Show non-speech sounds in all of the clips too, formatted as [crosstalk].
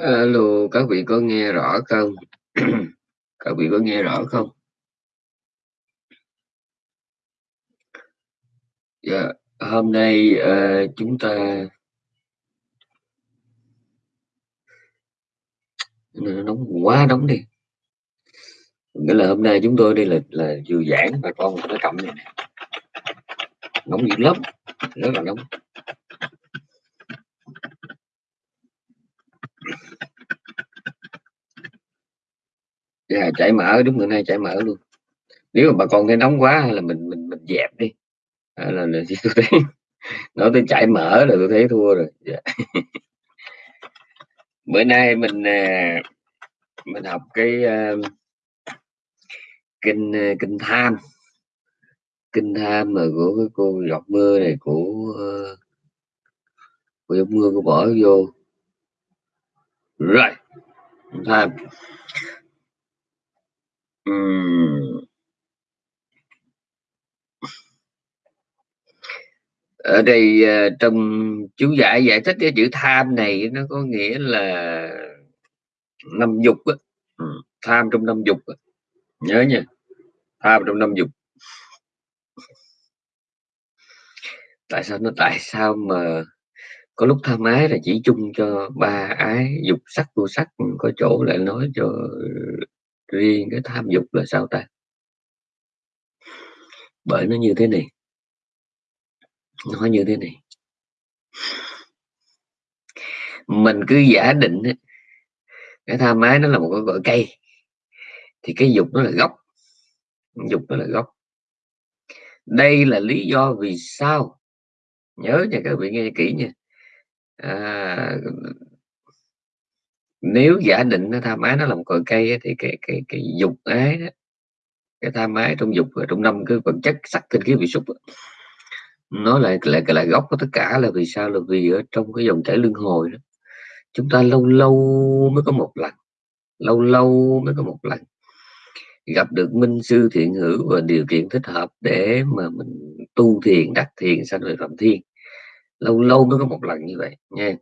Alo, các vị có nghe rõ không? [clears throat] Các vị có nghe rõ không? Dạ, hôm nay uh, chúng ta nó nóng quá nóng đi. Nghĩa là hôm nay chúng tôi đây là là vừa giảng bà con nó cầm này nè. Nóng dữ lắm, rất là nóng. Yeah, chảy mỡ đúng bữa nay chảy mỡ luôn. Nếu mà bà con thấy nóng quá hay là mình mình mình dẹp đi. à, là, [laughs] là tôi thấy nói tới chảy mỡ là tôi thấy thua rồi. yeah. Dạ. [laughs] Bữa nay mình à, mình học cái uh, kinh uh, kinh tham kinh tham mà của cái cô giọt mưa này của uh, của giọt mưa của bỏ vô rồi tham hmm. uhm. ở đây uh, trong chú giải giải thích cái chữ tham này nó có nghĩa là năm dục á ừ, tham trong năm dục á. nhớ nha tham trong năm dục tại sao nó tại sao mà có lúc tham ái là chỉ chung cho ba ái, dục sắc vô sắc ừ, có chỗ lại nói cho riêng cái tham dục là sao ta? Bởi nó như thế này. Nó như thế này. Mình cứ giả định cái tham ái nó là một cái cội cây, thì cái dục nó là gốc. Dục nó là gốc. Đây là lý do vì sao? Nhớ nha, các vị nghe kỹ nha à, nếu giả định nó tham ái nó làm cội cây thì cái cái cái dục ái đó, cái tham ái trong dục ở trong năm cái vật chất sắc tinh khí vị xúc nó lại lại lại gốc của tất cả là vì sao? Là vì ở trong cái dòng chảy luân hồi đó chúng ta lâu lâu mới có một lần lâu lâu mới có một lần gặp được minh sư thiện hữu và điều kiện thích hợp để mà mình tu thiền đắc thiền sanh về phạm thiên lâu lâu mới có một lần như vậy nha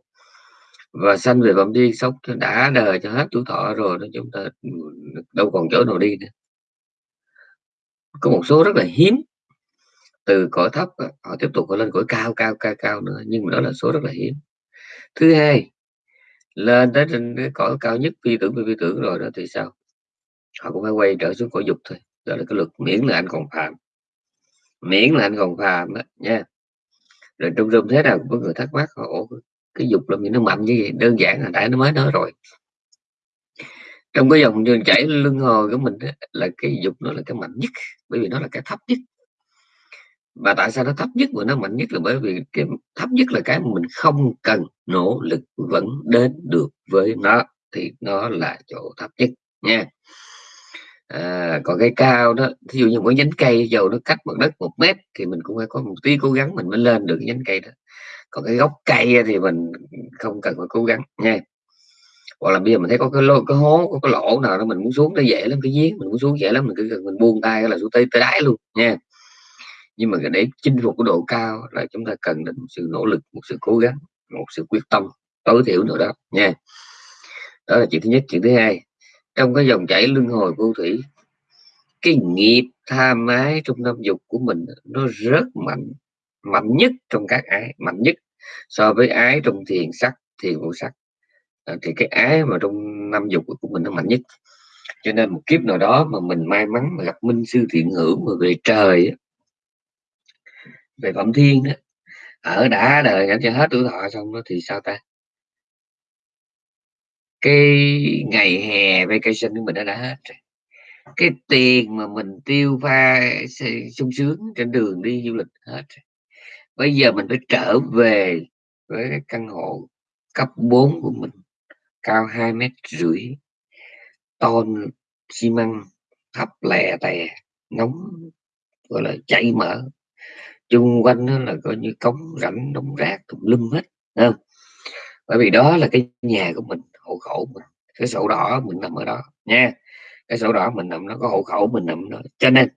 và sanh về bẩm đi sống đã đời cho hết tuổi thọ rồi đó chúng ta ừ, đâu còn chỗ nào đi nữa. Có một số rất là hiếm. Từ cõi thấp họ tiếp tục lên cõi cao cao cao cao nữa, nhưng mà đó là số rất là hiếm. Thứ hai, lên tới trên cái cõi cao nhất phi tưởng phi tưởng rồi đó thì sao? Họ cũng phải quay trở xuống cõi dục thôi, đó là cái luật miễn là anh còn phàm. Miễn là anh còn phàm đó nha rồi trong rừng thế nào có người thắc mắc họ cái dục làm gì nó mạnh như vậy? Đơn giản là tại nó mới nói rồi. Trong cái dòng đường chảy lưng hồi của mình đó, là cái dục nó là cái mạnh nhất bởi vì nó là cái thấp nhất. Và tại sao nó thấp nhất mà nó mạnh nhất là bởi vì cái thấp nhất là cái mà mình không cần nỗ lực vẫn đến được với nó thì nó là chỗ thấp nhất nha à, còn cái cao đó ví dụ như một nhánh cây dầu nó cách mặt đất một mét thì mình cũng phải có một tí cố gắng mình mới lên được nhánh cây đó. Còn cái gốc cây thì mình không cần phải cố gắng nha. Hoặc là bây giờ mình thấy có cái lô cái hố có cái lỗ nào đó mình muốn xuống nó dễ lắm cái giếng mình muốn xuống dễ lắm mình cứ cần mình buông tay là xuống tới tới đáy luôn nha. Nhưng mà để chinh phục cái độ cao là chúng ta cần đến một sự nỗ lực một sự cố gắng một sự quyết tâm tối thiểu nữa đó nha. Đó là chuyện thứ nhất. Chuyện thứ hai trong cái dòng chảy luân hồi vô thủy cái nghiệp tham ái trong năm dục của mình nó rất mạnh mạnh nhất trong các ái mạnh nhất so với ái trong thiền sắc thiền vô sắc. À, thì cái ái mà trong năm dục của mình nó mạnh nhất. Cho nên một kiếp nào đó mà mình may mắn mà gặp minh sư thiện hữu mà về trời về phẩm thiên đó ở đã đời cho hết tuổi thọ xong đó thì sao ta? Cái ngày hè vacation của mình đã đã hết rồi. Cái tiền mà mình tiêu pha sung sướng trên đường đi du lịch hết rồi. bây giờ mình phải trở về với cái căn hộ cấp 4 của mình, cao hai mét rưỡi, ton xi măng thấp lè tè, nóng, gọi là, chảy mỡ. Chung quanh nó là coi như cống rãnh, đống rác tùm lum hết không? Bởi vì đó là cái nhà của mình hộ khẩu mình. Cái sổ đỏ mình nằm ở đó nha. Cái sổ đỏ mình nằm nó có hộ khẩu mình nằm đó. Cho nên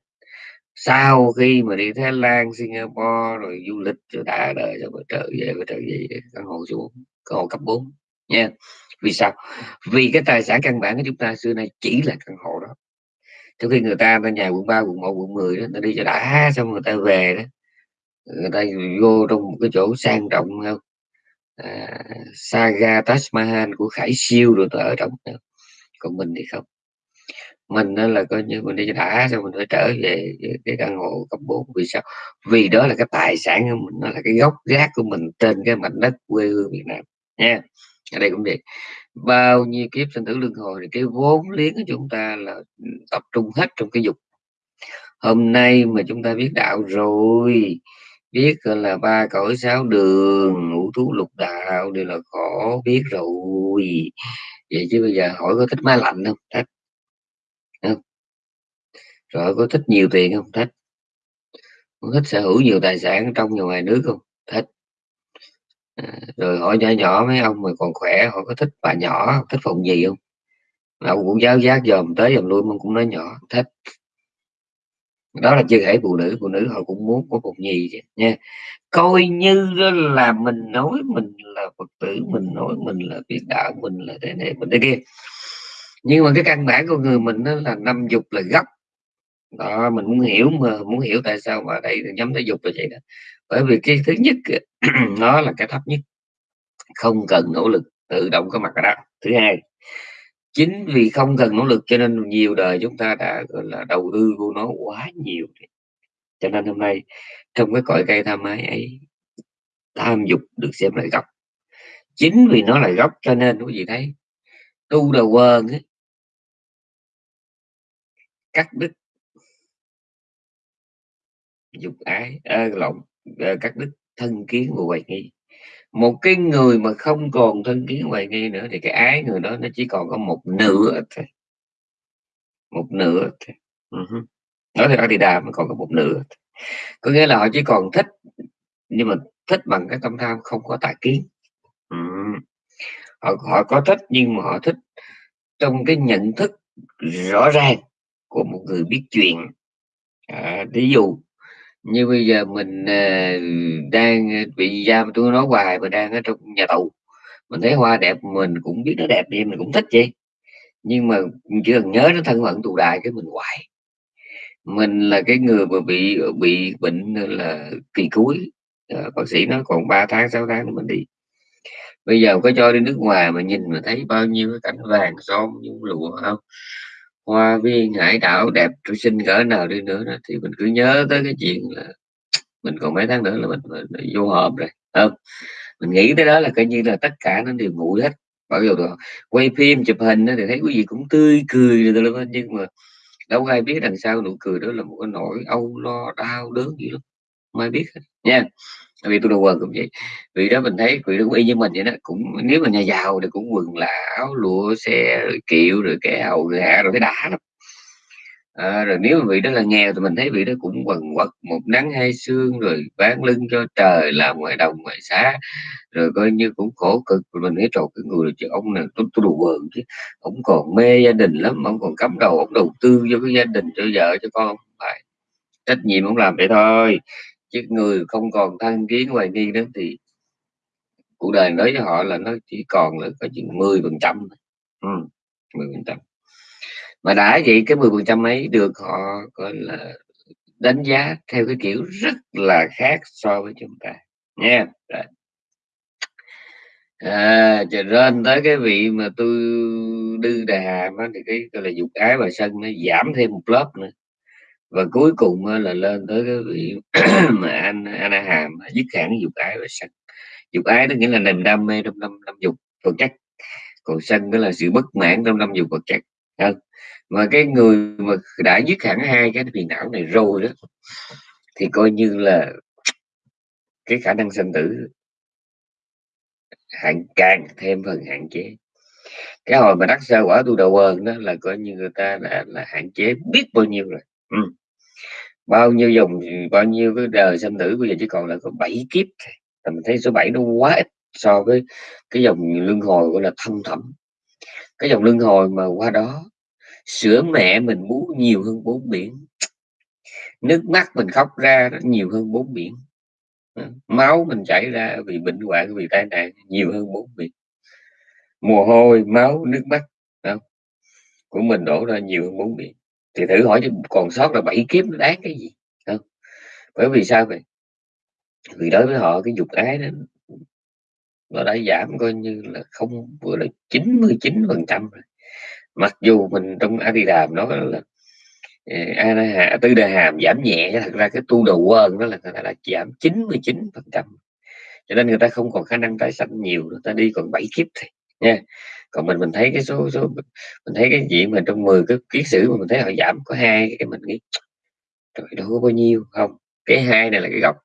sau khi mà đi Thái Lan Singapore rồi du lịch rồi đã đời rồi trở về trở về căn hộ xuống căn hộ cấp 4 nha. Vì sao? Vì cái tài sản căn bản của chúng ta xưa nay chỉ là căn hộ đó. Trong khi người ta bên nhà quận 3, quận 1, quận 10 đó người ta đi cho đã xong người ta về đó. Người ta vô trong một cái chỗ sang trọng không à, saga Taj Mahal của Khải Siêu rồi ở trong còn mình thì không. Mình đó là coi như mình đi đã xong mình phải trở về cái căn hộ cấp 4 vì sao? Vì đó là cái tài sản của mình nó là cái gốc gác của mình trên cái mảnh đất quê hương Việt Nam. Nha. Ở đây cũng vậy. Bao nhiêu kiếp sinh tử luân hồi thì cái vốn liếng của chúng ta là tập trung hết trong cái dục. Hôm nay mà chúng ta biết đạo rồi biết là ba cõi sáu đường ngũ thú lục đạo đều là khổ biết rồi. Vậy chứ bây giờ hỏi có thích má lạnh không thích không rồi có thích nhiều tiền không thích có thích sở hữu nhiều tài sản trong và ngoài nước không thích à, rồi hỏi nhỏ nhỏ mấy ông mà còn khỏe họ có thích bà nhỏ thích phòng gì không? Ông cũng giáo giác dòm tới dòm lui mà cũng nói nhỏ thích đó là chưa kể phụ nữ phụ nữ họ cũng muốn có cuộc nhì chứ, nha. Coi như là mình nói mình là phật tử, mình nói mình là biết đạo, mình là thế này, mình thế kia. Nhưng mà cái căn bản của người mình đó là năm dục là gấp đó, mình muốn hiểu mà, muốn hiểu tại sao mà đây nhóm thể dục là vậy đó. Bởi vì cái thứ nhất [clears throat] nó là cái thấp nhất. Không cần nỗ lực tự động có mặt ở đó. Thứ hai chính vì không cần nỗ lực cho nên nhiều đời chúng ta đã gọi là đầu tư vô nó quá nhiều cho nên hôm nay trong cái cõi cây tham ái ấy tham dục được xem là gốc. Chính vì nó là gốc cho nên quý vị thấy tu đầu quên ấy, cắt đứt dục ái à, lộn à, cắt đứt thân kiến và hoài nghi một cái người mà không còn thân kiến hoài nghi nữa thì cái ái người đó nó chỉ còn có một nửa thôi một nửa thôi. Uh-huh. nói thì thì đà mà còn có một nửa có nghĩa là họ chỉ còn thích nhưng mà thích bằng cái tâm tham không có tà kiến uh-huh. họ họ có thích nhưng mà họ thích trong cái nhận thức rõ ràng của một người biết chuyện à, ví dụ như bây giờ mình à, đang ờ, bị giam tôi nói hoài mà đang ở trong nhà tù mình thấy hoa đẹp mình cũng biết nó đẹp đi mình cũng thích vậy. Nhưng mà chỉ cần nhớ nó thân phận tù đài cái mình hoài. Mình là cái người mà bị bị bệnh là kỳ cuối à, ờ, bác sĩ nói còn 3 tháng 6 tháng mình đi. Bây giờ có cho đi nước ngoài mà nhìn mà thấy bao nhiêu cái cảnh vàng son nhung lụa không? Hoa viên hải đảo đẹp tru sinh cỡ nào đi nữa đó, thì mình cứ nhớ tới cái chuyện là mình còn mấy tháng nữa là mình, mình, mình vô hòm rồi. Không mình nghĩ tới đó là coi như là tất cả nó đều nguội hết. Bao giờ quay phim chụp hình thì thấy quý vị cũng tươi cười rồi nhưng mà đâu ai biết đằng sau nụ cười đó là một cái nỗi âu lo đau đớn gì lắm. Mai biết nha vì tôi đồ quần cũng vậy. Vì đó mình thấy vị đó cũng y như mình vậy đó cũng nếu mà nhà giàu thì cũng quần là áo lụa xe rồi kiệu rồi cái hầu hạ rồi cái đã lắm. À, rồi nếu mà vị đó là nghèo thì mình thấy vị đó cũng quần quật một nắng hai sương rồi bán lưng cho trời làm ngoài đồng ngoài xá rồi coi như cũng khổ cực. Rồi mình thấy trộn cái người chứ ông này tôi, tôi đủ quần chứ ông còn mê gia đình lắm ông còn cắm đầu ông đầu tư cho cái gia đình cho vợ cho con. Phải. Trách nhiệm ông làm vậy thôi chứ người không còn thân kiến hoài nghi đó thì cuộc đời đối với họ là nó chỉ còn là có chừng 10 phần trăm ừ, 10 phần trăm. Mà đã vậy cái 10 phần trăm ấy được họ gọi là đánh giá theo cái kiểu rất là khác so với chúng ta. Nha yeah. à trở lên tới cái vị mà tôi đưa đà đó thì cái gọi là dục ái và sân nó giảm thêm một lớp nữa và cuối cùng là lên tới cái vị [clears throat] mà anh anh hàm dứt hẳn dục ái và sân. Dục ái đó nghĩa là niềm đam mê trong năm năm dục vật chất còn sân đó là sự bất mãn trong năm dục vật chất không? Mà cái người mà đã dứt hẳn hai cái phiền não này rồi đó, thì coi như là cái khả năng sinh tử hạn, càng thêm phần hạn chế. Cái hồi mà đắc sơ quả tu đầu quần đó là coi như người ta đã là hạn chế biết bao nhiêu rồi. Ừ bao nhiêu dòng, bao nhiêu cái đời sinh tử bây giờ chỉ còn là có 7 kiếp mình thấy số 7 nó quá ít so với cái dòng luân hồi gọi là thâm thẳm. Cái dòng luân hồi mà qua đó sữa mẹ mình bú nhiều hơn bốn biển. Nước mắt mình khóc ra nhiều hơn bốn biển. Ừ, máu mình chảy ra vì bệnh hoạn, vì tai nạn nhiều hơn bốn biển. Mồ hôi, máu, nước mắt không? của mình đổ ra nhiều hơn bốn biển thì thử hỏi còn sót là bảy kiếp nó đáng cái gì không? Bởi vì sao vậy? Vì đối với họ cái dục ái đó, nó đã giảm coi như là không vừa là 99 phần trăm mặc dù mình trong A Di Đàm nó là ờ, A Tư Đà Hàm giảm nhẹ thật ra cái tu đầu quên đó là người ta đã giảm 99 phần trăm. Cho nên người ta không còn khả năng tái sanh nhiều, người ta đi còn bảy kiếp thôi nha. Còn mình mình thấy cái số số mình thấy cái gì mà trong 10 cái kiến sử mà mình thấy họ giảm có hai cái mình nghĩ trời đâu có bao nhiêu. Không cái hai này là cái góc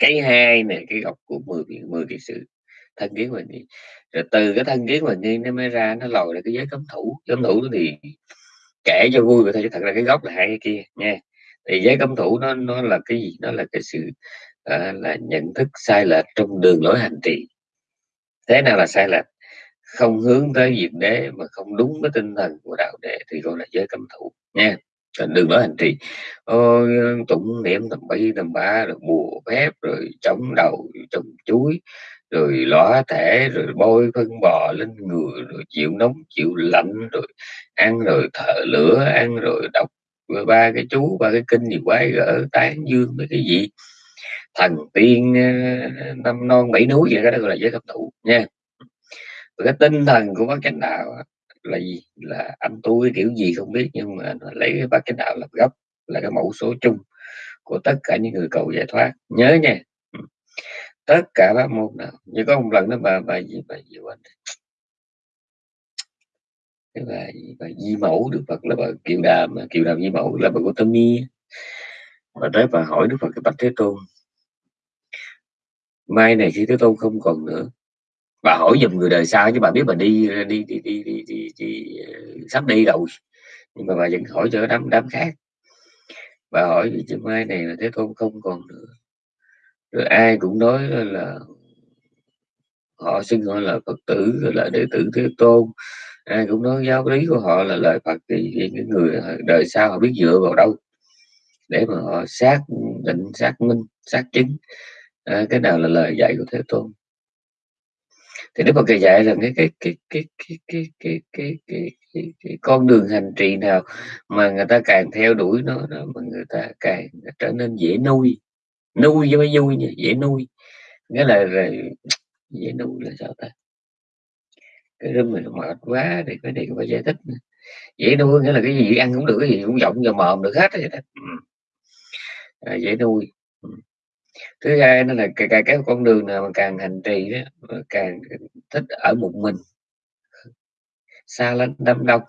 cái hai này cái góc của 10 10 kiến sử. Thân kiến mình đi rồi từ cái thân kiến mình đi nó mới ra nó lòi là cái giới cấm thủ. Cấm thủ thì kể cho vui vậy thôi chứ thật ra cái gốc là hai cái kia nha. Thì giới cấm thủ nó nó là cái gì? Nó là cái sự uh, là nhận thức sai lệch trong đường lối hành trì. Thế nào là sai lệch? Không hướng tới diệt đế mà không đúng với tinh thần của đạo đệ thì gọi là giới cấm thủ nha đừng nói hành trì. Tụng niệm tầm bảy tầm ba rồi bùa phép, rồi chống đầu trồng chuối, rồi lõa thể, rồi bôi phân bò lên người, rồi chịu nóng, chịu lạnh, rồi ăn, rồi thở lửa, ăn, rồi đọc ba cái chú, ba cái kinh gì quái gỡ tán dương mấy cái gì. Thần tiên ờ, năm non bảy núi vậy đó gọi là giới cấp thủ nha cái tinh thần của bác chánh đạo là gì? Là anh tôi kiểu gì không biết, nhưng mà lấy cái bác chánh đạo làm gốc, là cái mẫu số chung của tất cả những người cầu giải thoát. Nhớ nha. Ừ. Tất cả các môn nào, như có một lần đó bà bà gì bà gì quên cái bà bà di mẫu được phật là bà kiều đàm kiều đàm di mẫu là bà của tâm mi và tới bà hỏi đức phật, cái bạch thế tôn, mai này khi thế tôn không còn nữa bà hỏi giùm người đời sau chứ bà biết bà đi đi đi đi đi, đi, đi ờ, sắp đi rồi. Nhưng mà bà vẫn hỏi cho đám đám khác. Bà hỏi vì chứ mai này là thế tôn không còn nữa. Rồi ai cũng nói là họ xưng họ là phật tử là đệ tử thế tôn. Ai cũng nói giáo lý của họ là lời phật thì, thì những người đời sau họ biết dựa vào đâu để mà họ xác định xác minh xác chứng à, cái nào là lời dạy của thế tôn thì đức phật dạy rằng cái cái cái cái cái cái cái cái cái, cái, cái con đường hành trì nào mà người ta càng theo đuổi nó mà người ta càng trở nên dễ nuôi nuôi với mấy vui nha dễ nuôi nghĩa là, dễ nuôi là sao ta cái rơm mình mệt quá thì cái này phải giải thích nữa. dễ nuôi nghĩa là cái gì ăn cũng được cái gì cũng giọng vào mồm được hết vậy đó à, dễ nuôi thứ hai nó là cái, cái, cái con đường nào mà càng hành trì đó càng thích ở một mình. Xa lánh đám đông.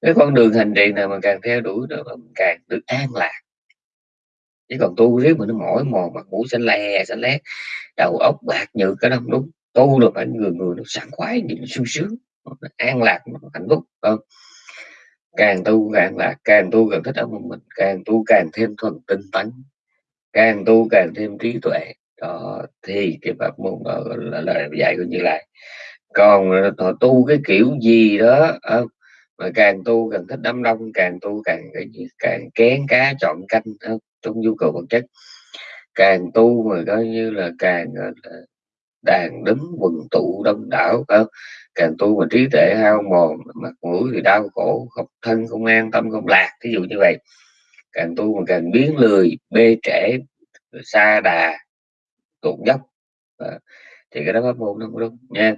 Cái con đường hành trì nào mà càng theo đuổi đó càng được an lạc. Chứ còn tu riết mà nó mỏi mòn mặt mũi xanh lè xanh lét. Đầu óc bạc nhược cái đó không đúng. Tu là phải người người nó sảng khoái nhìn sung sướng. An lạc nó hạnh phúc không? Càng tu càng lạc càng tu càng thích ở một mình càng tu càng thêm thuần tinh tấn càng tu càng thêm trí tuệ đó, thì cái pháp môn đó là lời dạy của như lai còn ờ, họ tu cái kiểu gì đó không? mà càng tu càng thích đám đông, càng tu càng càng kén cá, chọn canh không? trong nhu cầu vật chất càng tu mà coi như là càng đàn đứng quần tụ đông đảo không? càng tu mà trí tuệ hao mòn, mặt mũi thì đau khổ, không thân, không an, tâm, không lạc ví dụ như vậy càng tu mà càng biến lười bê trễ xa đà tụt dốc. À, thì cái đó pháp môn nó không đúng nha.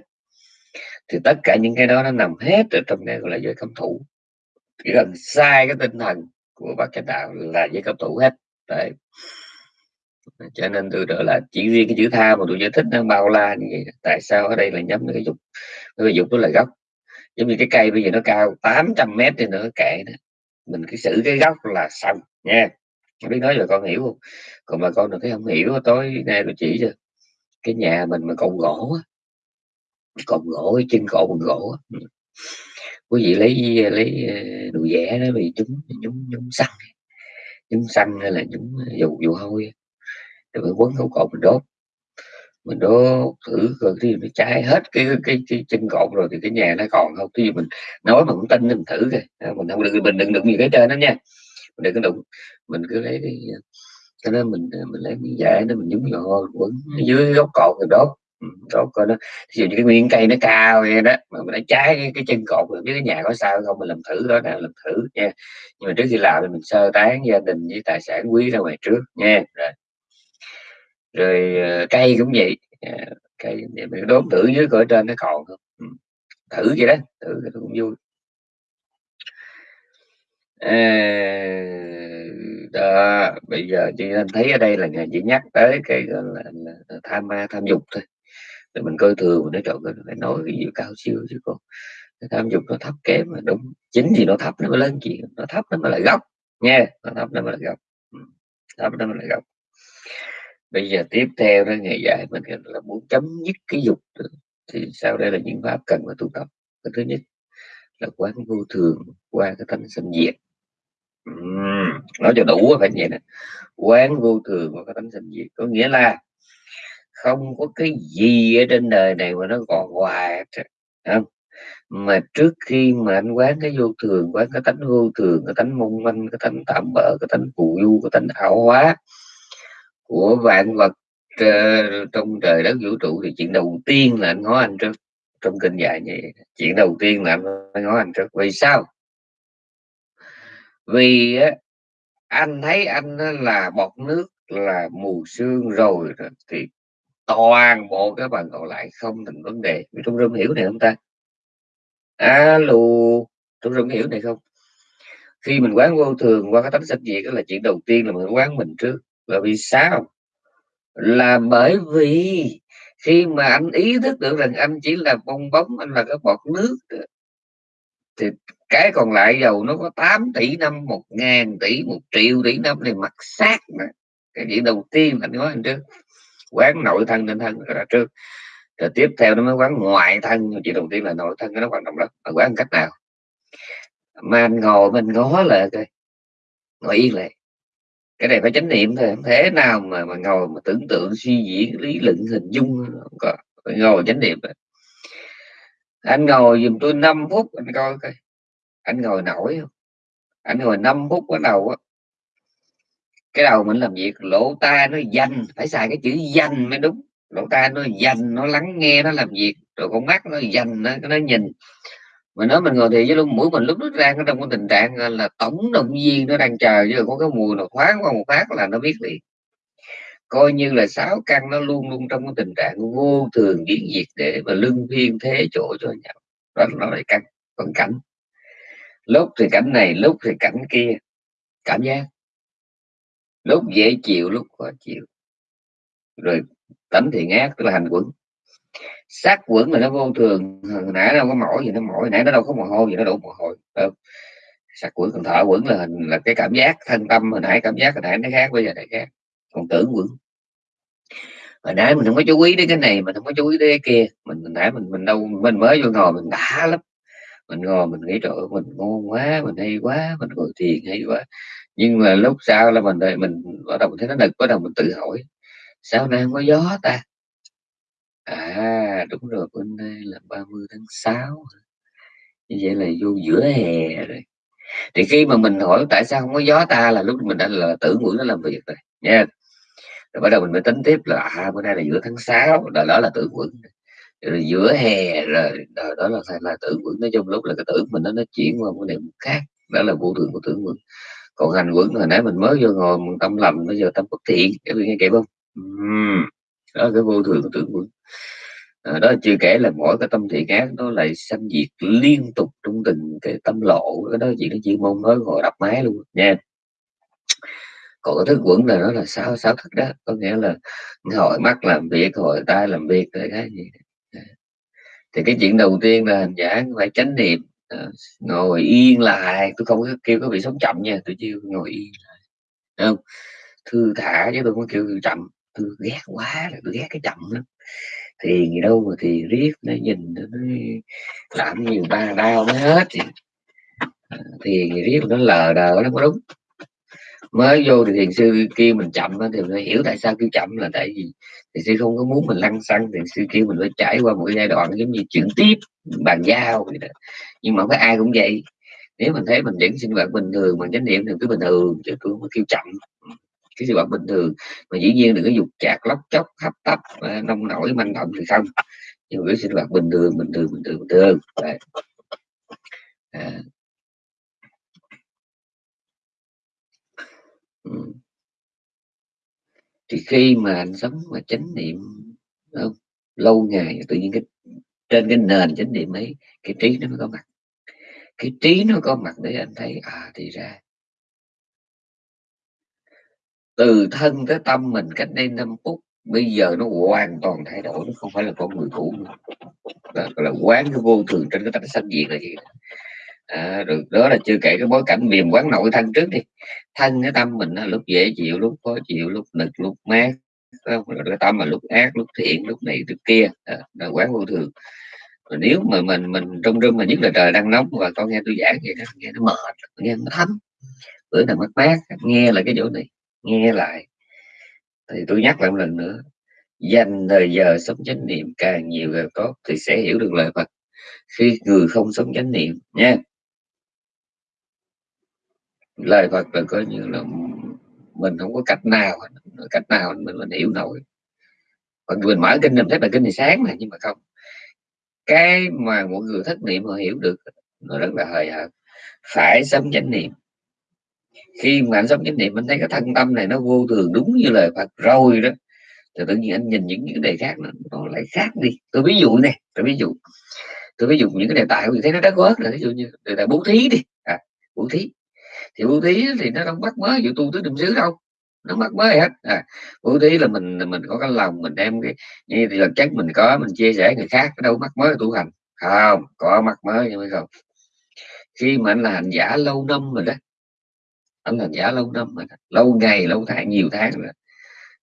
Thì tất cả những cái đó nó nằm hết ở trong cái gọi là giới cấm thủ. Chỉ cần sai cái tinh thần của bác chánh đạo là giới cấm thủ hết. Đấy. cho nên tôi trở là chỉ riêng cái chữ tha mà tôi giải thích nó bao la như vậy. Tại sao ở đây là nhắm cái dục? Cái dục đó là gốc. Giống như cái cây bây giờ nó cao 800 mét thì nữa kệ đó mình cứ xử cái gốc là xong nha. Không biết nói là con hiểu không? Còn mà con được thấy không hiểu tối nay tôi chỉ cho cái nhà mình mà cột gỗ cột gỗ chân cột bằng gỗ quý vị lấy lấy ờ, đồ vẽ đó vì chúng chúng chúng xăng. Nhúng xăng hay là nhúng dầu dầu hôi rồi quấn khẩu cột mình đốt mình đố thử coi khi nó cháy hết cái cái, cái chân cột rồi thì cái nhà nó còn không? Thì mình nói mà cũng tin mình thử coi. À, mình không được mình đừng đụng gì cái trên đó nha. Mình đừng có đụng. Mình cứ lấy cái cho nên mình mình lấy miếng vải đó mình nhúng vào quấn dưới gốc cột rồi đốt. Ừ, đốt coi nó ví dụ như cái nguyên cây nó cao vậy đó mà mình đã trái cái, cái chân cột rồi cái nhà có sao không mình làm thử đó nào làm thử nha. Nhưng mà trước khi làm thì mình sơ tán gia đình với tài sản quý ra ngoài trước nha. Rồi, rồi ờ, cây cũng vậy. Ờ, cây mình đốt thử dưới cỡ trên nó còn không ừ. thử vậy đó thử cũng vui. À, đó bây giờ chị anh thấy ở đây là ngày chỉ nhắc tới cái gọi là, là tham ma tham dục thôi. Thì mình coi thường mình nói trộn phải nói cái gì cao siêu chứ còn cái tham dục nó thấp kém mà đúng. Chính vì nó thấp nó mới lớn chuyện nó thấp nó mới là gốc nha nó thấp nó mới là gốc. Ừ. Thấp nó mới là gốc bây giờ tiếp theo đó ngày dạy mình là muốn chấm dứt cái dục thì sau đây là những pháp cần phải tu tập. Cái thứ nhất là quán vô thường qua cái tánh sinh diệt. Uhm, nói cho đủ phải vậy nè quán vô thường qua cái tánh sinh diệt. Có nghĩa là không có cái gì ở trên đời này mà nó còn hoài không? Mà trước khi mà anh quán cái vô thường quán cái tánh vô thường cái tánh mong manh cái tánh tạm bỡ cái tánh phù du cái tánh ảo hóa của vạn vật uh, trong trời đất vũ trụ thì chuyện đầu tiên là anh nói anh trước. Trong kinh dạy vậy chuyện đầu tiên là anh nói anh trước. Vì sao? Vì á, anh thấy anh là bọt nước là mù sương rồi thì toàn bộ các bạn còn lại không thành vấn đề. Trong rung hiểu này không ta? Alo trong rung hiểu này không? Khi mình quán vô thường qua cái tánh sách gì đó là chuyện đầu tiên là mình quán mình trước là vì sao? Là bởi vì khi mà anh ý thức được rằng anh chỉ là bong bóng, anh là cái bọt nước thì cái còn lại dầu nó có 8 tỷ năm, một ngàn tỷ, một triệu tỷ năm thì mặt sát mà. Cái chuyện đầu tiên anh nói anh trước, quán nội thân nên thân là trước. Rồi tiếp theo nó mới quán ngoại thân chuyện đầu tiên là nội thân nó quan trọng lắm. Mà quán cách nào? Mà anh ngồi mình ngó lại coi ngồi yên lại cái này phải chánh niệm thôi thế nào mà mà ngồi mà tưởng tượng suy diễn lý luận hình dung không có. Phải ngồi chánh niệm anh ngồi giùm tôi 5 phút anh coi coi. Anh ngồi nổi không? Anh ngồi 5 phút bắt đầu á. Cái đầu mình làm việc lỗ tai nó dành phải xài cái chữ dành mới đúng. Lỗ tai nó dành nó lắng nghe nó làm việc rồi con mắt nó dành nó, nó nhìn mà nói mình ngồi thì với luôn mũi mình lúc nó ra nó trong cái tình trạng là, tổng động viên nó đang chờ, chứ có cái mùi nào thoáng qua một phát là nó biết liền. Coi như là sáu căn nó luôn luôn trong cái tình trạng vô thường biến diệt để mà lưng phiên thế chỗ cho nhau. Đó nó lại căn còn cảnh. Lúc thì cảnh này, lúc thì cảnh kia. Cảm giác. Lúc dễ chịu, lúc khó chịu. Rồi, tánh thì ngát, tức là hành quẩn sát quẩn là nó vô thường, hồi nãy đâu có mỏi gì, nó mỏi, nãy nó đâu có mồ hôi gì, nó đổ mồ hôi đâu sát quẩn, còn thở quẩn là hình, là cái cảm giác thân tâm hồi nãy, cảm giác hồi nãy nó khác, bây giờ này khác, còn tưởng quẩn. Hồi nãy mình không có chú ý đến cái này, mình không có chú ý đến cái kia, mình hồi nãy mình mình đâu, mình mới vô ngồi mình đã lắm. Mình ngồi mình nghĩ trời mình ngon quá, mình hay quá, mình ngồi thiền hay quá. Nhưng mà lúc sau là mình mình bắt đầu mình thấy nó nực, bắt đầu mình tự hỏi, sao nay không có gió ta? À, đúng rồi, bữa nay là 30 tháng 6 Như vậy là vô giữa hè rồi. Thì khi mà mình hỏi tại sao không có gió ta là lúc mình đã là tưởng mũi nó làm việc rồi nha. Rồi bắt đầu mình mới tính tiếp là à, bữa nay là giữa tháng 6, đó, đó là tưởng quẩn. Rồi giữa hè rồi, đó, đó là là tưởng quẩn nói chung lúc là cái tưởng mình nó nó chuyển qua một niệm khác, đó là vô thường của tưởng quẩn. Còn hành quẩn hồi nãy mình mới vô ngồi mình tâm lầm bây giờ tâm bất thiện, các vị nghe kịp không? Uhm đó cái vô thường của tưởng quẩn à, đó chưa kể là mỗi cái tâm thị ác nó lại sanh diệt liên tục trong từng cái tâm lộ. Cái đó chỉ cái chuyên môn mới ngồi đập máy luôn. Nha. Còn cái thức quẩn là nó là sáu sáu thức đó? Có nghĩa là hồi mắt làm việc hồi tay làm việc cái cái gì. Thì cái chuyện đầu tiên là hành giả phải chánh niệm. À, ngồi yên lại. Tôi không kêu có bị sống chậm nha tôi chưa ngồi yên lại. Không? Thư thả chứ tôi không kêu chậm tôi ghét quá là tôi ghét cái chậm lắm. Thì gì đâu mà thì riết nó nhìn nó làm nhiều ba đau nó hết thì, à, thì riết nó lờ đờ nó có đúng. Mới vô thì thiền sư kêu mình chậm thì mình hiểu tại sao kêu chậm là tại vì thiền sư không có muốn mình lăn xăng thiền sư kêu mình phải trải qua một giai đoạn giống như chuyển tiếp bàn giao vậy đó. nhưng mà không phải ai cũng vậy. Nếu mình thấy mình vẫn sinh hoạt bình thường mà chánh niệm thì cứ bình thường chứ tôi không có kêu chậm cái sinh hoạt bình thường mà dĩ nhiên đừng có dục chạc, lóc chóc, hấp tấp nông nổi, manh động thì không nhưng mà cái sinh hoạt bình thường bình thường bình thường bình thường Đấy. À. Ừ. thì khi mà anh sống mà chánh niệm không? lâu ngày tự nhiên cái, trên cái nền chánh niệm ấy, cái trí nó mới có mặt cái trí nó có mặt để anh thấy à thì ra từ thân tới tâm mình cách đây 5 phút bây giờ nó hoàn toàn thay đổi nó không phải là con người cũ nữa. Đó là quán cái vô thường trên cái tánh sanh diệt là gì à, rồi đó là chưa kể cái bối cảnh viêm quán nội thân trước đi. Thân cái tâm mình lúc dễ chịu lúc khó chịu lúc nực lúc mát rồi cái tâm mà lúc ác lúc thiện lúc này lúc kia. À, là quán vô thường. Rồi nếu mà mình mình trong rừng mà nhất là trời đang nóng và con nghe tôi giảng vậy đó nghe nó mệt nghe nó thấm. Bữa nào mất mát nghe là cái chỗ này nghe lại thì tôi nhắc lại một lần nữa. Dành thời giờ sống chánh niệm càng nhiều càng tốt thì sẽ hiểu được lời Phật. Khi người không sống chánh niệm nha. Lời Phật là coi như là mình không có cách nào cách nào mình, mình hiểu nổi. Còn mình mở kinh mình thấy là kinh thì sáng mà nhưng mà không. Cái mà mọi người thất niệm họ hiểu được nó rất là hời hợt. Phải sống chánh niệm khi mà anh sống chánh niệm anh thấy cái thân tâm này nó vô thường đúng như lời Phật rồi đó. Thì tự nhiên anh nhìn những cái đề khác nó, nó lại khác đi. Tôi ví dụ này tôi ví dụ. Tôi ví dụ những cái đề tài tôi thấy nó đã quá. rồi ví dụ như đề tài bố thí đi. À, bố thí. Thì bố thí thì nó không bắt mới vụ tu tứ niệm xứ đâu nó mắc mới hết. À, bố thí là mình mình có cái lòng mình đem cái như thì là chắc mình có mình chia sẻ người khác đâu mắc mới tu hành. Không có mắc mới nhưng mà không. Khi mà anh là hành giả lâu năm rồi đó anh hành giả lâu năm rồi lâu ngày, lâu tháng, nhiều tháng rồi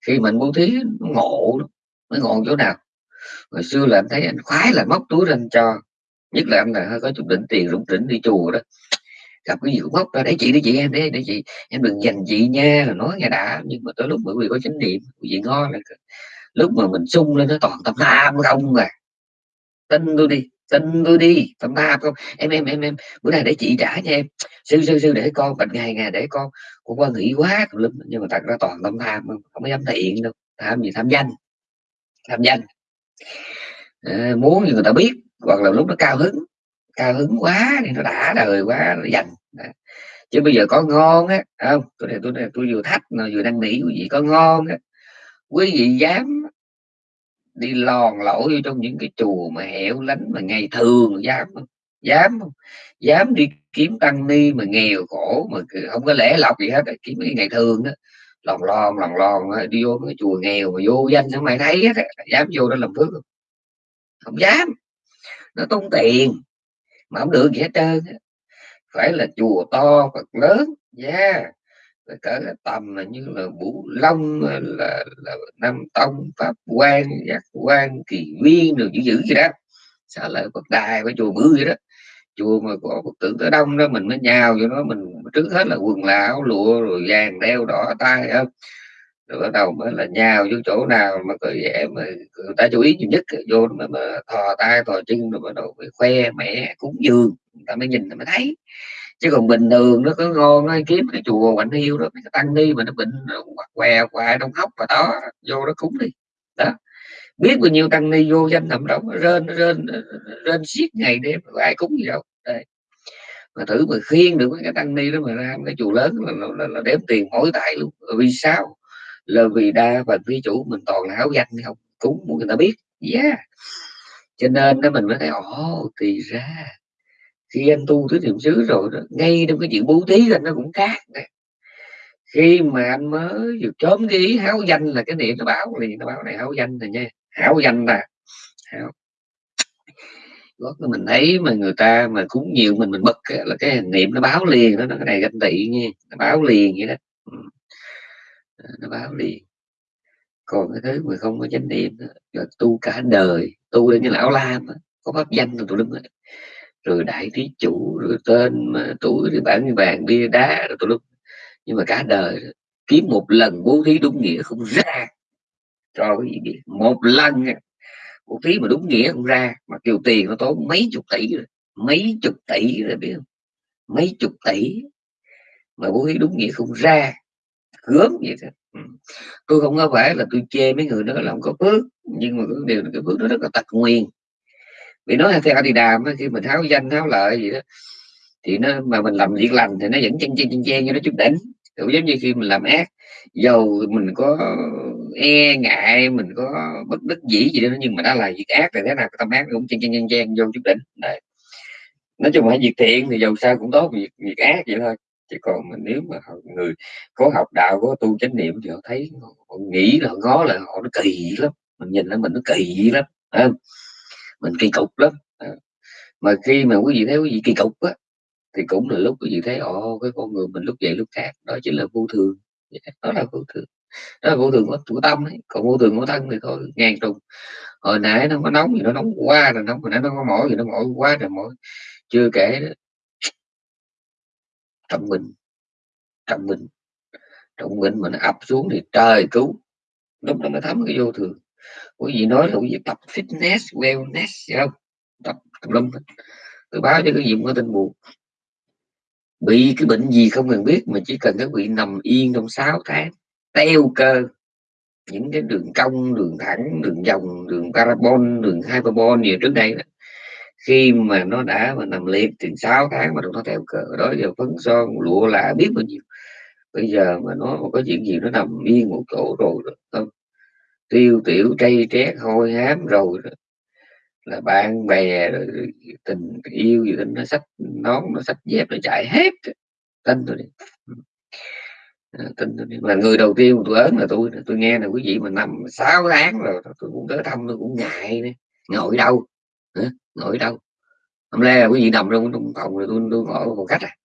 khi mình bố thí, nó ngộ nó ngộ chỗ nào. Hồi xưa là anh thấy anh khoái là móc túi ra anh cho. Nhất là anh là hơi có chút đỉnh tiền, rủng rỉnh đi chùa đó. Gặp cái gì cũng móc ra để chị để chị, em đấy để chị, em đừng dành chị nha, là nói nghe đã. Nhưng mà tới lúc bởi vì có chánh niệm vị ngon là lúc mà mình sung lên nó toàn tâm tham không à. Tin tôi đi tin tôi đi. Tâm ba không? Em em em em bữa nay để chị trả cho em. Sư sư sư để con bệnh ngày ngày để con. Con qua nghĩ quá nhưng mà thật ra toàn tâm tham không, có dám thiện đâu. Tham gì? Tham danh. Tham danh. À, muốn người ta biết hoặc là lúc nó cao hứng. Cao hứng quá thì nó đã đời quá nó dành chứ bây giờ có ngon á không? Tôi này tôi này tôi vừa thách mà vừa đang nghĩ quý vị có ngon á. Quý vị dám đi lòn lỗ trong những cái chùa mà hẻo lánh mà ngày thường dám không? Dám không? Dám đi kiếm tăng ni mà nghèo khổ mà không có lẽ lọc gì hết kiếm cái ngày thường đó lòn lòn lòn lòn đi vô cái chùa nghèo mà vô danh sao mày thấy hết dám vô đó làm phước không? Không dám. Nó tốn tiền mà không được gì hết trơn phải là chùa to, Phật lớn nha yeah cỡ tầm là như là Vũ Long là, là Nam Tông Pháp quan Giác quan Kỳ Viên được dữ dữ gì đó. Xả lợi Phật đài với chùa bự vậy đó. Chùa mà có Phật tử tới đông đó mình mới nhào cho nó mình trước hết là quần là áo lụa rồi vàng đeo đỏ tay không? Rồi bắt đầu mới là nhào vô chỗ nào mà cười vẻ mà người ta chú ý nhiều nhất vô mà, mà thò tay thò chân rồi bắt đầu khoe mẹ cúng dường. Người ta mới nhìn ta mới thấy chứ còn bình thường nó có ngon nó kiếm cái chùa quạnh yêu đó cái tăng ni mà nó bệnh quạt què quạ đông hốc và đó vô nó cúng đi. Đó. Biết bao nhiêu tăng ni vô danh nằm đó rên rên rên xiết ngày đêm ai cúng gì đâu. Đây. Mà thử mà khiên được cái tăng ni đó mà ra cái chùa lớn là, là, là, là đếm tiền mỗi tại luôn. Vì sao? Là vì đa và vi chủ mình toàn là áo danh không? Cúng muốn người ta biết. Yeah. Cho nên đó mình mới thấy ồ thì ra khi anh tu tới niệm xứ rồi đó, ngay trong cái chuyện bố thí là nó cũng khác này. khi mà anh mới vừa chớm cái ý háo danh là cái niệm nó báo liền nó báo này háo danh này nha. Háo danh nè. Háo. Lúc mình thấy mà người ta mà cúng nhiều mình mình bật là cái niệm nó báo liền đó nó cái này ganh tị nha nó báo liền vậy đó. Ừ. Nó báo liền. Còn cái thứ mà không có chánh niệm là tu cả đời tu đến như lão lam có pháp danh rồi tụi đứng rồi đại thí chủ, rồi tên mà tuổi thì bản như vàng, bia đá rồi tụi lúc. Nhưng mà cả đời kiếm một lần bố thí đúng nghĩa không ra. Cho cái gì một lần bố thí mà đúng nghĩa không ra, mà kêu tiền nó tốn mấy chục tỷ rồi. Mấy chục tỷ rồi biết không? Mấy chục tỷ. Mà bố thí đúng nghĩa không ra. Gớm vậy thôi. Ừ. Tôi không có phải là tôi chê mấy người đó làm có phước. Nhưng mà cái điều cái phước đó rất là tật nguyên vì nói theo đi đàm khi mình tháo danh, tháo lợi gì đó, thì nó, mà mình làm việc lành thì nó vẫn chân chân chân chen cho nó chút đỉnh cũng giống như khi mình làm ác, dầu mình có e ngại, mình có bất đắc dĩ gì đó, nhưng mà đã là việc ác thì thế nào tâm ác cũng chen chen chen chen vô chút đỉnh Đấy. nói chung là việc thiện thì dầu sao cũng tốt, việc việc ác vậy thôi chứ còn mình nếu mà người có học đạo, có tu chánh niệm thì họ thấy họ nghĩ là, họ ngó là họ nó kỳ lắm, mình nhìn là mình nó kỳ lắm không? Mình kỳ cục lắm. À, mà khi mà quý vị thấy quý vị kỳ cục á thì cũng là lúc quý vị thấy ồ cái con người mình lúc vậy lúc khác. Đó chính là vô thường. Dạ, đó là vô thường. Đó là vô thường của, của tâm ấy. Còn vô thường của thân thì thôi ngang trùng. Hồi nãy nó có nóng thì nó nóng quá rồi nóng hồi nãy nó có mỏi thì nó mỏi quá rồi mỏi. Chưa kể đó. Trọng mình trọng mình trọng mình mà nó ập xuống thì trời cứu. Lúc đó mới thấm cái vô thường quý vị nói là quý vị tập fitness, wellness gì không? Tập lum tôi báo cho cái gì một có tin buồn. Bị cái bệnh gì không cần biết mà chỉ cần các vị nằm yên trong 6 tháng, teo cơ. Những cái đường cong, đường thẳng, đường vòng, đường carbon đường hyperbol gì trước đây đó. khi mà nó đã mà nằm liệt thì 6 tháng mà nó theo cờ đó giờ phấn son, lụa là biết bao nhiêu. Bây giờ mà nó có chuyện gì nó nằm yên một chỗ rồi không? Tiêu tiểu trây trét hôi hám rồi là bạn bè rồi tình yêu gì đó, nó sách nón, nó sách dép, nó chạy hết. Tin tôi đi. Ừ. À, tin tôi đi. Mà người đầu tiên tôi ớn là tôi. Tôi nghe là quý vị mà nằm 6 tháng rồi, tôi cũng tới thăm, tôi cũng ngại nữa ngồi đâu? Hả? ngồi đâu? Hôm nay là quý vị nằm trong phòng rồi tôi tôi ngồi phòng khách à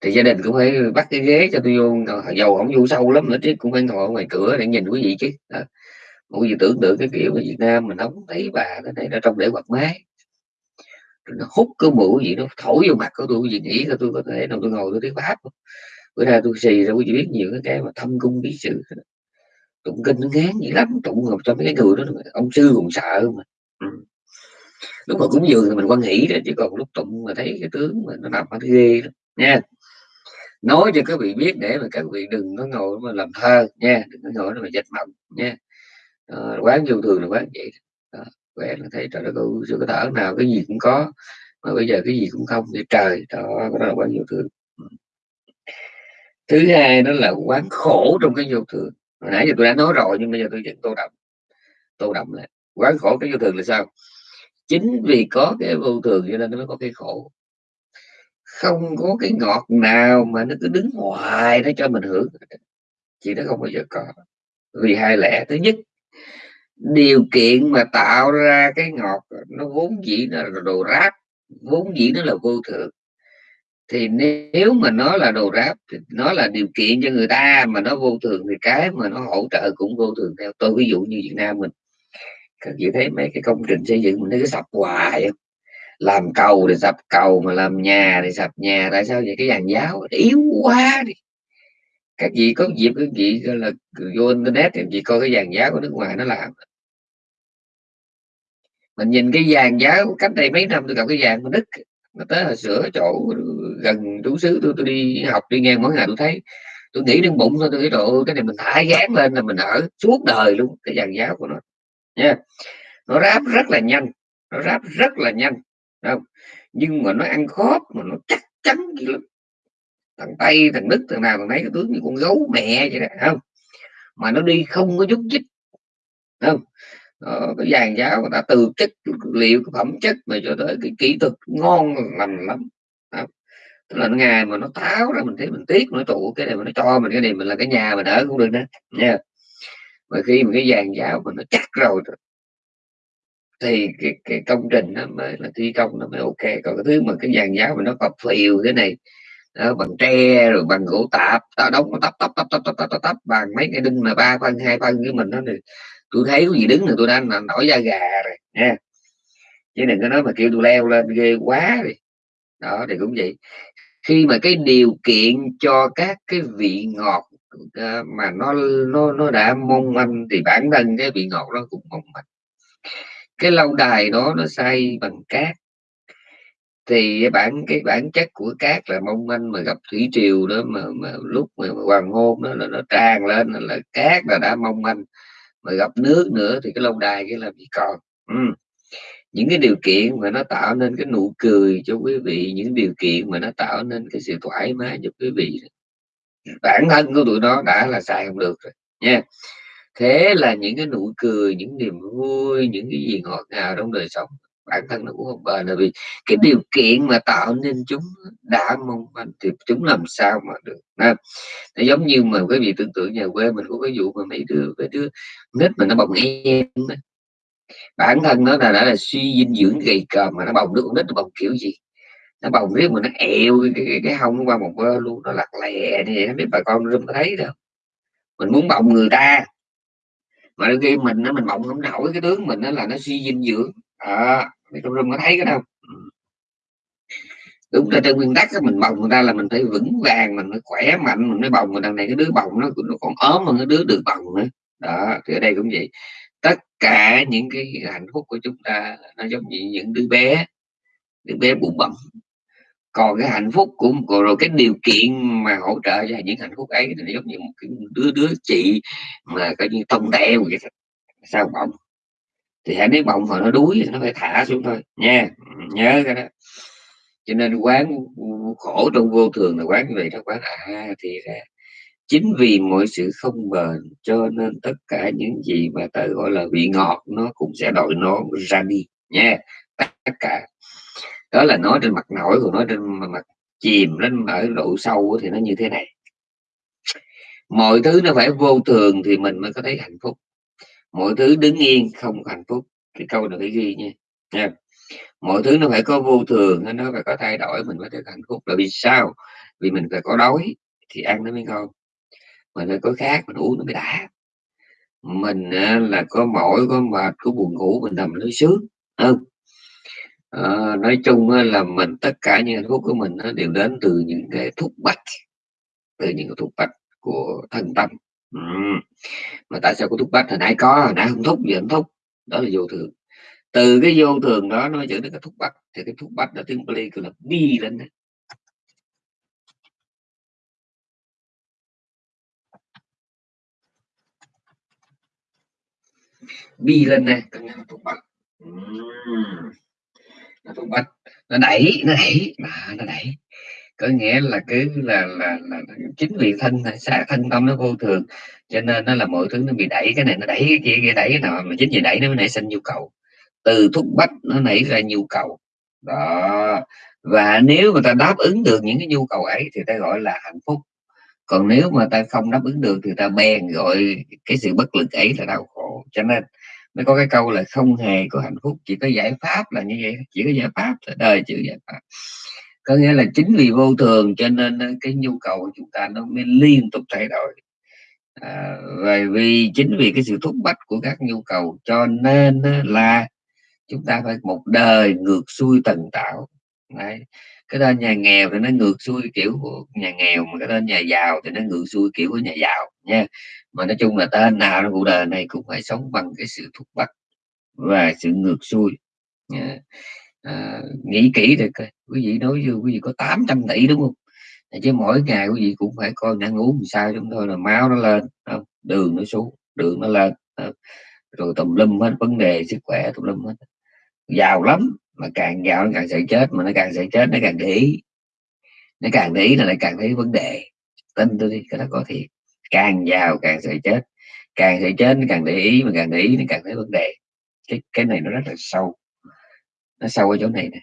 thì gia đình cũng phải bắt cái ghế cho tôi vô. Dầu không vô sâu lắm nữa chứ, cũng phải ngồi ngoài cửa để nhìn quý vị chứ. Đó. mọi gì tưởng tượng cái kiểu ở Việt Nam mình nóng thấy bà cái này, nó trong để quạt máy. Nó hút cái mũi gì nó thổi vô mặt của tôi gì nghĩ là tôi có thể nào tôi ngồi tôi tiếng pháp bữa nay tôi xì ra quý vị biết nhiều cái cái mà thâm cung bí sự tụng kinh nó ngán gì lắm, tụng ngọc cho mấy cái người đó, ông sư còn sợ mà. Ừ. lúc mà cúng dường thì mình quan hỷ đó, chứ còn lúc tụng mà thấy cái tướng mà nó nằm nó ghê đó. Nha nói cho các vị biết để mà các vị đừng có ngồi mà làm thơ nha đừng có ngồi mà dạch mộng nha. À, quán vô thường là quán vậy đó. quán là thấy trời đất ơi sự có thở nào cái gì cũng có mà bây giờ cái gì cũng không thì trời đó đó là quán vô thường. Thứ hai đó là quán khổ trong cái vô thường. Hồi nãy giờ tôi đã nói rồi nhưng bây giờ tôi vẫn tô đậm tô đậm lại. Quán khổ cái vô thường là sao? Chính vì có cái vô thường cho nên nó mới có cái khổ không có cái ngọt nào mà nó cứ đứng hoài nó cho mình hưởng. Chị nó không bao giờ có. Vì hai lẽ. Thứ nhất, điều kiện mà tạo ra cái ngọt, nó vốn dĩ là đồ ráp, vốn dĩ nó là vô thượng. Thì nếu mà nó là đồ ráp, thì nó là điều kiện cho người ta mà nó vô thường thì cái mà nó hỗ trợ cũng vô thường theo. Tôi ví dụ như Việt Nam mình. Các chị thấy mấy cái công trình xây dựng mình nó cứ sập hoài không làm cầu thì sập cầu mà làm nhà thì sập nhà. Tại sao vậy? Cái dàn giáo yếu quá đi. Các vị có dịp các vị là vô internet thì chị coi cái dàn giáo của nước ngoài nó làm. Mình nhìn cái dàn giáo cách đây mấy năm tôi gặp cái dàn của đức, nó tới hồi sửa chỗ gần trú xứ tôi tôi đi học, đi ngang mỗi ngày tôi thấy. Tôi nghĩ đến bụng thôi, tôi nghĩ độ cái này mình thả gán lên là mình ở suốt đời luôn. Cái dàn giáo của nó nha. Nó ráp rất là nhanh, nó ráp rất là nhanh không nhưng mà nó ăn khóp mà nó chắc chắn gì lắm. Thằng tây thằng đức thằng nào thằng nấy cái tướng như con gấu mẹ vậy đó không? Mà nó đi không có chút chích không? Đó, cái dàn giáo người ta từ chất liệu cái phẩm chất mà cho tới cái kỹ thuật ngon lành lắm đó. tức là ngày mà nó tháo ra mình thấy mình tiếc nó trụ cái này mà nó cho mình cái này mình là cái nhà mình ở cũng được đó nha. Mà khi mà cái dàn giáo mà nó chắc rồi thì cái, cái công trình nó mới là thi công nó mới ok. Còn cái thứ mà cái dàn giáo mà nó có phiều thế này đó, bằng tre rồi bằng gỗ tạp tao đóng nó tấp tấp tấp tấp tấp tấp tấp bằng mấy cái đinh mà ba phân hai phân với mình đó thì tôi thấy có gì đứng là tôi đang nổi da gà rồi nha chứ đừng có nói mà kêu tôi leo lên ghê quá đi. Đó thì cũng vậy. Khi mà cái điều kiện cho các cái vị ngọt ờ, mà nó nó nó đã mong manh thì bản thân cái vị ngọt nó cũng mong manh cái lâu đài đó nó xây bằng cát. Thì bản cái bản chất của cát là mong manh mà gặp thủy triều đó mà, mà lúc mà hoàng hôn đó là nó tràn lên là cát là đã mong manh mà gặp nước nữa thì cái lâu đài cái làm gì còn. Ừ. những cái điều kiện mà nó tạo nên cái nụ cười cho quý vị những điều kiện mà nó tạo nên cái sự thoải mái cho quý vị. Bản thân của tụi nó đã là xài không được rồi nha thế là những cái nụ cười những niềm vui những cái gì ngọt ngào trong đời sống bản thân nó cũng không bền. Là vì cái điều kiện mà tạo nên chúng đã mong manh thì chúng làm sao mà được à, nó giống như mà quý vị tưởng tượng nhà quê mình có cái vụ mà mấy đứa mấy đứa nít mà nó bồng em bản thân nó là đã là suy dinh dưỡng gầy còm mà nó bồng đứa con nít nó bồng kiểu gì? Nó bồng riết mà nó eo cái, cái, cái hông qua một bên luôn nó lặt lè như vậy không biết bà con có thấy đâu. Mình muốn bồng người ta mà đôi khi mình nó mình bồng không nổi cái tướng mình nó là nó suy dinh dưỡng. À, thì trong rung có thấy cái đâu ừ. đúng là trên nguyên tắc mình bồng người ta là mình phải vững vàng mình phải khỏe mạnh mình mới bồng mà đằng này cái đứa bồng nó, nó còn ốm hơn cái đứa được bồng nữa. Đó thì ở đây cũng vậy. Tất cả những cái hạnh phúc của chúng ta nó giống như những đứa bé đứa bé bụng bẩm còn cái hạnh phúc của rồi cái điều kiện mà hỗ trợ cho những hạnh phúc ấy, thì giống như một cái đứa đứa chị mà coi như tông teo vậy sao bọng thì hãy nếu bọng mà nó đuối thì nó phải thả xuống thôi, nha. Nhớ cái đó. Cho nên quán khổ trong vô thường là quán như vậy đó, quán à thì ra. Chính vì mọi sự không bền cho nên tất cả những gì mà ta gọi là vị ngọt nó cũng sẽ đổi nó ra đi, nha. Tất cả đó là nói trên mặt nổi còn nói trên mặt chìm lên ở độ sâu thì nó như thế này. Mọi thứ nó phải vô thường thì mình mới có thấy hạnh phúc. Mọi thứ đứng yên không hạnh phúc cái câu này phải ghi nha. Nha. Mọi thứ nó phải có vô thường, nó phải có thay đổi, mình mới được hạnh phúc. Là vì sao? Vì mình phải có đói thì ăn nó mới ngon. Mình phải có khác mình uống nó mới đã. Mình là có mỏi, có mệt, có buồn ngủ, mình nằm nó sướng không? À, nói chung là mình tất cả những hạnh phúc của mình nó đều đến từ những cái thúc bách từ những cái thúc bách của thân tâm. Ừ. mà tại sao có thúc bách? Hồi nãy có hồi nãy không thúc gì không thúc. Đó là vô thường. Từ cái vô thường đó nó dẫn đến cái thúc bách. Thì cái thúc bách đó tiếng Bali gọi là bi lên đấy. bi lên này cái thúc bách nó đẩy nó đẩy mà nó đẩy có nghĩa là cứ là, là, là, chính vì thân xa thân tâm nó vô thường cho nên nó là mọi thứ nó bị đẩy cái này nó đẩy cái kia cái đẩy cái nào mà chính vì đẩy nó mới nảy sinh nhu cầu. Từ thúc bách nó nảy ra nhu cầu. Đó. Và nếu mà ta đáp ứng được những cái nhu cầu ấy thì ta gọi là hạnh phúc. Còn nếu mà ta không đáp ứng được thì ta bèn gọi cái sự bất lực ấy là đau khổ. Cho nên nó có cái câu là không hề có hạnh phúc chỉ có giải pháp là như vậy. Chỉ có giải pháp đời chữ giải pháp. Có nghĩa là chính vì vô thường cho nên ờ, cái nhu cầu của chúng ta nó mới liên tục thay đổi. À, vì chính vì cái sự thúc bách của các nhu cầu cho nên ờ, là chúng ta phải một đời ngược xuôi tần tạo Đấy. cái tên nhà nghèo thì nó ngược xuôi kiểu của nhà nghèo mà cái tên nhà giàu thì nó ngược xuôi kiểu của nhà giàu nha mà nói chung là ta nào trong cuộc đời này cũng phải sống bằng cái sự thúc bắt và sự ngược xuôi. Dạ. À, nghĩ kỹ được quý vị nói như quý vị có 800 tỷ đúng không? Dạ, chứ mỗi ngày quý vị cũng phải coi ăn uống sao chúng tôi là máu nó lên không? đường nó xuống đường nó lên không? rồi tùm lum hết vấn đề sức khỏe tùm lum hết. Giàu lắm mà càng giàu nó càng sợ chết mà nó càng sợ chết nó càng để ý. Nó càng để ý là lại càng thấy vấn đề. Tin tôi đi cái đó có thiệt càng giàu càng sợ chết. Càng sợ chết càng để ý, mà càng để ý thì càng thấy vấn đề. Cái cái này nó rất là sâu. Nó sâu ở chỗ này nè.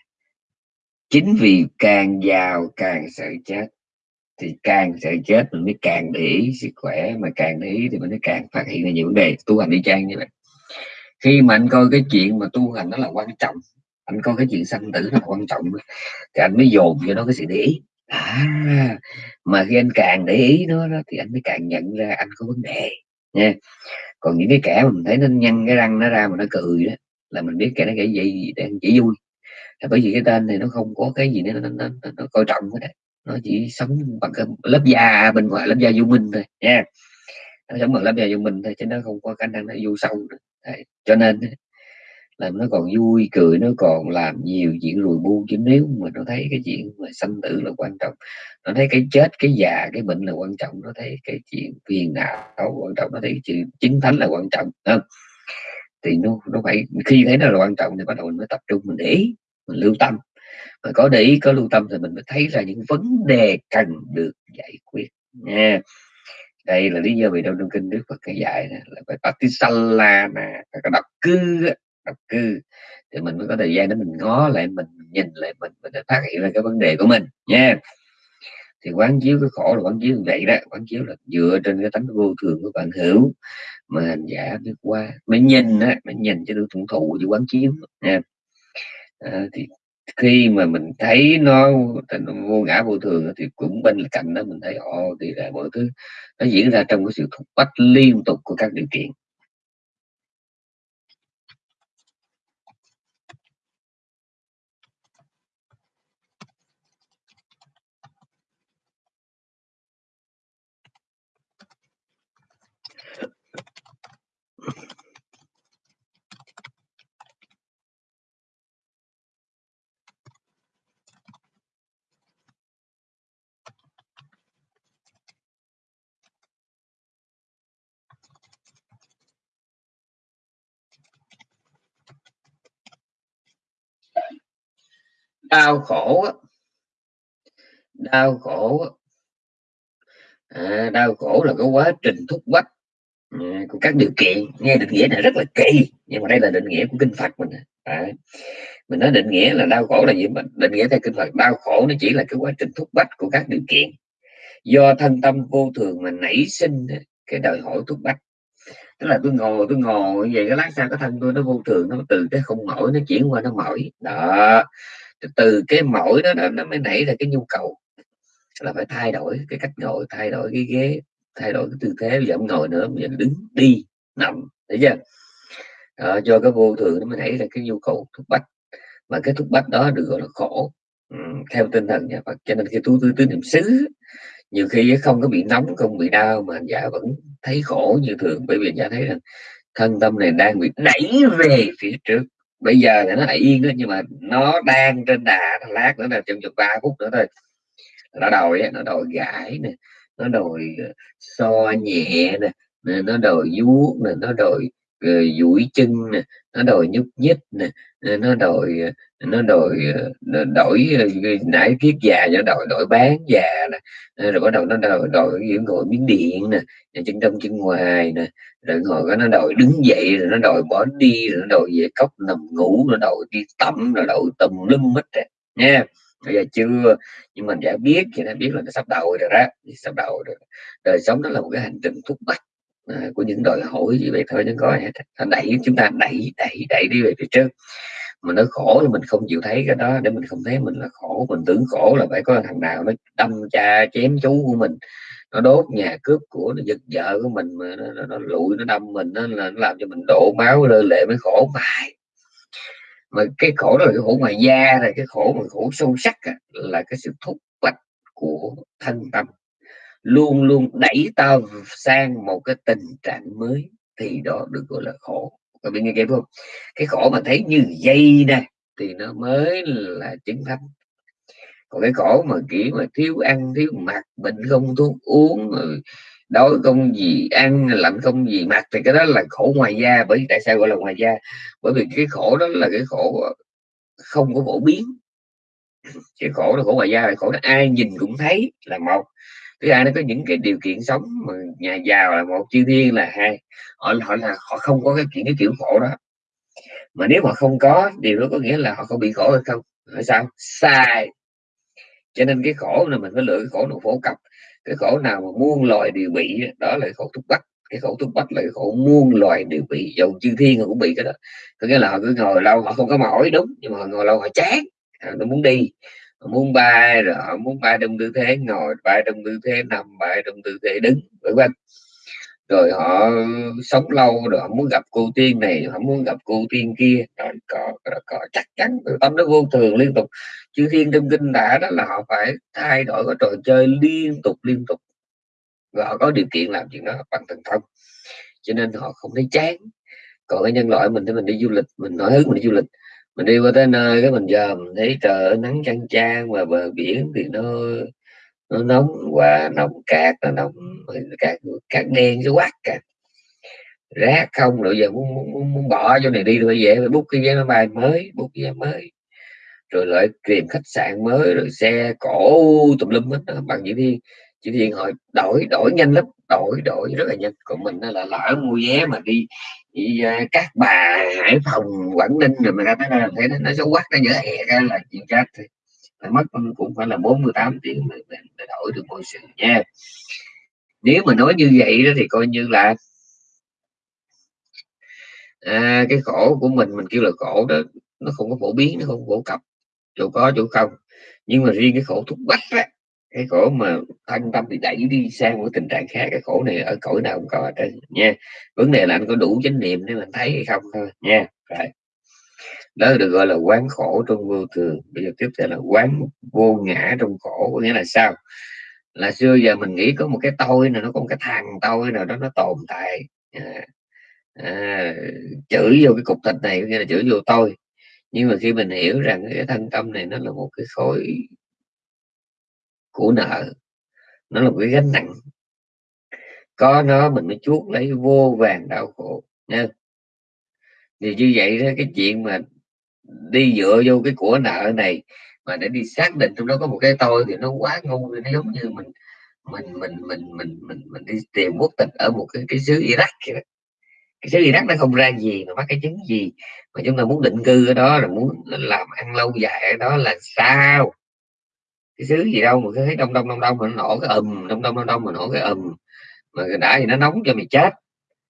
Chính vì càng giàu càng sợ chết, thì càng sợ chết mình mới càng để ý sức khỏe, mà càng để ý thì mình mới càng phát hiện ra nhiều vấn đề. Tu hành đi trang như vậy. Khi mà anh coi cái chuyện mà tu hành nó là quan trọng, anh coi cái chuyện sanh tử nó là quan trọng thì anh mới dồn cho nó cái sự để ý à mà khi anh càng để ý nó đó, thì anh mới càng nhận ra anh có vấn đề nha còn những cái kẻ mà mình thấy nó nhăn cái răng nó ra mà nó cười đó là mình biết kẻ nó cái gì đang chỉ vui là bởi vì cái tên này nó không có cái gì nó nó, nó, nó, nó coi trọng hết nó chỉ sống bằng cái lớp da bên ngoài lớp da vô minh thôi nha nó sống bằng lớp da vô minh thôi chứ nó không có khả năng nó vô sâu nữa. Đấy. cho nên làm nó còn vui, cười, nó còn làm nhiều chuyện lùi bu. Chứ nếu mà nó thấy cái chuyện mà sanh tử là quan trọng, nó thấy cái chết, cái già, cái bệnh là quan trọng, nó thấy cái chuyện phiền não quan trọng, nó thấy chuyện chính thánh là quan trọng không? Thì nó nó phải, khi thấy nó là quan trọng thì bắt đầu mình mới tập trung, mình để ý, mình lưu tâm. Mà có để ý, có lưu tâm thì mình mới thấy ra những vấn đề cần được giải quyết nha. Đây là lý do vì đâu trong kinh đức phật cái dạy là phải patisala nè phải có đọc cư đọc cư thì mình mới có thời gian để mình ngó lại mình nhìn lại mình mình để phát hiện ra cái vấn đề của mình nha. Thì quán chiếu cái khổ là quán chiếu vậy đó quán chiếu là dựa trên cái tánh vô thường của bạn hữu mà hành giả biết qua mới nhìn á mới nhìn cho được thuận thụ chứ quán chiếu nha. À, thì khi mà mình thấy nó, nó vô ngã vô thường thì cũng bên cạnh đó mình thấy ồ thì là mọi thứ nó diễn ra trong cái sự thúc bách liên tục của các điều kiện. Đau khổ đau khổ à, đau khổ là cái quá trình thúc bách Dạ, của các điều kiện. Nghe định nghĩa này rất là kỳ nhưng mà đây là định nghĩa của kinh Phật mình à, mình nói định nghĩa là đau khổ là gì mình định nghĩa theo kinh Phật đau khổ nó chỉ là cái quá trình thúc bách của các điều kiện. Do thân tâm vô thường mà nảy sinh cái đòi hỏi thúc bách. Tức là tôi ngồi tôi ngồi vậy cái lát sau cái thân tôi nó vô thường nó từ cái không mỏi nó chuyển qua nó mỏi. Đó. Từ cái mỏi đó, đó nó mới nảy ra cái nhu cầu. Là phải thay đổi cái cách ngồi thay đổi cái ghế thay đổi cái tư thế bây giờ không ngồi nữa bây giờ đứng đi nằm thấy chưa? À, do cái vô thường nó mới nảy ra cái nhu cầu thúc bách mà cái thúc bách đó được gọi là khổ ừ, theo tinh thần nhà Phật. Cho nên khi tu tư tứ niệm xứ nhiều khi không có bị nóng không bị đau mà hành giả vẫn thấy khổ như thường. Bởi vì giả thấy rằng thân tâm này đang bị đẩy về phía trước. Bây giờ thì nó lại yên đó nhưng mà nó đang trên đà lát nữa là trong vòng ba phút nữa thôi. Nó đòi nó đòi gãi nè nó đòi ờ, so nhẹ nè nó đòi vuốt nè, nó đòi ờ, duỗi chân nè, nó đòi nhúc nhích nè ờ, nó đòi nó đòi nó đổi nãy kiết già nó đòi, đổi bán già nè rồi bắt đầu nó đòi đòi ngồi miếng điện nè chân trong chân ngoài nè, rồi ngồi nó đòi đứng dậy rồi nó đòi bỏ đi, rồi nó đòi về cốc nằm ngủ, nó đòi đi tắm, rồi đòi tùm lum hết rồi nha bây giờ chưa nhưng mình đã biết thì đã biết là nó sắp đầu rồi đó. Sắp đầu rồi đời sống đó là một cái hành trình thúc bách à, của những đòi hỏi như vậy thôi chứ có. Nó đẩy chúng ta đẩy đẩy đẩy đi về phía trước. Mà nó khổ thì mình không chịu thấy cái đó. Để mình không thấy mình là khổ mình tưởng khổ là phải có thằng nào nó đâm cha chém chú của mình. Nó đốt nhà cướp của nó giật vợ của mình mà nó, nó, nó lụi nó đâm mình nó, nó làm cho mình đổ máu lơ lệ mới khổ. Mãi mà cái khổ đó là cái khổ ngoài da là cái khổ mà khổ sâu sắc à, là cái sự thúc bách của thân tâm. Luôn luôn đẩy ta sang một cái tình trạng mới thì đó được gọi là khổ. Các bạn nghe kịp không? Cái khổ mà thấy như dây nè thì nó mới là chứng thánh. Còn cái khổ mà kiểu mà thiếu ăn thiếu mặc bệnh không thuốc uống rồi đói không gì, ăn lạnh không gì, mặc thì cái đó là khổ ngoài da. Bởi vì tại sao gọi là ngoài da? Bởi vì cái khổ đó là cái khổ không có phổ biến. Cái khổ là khổ ngoài da là khổ đó. Ai nhìn cũng thấy là một. Thứ hai, nó có những cái điều kiện sống mà nhà giàu là một, chư thiên là hai. Họ họ là, họ không có cái chuyện cái kiểu khổ đó. Mà nếu mà không có, điều đó có nghĩa là họ không bị khổ hay không? Tại sao? Sai. Cho nên cái khổ là mình phải lựa cái khổ nào phổ cập cái khổ nào mà muôn loài đều bị đó là khổ thúc bách. Cái khổ thúc bách là cái khổ muôn loài đều bị, dầu chư thiên cũng bị cái đó. Có nghĩa là họ cứ ngồi lâu họ không có mỏi, đúng, nhưng mà họ ngồi lâu họ chán. À, nó muốn đi, họ muốn bay rồi họ muốn bay trong tư thế, ngồi bay trong tư thế, nằm bay trong tư thế, đứng, vân vân rồi họ sống lâu rồi họ muốn gặp cô tiên này họ muốn gặp cô tiên kia. Rồi có, có chắc chắn tâm nó vô thường liên tục. Chư thiên trong kinh đã đó là họ phải thay đổi cái trò chơi liên tục liên tục. Và họ có điều kiện làm chuyện đó bằng thần thông. Cho nên họ không thấy chán. Còn cái nhân loại mình thì mình đi du lịch mình nói hứng mình đi du lịch. Mình đi qua tới nơi cái mình giờ mình thấy trời nắng chang chang và bờ biển thì nó nó nóng quá nóng cát nó nóng cát cát đen cái quát cả rác không rồi giờ muốn, muốn, muốn bỏ chỗ này đi rồi về phải bút cái vé máy bay mới bút vé mới. Rồi lại tìm khách sạn mới rồi xe cổ tùm lum hết. Bằng chỉ đi chỉ điện hỏi đổi đổi nhanh lắm đổi đổi rất là nhanh. Còn mình là lỡ mua vé mà đi, đi à, uh, các bà hải phòng quảng ninh rồi mà ra tới đây là thấy nó, nó xấu quắc nó dở hè ra là chuyện khác thôi phải mất cũng phải là 48 tiếng để, để, để đổi được mọi sự nha. Nếu mà nói như vậy đó thì coi như là à, cái khổ của mình mình kêu là khổ đó nó không có phổ biến nó không phổ cập chỗ có chỗ không. Nhưng mà riêng cái khổ thúc bách á cái khổ mà thân tâm thì đẩy đi sang một tình trạng khác cái khổ này ở cõi nào cũng có ở trên nha. Vấn đề là anh có đủ chánh niệm để mình thấy hay không thôi nha. Rồi đó được gọi là quán khổ trong vô thường. Bây giờ tiếp theo là quán vô ngã trong khổ có nghĩa là sao? Là xưa giờ mình nghĩ có một cái tôi nào nó có một cái thằng tôi nào đó nó tồn tại. À, à, chửi vô cái cục thịt này có nghĩa là chửi vô tôi. Nhưng mà khi mình hiểu rằng cái thân tâm này nó là một cái khối của nợ nó là một cái gánh nặng có nó mình mới chuốt lấy vô vàng đau khổ nha. Thì như vậy đó cái chuyện mà đi dựa vô cái của nợ này mà để đi xác định trong đó có một cái tôi thì nó quá ngu, nó giống như mình mình mình mình mình mình mình đi tìm quốc tịch ở một cái cái xứ Iraq vậy đó. cái xứ Iraq nó không ra gì mà bắt cái chứng gì. Mà chúng ta muốn định cư ở đó là muốn làm ăn lâu dài ở đó là sao? Cái xứ gì đâu mà thấy đông đông đông đông mà nó nổ cái ầm đông đông đông đông mà nổ cái ầm mà đã thì nó nóng cho mày chết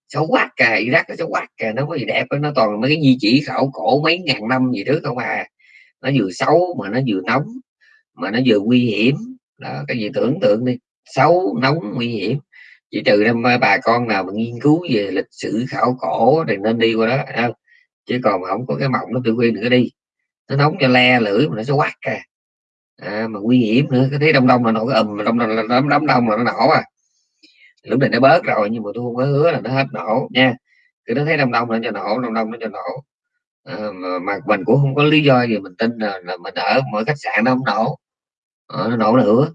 xấu quát cả Iraq nó xấu quát cả nó có gì đẹp nó toàn mấy cái di chỉ khảo cổ mấy ngàn năm gì trước không à. Nó vừa xấu mà nó vừa nóng mà nó vừa nguy hiểm. Đó, cái gì tưởng tượng đi xấu nóng nguy hiểm. Chỉ trừ năm bà con nào mà nghiên cứu về lịch sử khảo cổ thì nên đi qua đó không? chứ còn mà không có cái mộng nó tự quên nữa đi. Nó nóng cho le lưỡi mà nó sẽ quát cả à, mà nguy hiểm nữa cái thấy đông đông là nó cái ầm đông đông đông đông là nó nổ à lúc này nó bớt rồi nhưng mà tôi không có hứa là nó hết nổ nha. Cứ nó thấy đông đông nó cho nổ đông đông nó cho nổ. À, mà, mà mình cũng không có lý do gì mình tin là, là mình ở mỗi khách sạn nó không nổ. À, nó nổ nữa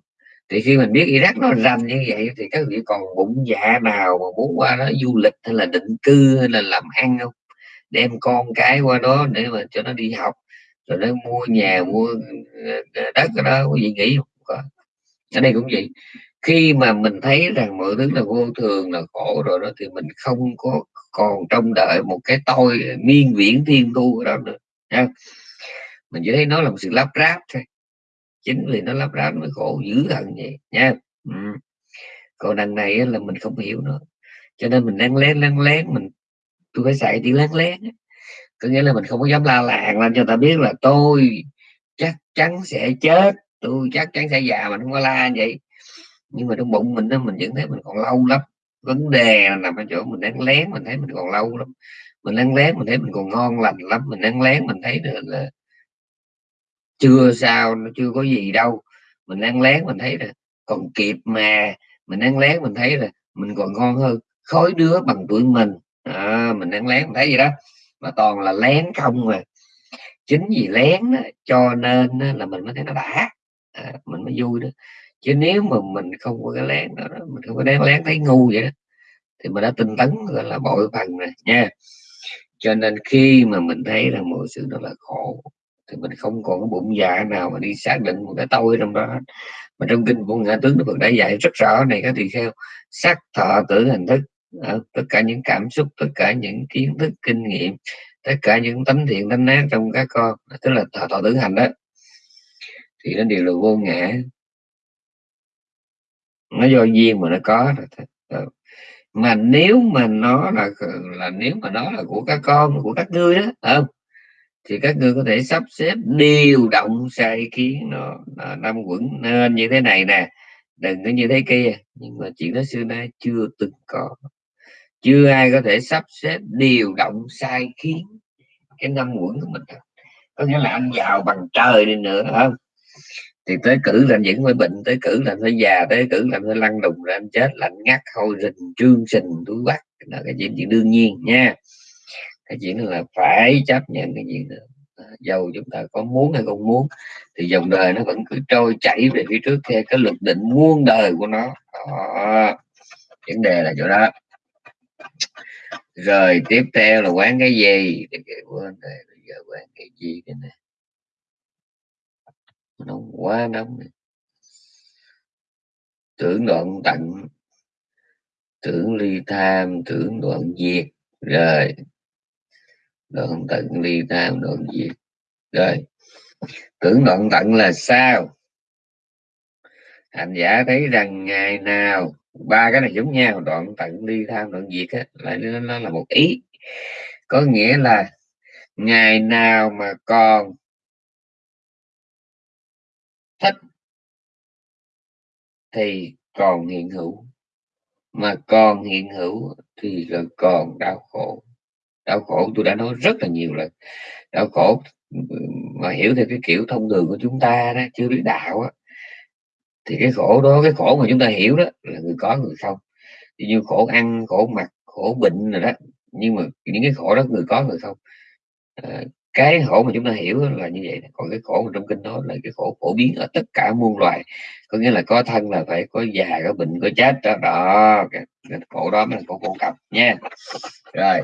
thì khi mình biết Iraq nó rành như vậy thì các vị còn bụng dạ nào mà muốn qua đó du lịch hay là định cư hay là làm ăn không? Đem con cái qua đó để mà cho nó đi học rồi nó mua nhà mua ờ, đất ở đó có gì nghĩ không? Ở đây cũng vậy khi mà mình thấy rằng mọi thứ là vô thường, là khổ rồi đó, thì mình không có còn trông đợi một cái tôi miên viễn thiên thu ở đó nữa nha mình chỉ thấy nó là một sự lắp ráp thôi. Chính vì nó lắp ráp mới khổ dữ hận vậy nha ừ. còn đằng này là mình không hiểu nữa. Cho nên mình đang lén lén lén, mình tôi phải xài chữ lén lén có nghĩa là mình không có dám la làng lên cho ta biết là tôi chắc chắn sẽ chết, tôi chắc chắn sẽ già mình không có la vậy nhưng mà trong bụng mình đó mình vẫn thấy mình còn lâu lắm. Vấn đề là nằm ở chỗ mình đang lén mình thấy mình còn lâu lắm. Mình đang lén mình thấy mình còn ngon lành lắm. Mình đang lén mình thấy được là chưa sao nó chưa có gì đâu. Mình đang lén mình thấy là còn kịp mà. Mình đang lén mình thấy là mình còn ngon hơn khói đứa bằng tuổi mình. À, mình đang lén mình thấy gì đó. Mà toàn là lén không mà chính vì lén đó, cho nên là mình mới thấy nó đã. À, mình mới vui đó chứ nếu mà mình không có cái lén đó, mình không có đáng lén thấy ngu vậy đó thì mình đã tinh tấn gọi là bội phần rồi nha. Cho nên khi mà mình thấy rằng mọi sự đó là khổ thì mình không còn cái bụng dạ nào mà đi xác định một cái tôi trong đó mà trong kinh của ngã tướng đức Phật đã dạy rất rõ này các tỳ kheo sắc thọ tử hình thức tất cả những cảm xúc tất cả những kiến thức kinh nghiệm tất cả những tánh thiện tánh ác trong các con tức là thọ thọ tử hành đó. Thì nó đều là vô ngã nó do duyên mà nó có ừ. mà nếu mà nó là ừ, là nếu mà nó là của các con của các ngươi đó không? Thì các ngươi có thể sắp xếp điều động sai kiến nó, nó năm quẩn nên như thế này nè. Đừng có như thế kia nhưng mà chuyện đó xưa nay chưa từng có. Chưa ai có thể sắp xếp điều động sai khiến cái năm quẩn của mình có nghĩa là anh giàu bằng trời đi nữa không? Thì tới cử làm những cái bệnh, tới cử làm phải già, tới cử làm phải lăn đùng làm chết, lạnh ngắt, hôi rình, trương sình, túi bắt là cái chuyện chuyện đương nhiên nha. Cái chuyện là phải chấp nhận cái chuyện đó à, dầu chúng ta có muốn hay không muốn, thì dòng đời nó vẫn cứ trôi chảy về phía trước theo cái luật định muôn đời của nó. Đó. vấn đề là chỗ đó. Rồi tiếp theo là quán cái gì? Quên rồi, bây giờ quán cái gì cái này nóng quá nóng này. tưởng đoạn tận tưởng ly tham tưởng đoạn diệt. Rồi. Đoạn tận ly tham đoạn diệt. Rồi. Tưởng đoạn tận là sao? Hành giả thấy rằng ngày nào ba cái này giống nhau đoạn tận ly tham đoạn diệt á lại nó, nó là một ý. Có nghĩa là ngày nào mà còn thích thì còn hiện hữu. Mà còn hiện hữu thì là còn đau khổ. Đau khổ tôi đã nói rất là nhiều lần. Đau khổ mà hiểu theo cái kiểu thông thường của chúng ta đó chưa biết đạo á. Thì cái khổ đó cái khổ mà chúng ta hiểu đó là người có người không. Như khổ ăn khổ mặc khổ bệnh rồi đó nhưng mà những cái khổ đó người có người không. À, cái khổ mà chúng ta hiểu là như vậy còn cái khổ mà trong kinh nói là cái khổ phổ biến ở tất cả muôn loài. Có nghĩa là có thân là phải có già có bệnh có chết đó, đó. Cái, cái khổ đó mới là khổ phổ cập nha. Rồi.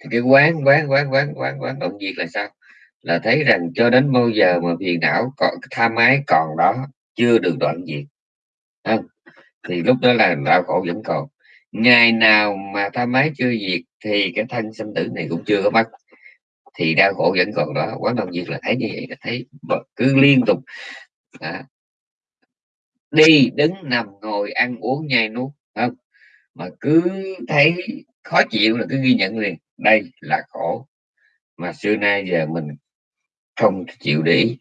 Thì cái quán quán quán quán quán quán động diệt là sao? Là thấy rằng cho đến bao giờ mà phiền não còn tham ái còn đó chưa được đoạn diệt. Không? thì lúc đó là đau khổ vẫn còn ngày nào mà tham ái chưa diệt thì cái thân sinh tử này cũng chưa có mất thì đau khổ vẫn còn đó quán đồng diệt là thấy như vậy là thấy cứ liên tục. À, đi đứng nằm ngồi ăn uống nhai nuốt không? Mà cứ thấy khó chịu là cứ ghi nhận liền đây là khổ. Mà xưa nay giờ mình không chịu để ý.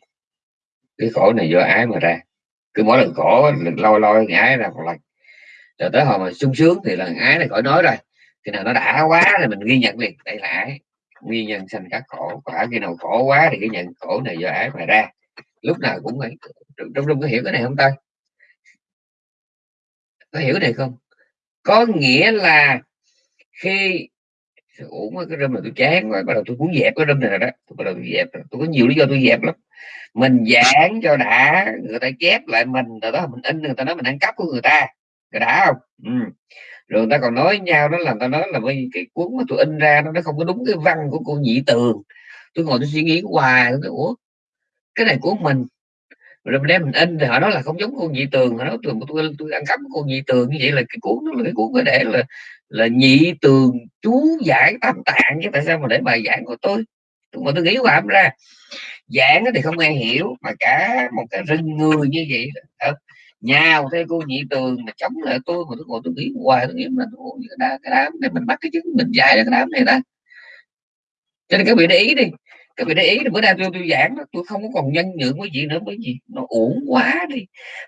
Cái khổ này do ái mà ra. Cứ mỗi lần khổ lôi lôi ngái ra một lần rồi tới hồi mà sung sướng thì là ái này khỏi nói rồi. Khi nào nó đã quá thì mình ghi nhận liền, đây là ái. Nguyên nhân sanh các khổ, quả khi nào khổ quá thì ghi nhận khổ này do ái mà ra. Lúc nào cũng phải, trong trong có hiểu cái này không ta? Có hiểu này không? Có nghĩa là khi uổng cái râm này tôi chán rồi bắt đầu tôi muốn dẹp cái râm này rồi đó. Tôi bắt đầu tôi dẹp, tôi có nhiều lý do tôi dẹp lắm. Mình giảng cho đã, người ta chép lại mình, rồi đó mình in, người ta nói mình ăn cắp của người ta đã không? Ừ. rồi ta còn nói nhau đó là ta nói là với cái cuốn mà tôi in ra nó không có đúng cái văn của cô nhị tường. Tôi ngồi tôi suy nghĩ hoài tôi ủa cái này của mình. Rồi mình đem mình in thì họ nói là không giống cô nhị tường họ nói tôi tôi, tôi ăn cắp cô nhị tường như vậy là cái cuốn đó là cái cuốn có để là là nhị tường chú giải tam tạng chứ tại sao mà để bài giảng của tôi? Tôi mà tôi nghĩ hoài ra. Giảng thì không ai hiểu mà cả một cái rừng người như vậy đó nhào theo cô nhị tường mà chống lại tôi mà tôi ngồi tôi nghĩ hoài tôi nghĩ là cái đám, cái đám này mình bắt cái chứng mình dạy cái đám này ta. Cho nên các vị để ý đi các vị để ý bữa nay tôi tôi giảng tôi không có còn nhân nhượng với gì nữa bởi vì nó uổng quá đi.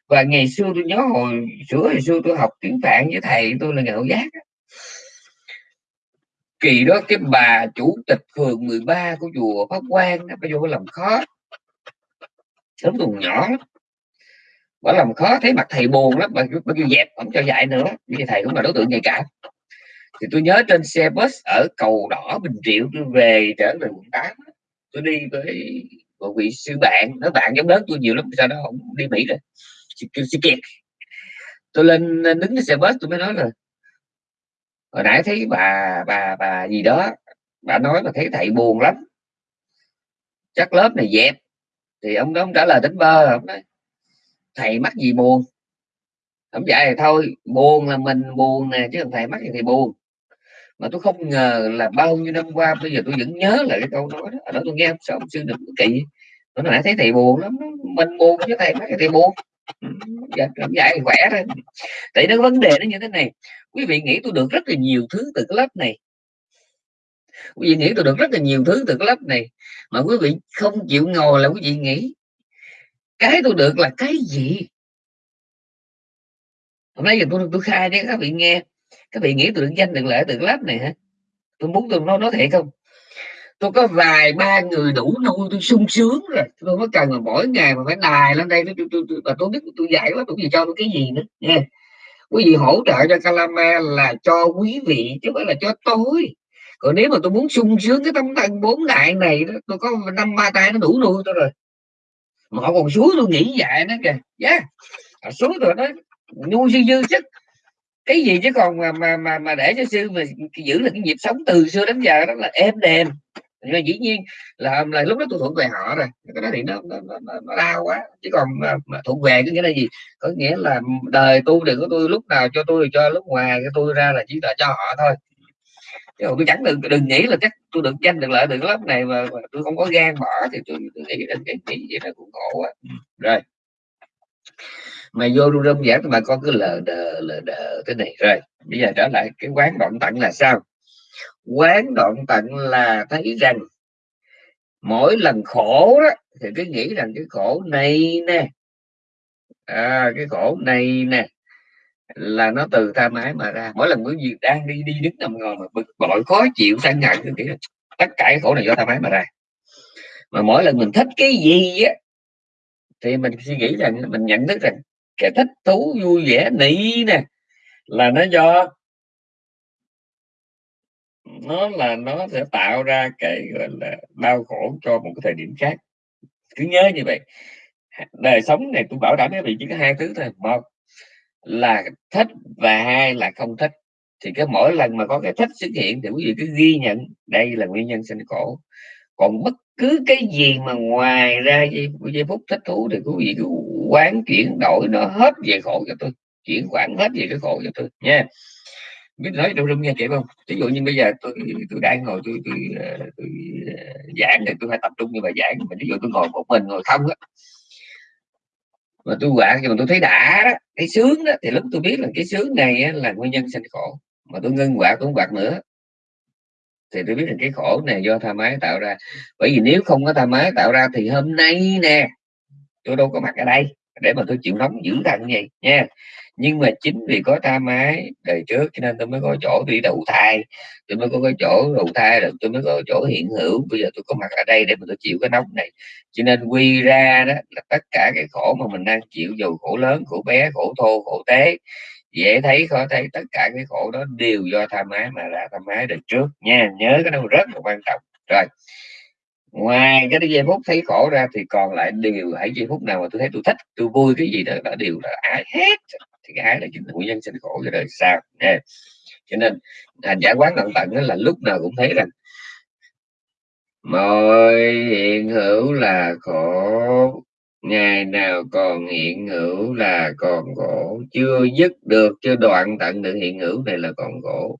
Và ngày xưa tôi nhớ hồi sửa hồi xưa tôi học tiếng phạn với thầy tôi là ngạo giác kỳ đó cái bà chủ tịch phường 13 của chùa pháp quan bà vô làm khó sớm còn nhỏ bà làm khó thấy mặt thầy buồn lắm, mà bà kêu dẹp không cho dạy nữa, vì thầy cũng là đối tượng nhạy cảm thì tôi nhớ trên xe bus ở cầu đỏ bình triệu, tôi về trở về quận 8 tôi đi với một vị sư bạn nó bạn giống lớn tôi nhiều lắm, sao đó không đi mỹ rồi sư kiệt. Tôi lên đứng trên xe bus, tôi mới nói là, hồi nãy thấy bà bà bà gì đó, bà nói mà thấy thầy buồn lắm. Chắc lớp này dẹp. Thì ông đó ông trả lời tính bơ, ông nói thầy mắc gì buồn? Không dạy thì thôi buồn là mình buồn nè chứ thầy mắc gì thì buồn. Mà tôi không ngờ là bao nhiêu năm qua bây giờ tôi vẫn nhớ lại cái câu nói đó. Ở đó tôi nghe sao ông sư đừng có kỵ. Tôi nãy thấy thầy buồn lắm mình buồn chứ thầy mấy thầy buồn. Dạ, dạy khỏe thôi. Tại nó vấn đề nó như thế này. Quý vị nghĩ tôi được rất là nhiều thứ từ cái lớp này. Quý vị nghĩ tôi được rất là nhiều thứ từ cái lớp này. Mà quý vị không chịu ngồi là quý vị nghĩ cái tôi được là cái gì? Hôm nay giờ tôi tôi khai cho các vị nghe. Các vị nghĩ tôi được danh được lợi được lớp này hả? Tôi muốn tôi nói nói thiệt không? Tôi có vài ba người đủ nuôi tôi sung sướng rồi. Tôi mới cần mà mỗi ngày mà phải đài lên đây tôi tôi tôi, tôi, tôi biết tôi dạy quá tôi gì cho tôi cái gì nữa nha quý vị hỗ trợ cho Calama là cho quý vị chứ không phải là cho tôi. Còn nếu mà tôi muốn sung sướng cái tâm thần bốn đại này đó, tôi có năm ba tay nó đủ nuôi tôi rồi mà họ còn xuống tôi nghĩ vậy nó kìa. Dạ. Yeah. xuống rồi nó nuôi dư dư sức cái gì chứ còn mà mà mà, mà để cho sư mà giữ được cái nhịp sống từ xưa đến giờ đó là êm đềm. Nhưng dĩ nhiên là, là lúc đó tôi thuận về họ rồi. Cái đó thì nó nó, nó, nó đau quá. Chứ còn mà, mà về có nghĩa là gì? Có nghĩa là đời tu đừng có tôi lúc nào cho tôi cho lúc ngoài cái tôi ra là chỉ là cho họ thôi chứ tôi chẳng đừng đừng nghĩ là chắc tôi được tranh được lợi được lớp này mà, mà tôi không có gan bỏ thì tôi, tôi nghĩ đến cái nghĩ vậy nó cũng khổ quá. Ừ. Rồi. Mà vô ru râm giảng mà con cứ lờ đờ lờ đờ thế này. Rồi bây giờ trở lại cái quán đoạn tận là sao? Quán đoạn tận là thấy rằng mỗi lần khổ đó thì cứ nghĩ rằng cái khổ này nè. À, cái khổ này nè là nó từ tha ái mà ra. Mỗi lần quý vị đang đi đi đứng nằm ngồi mà bực bội, khó chịu căng ngặt cứ nghĩ là tất cả cái khổ này do tha ái mà ra. Mà mỗi lần mình thích cái gì á, thì mình suy nghĩ rằng, mình nhận thức rằng cái thích thú vui vẻ nị nè, là nó do nó là nó sẽ tạo ra cái, gọi là, đau khổ cho một cái thời điểm khác. Cứ nhớ như vậy. Đời sống này tôi bảo đảm với vị chỉ có hai thứ thôi. Một là thích và hai là không thích. Thì cái mỗi lần mà có cái thích xuất hiện thì quý vị cứ ghi nhận đây là nguyên nhân sinh khổ còn bất cứ cái gì mà ngoài ra giây, giây phút thích thú thì quý vị cứ quán chuyển đổi nó hết về khổ cho tôi chuyển khoản hết về cái khổ cho tôi nha. Biết nói trong rung nghe kịp không? Ví dụ như bây giờ tôi tôi đang ngồi tôi tôi, ờ, tôi, tôi giảng thì tôi phải tập trung như bài giảng mà ví dụ tôi ngồi một mình ngồi không á mà tôi quạt nhưng mà tôi thấy đã đó cái sướng đó thì lúc tôi biết là cái sướng này á, là nguyên nhân sinh khổ. Mà tôi ngưng quạt tôi không quạt nữa. Thì tôi biết là cái khổ này do tha mái tạo ra. Bởi vì nếu không có tha mái tạo ra thì hôm nay nè tôi đâu có mặt ở đây để mà tôi chịu nóng dữ thằng vậy nha nhưng mà chính vì có tha mái đời trước, cho nên tôi mới có chỗ đi đầu thai. Tôi mới có cái chỗ đầu thai, rồi tôi mới có chỗ hiện hữu. Bây giờ tôi có mặt ở đây để mà tôi chịu cái nóng này. Cho nên quy ra đó là tất cả cái khổ mà mình đang chịu, dù khổ lớn, khổ bé, khổ thô, khổ tế, dễ thấy, khó thấy, tất cả cái khổ đó đều do tha mái mà ra tha mái đời trước nha. Nhớ cái đâu rất là quan trọng. Rồi, ngoài cái giây phút thấy khổ ra thì còn lại đều hãy giây phút nào mà tôi thấy tôi thích, tôi vui cái gì đó là đều là ái hết thì cái ái là chính là nguyên nhân sinh khổ cho đời sau. Nha. Cho nên hành giả quán tận tận là lúc nào cũng thấy rằng mọi hiện hữu là khổ, ngày nào còn hiện hữu là còn khổ. Chưa dứt được, chưa đoạn tận được hiện hữu này là còn khổ.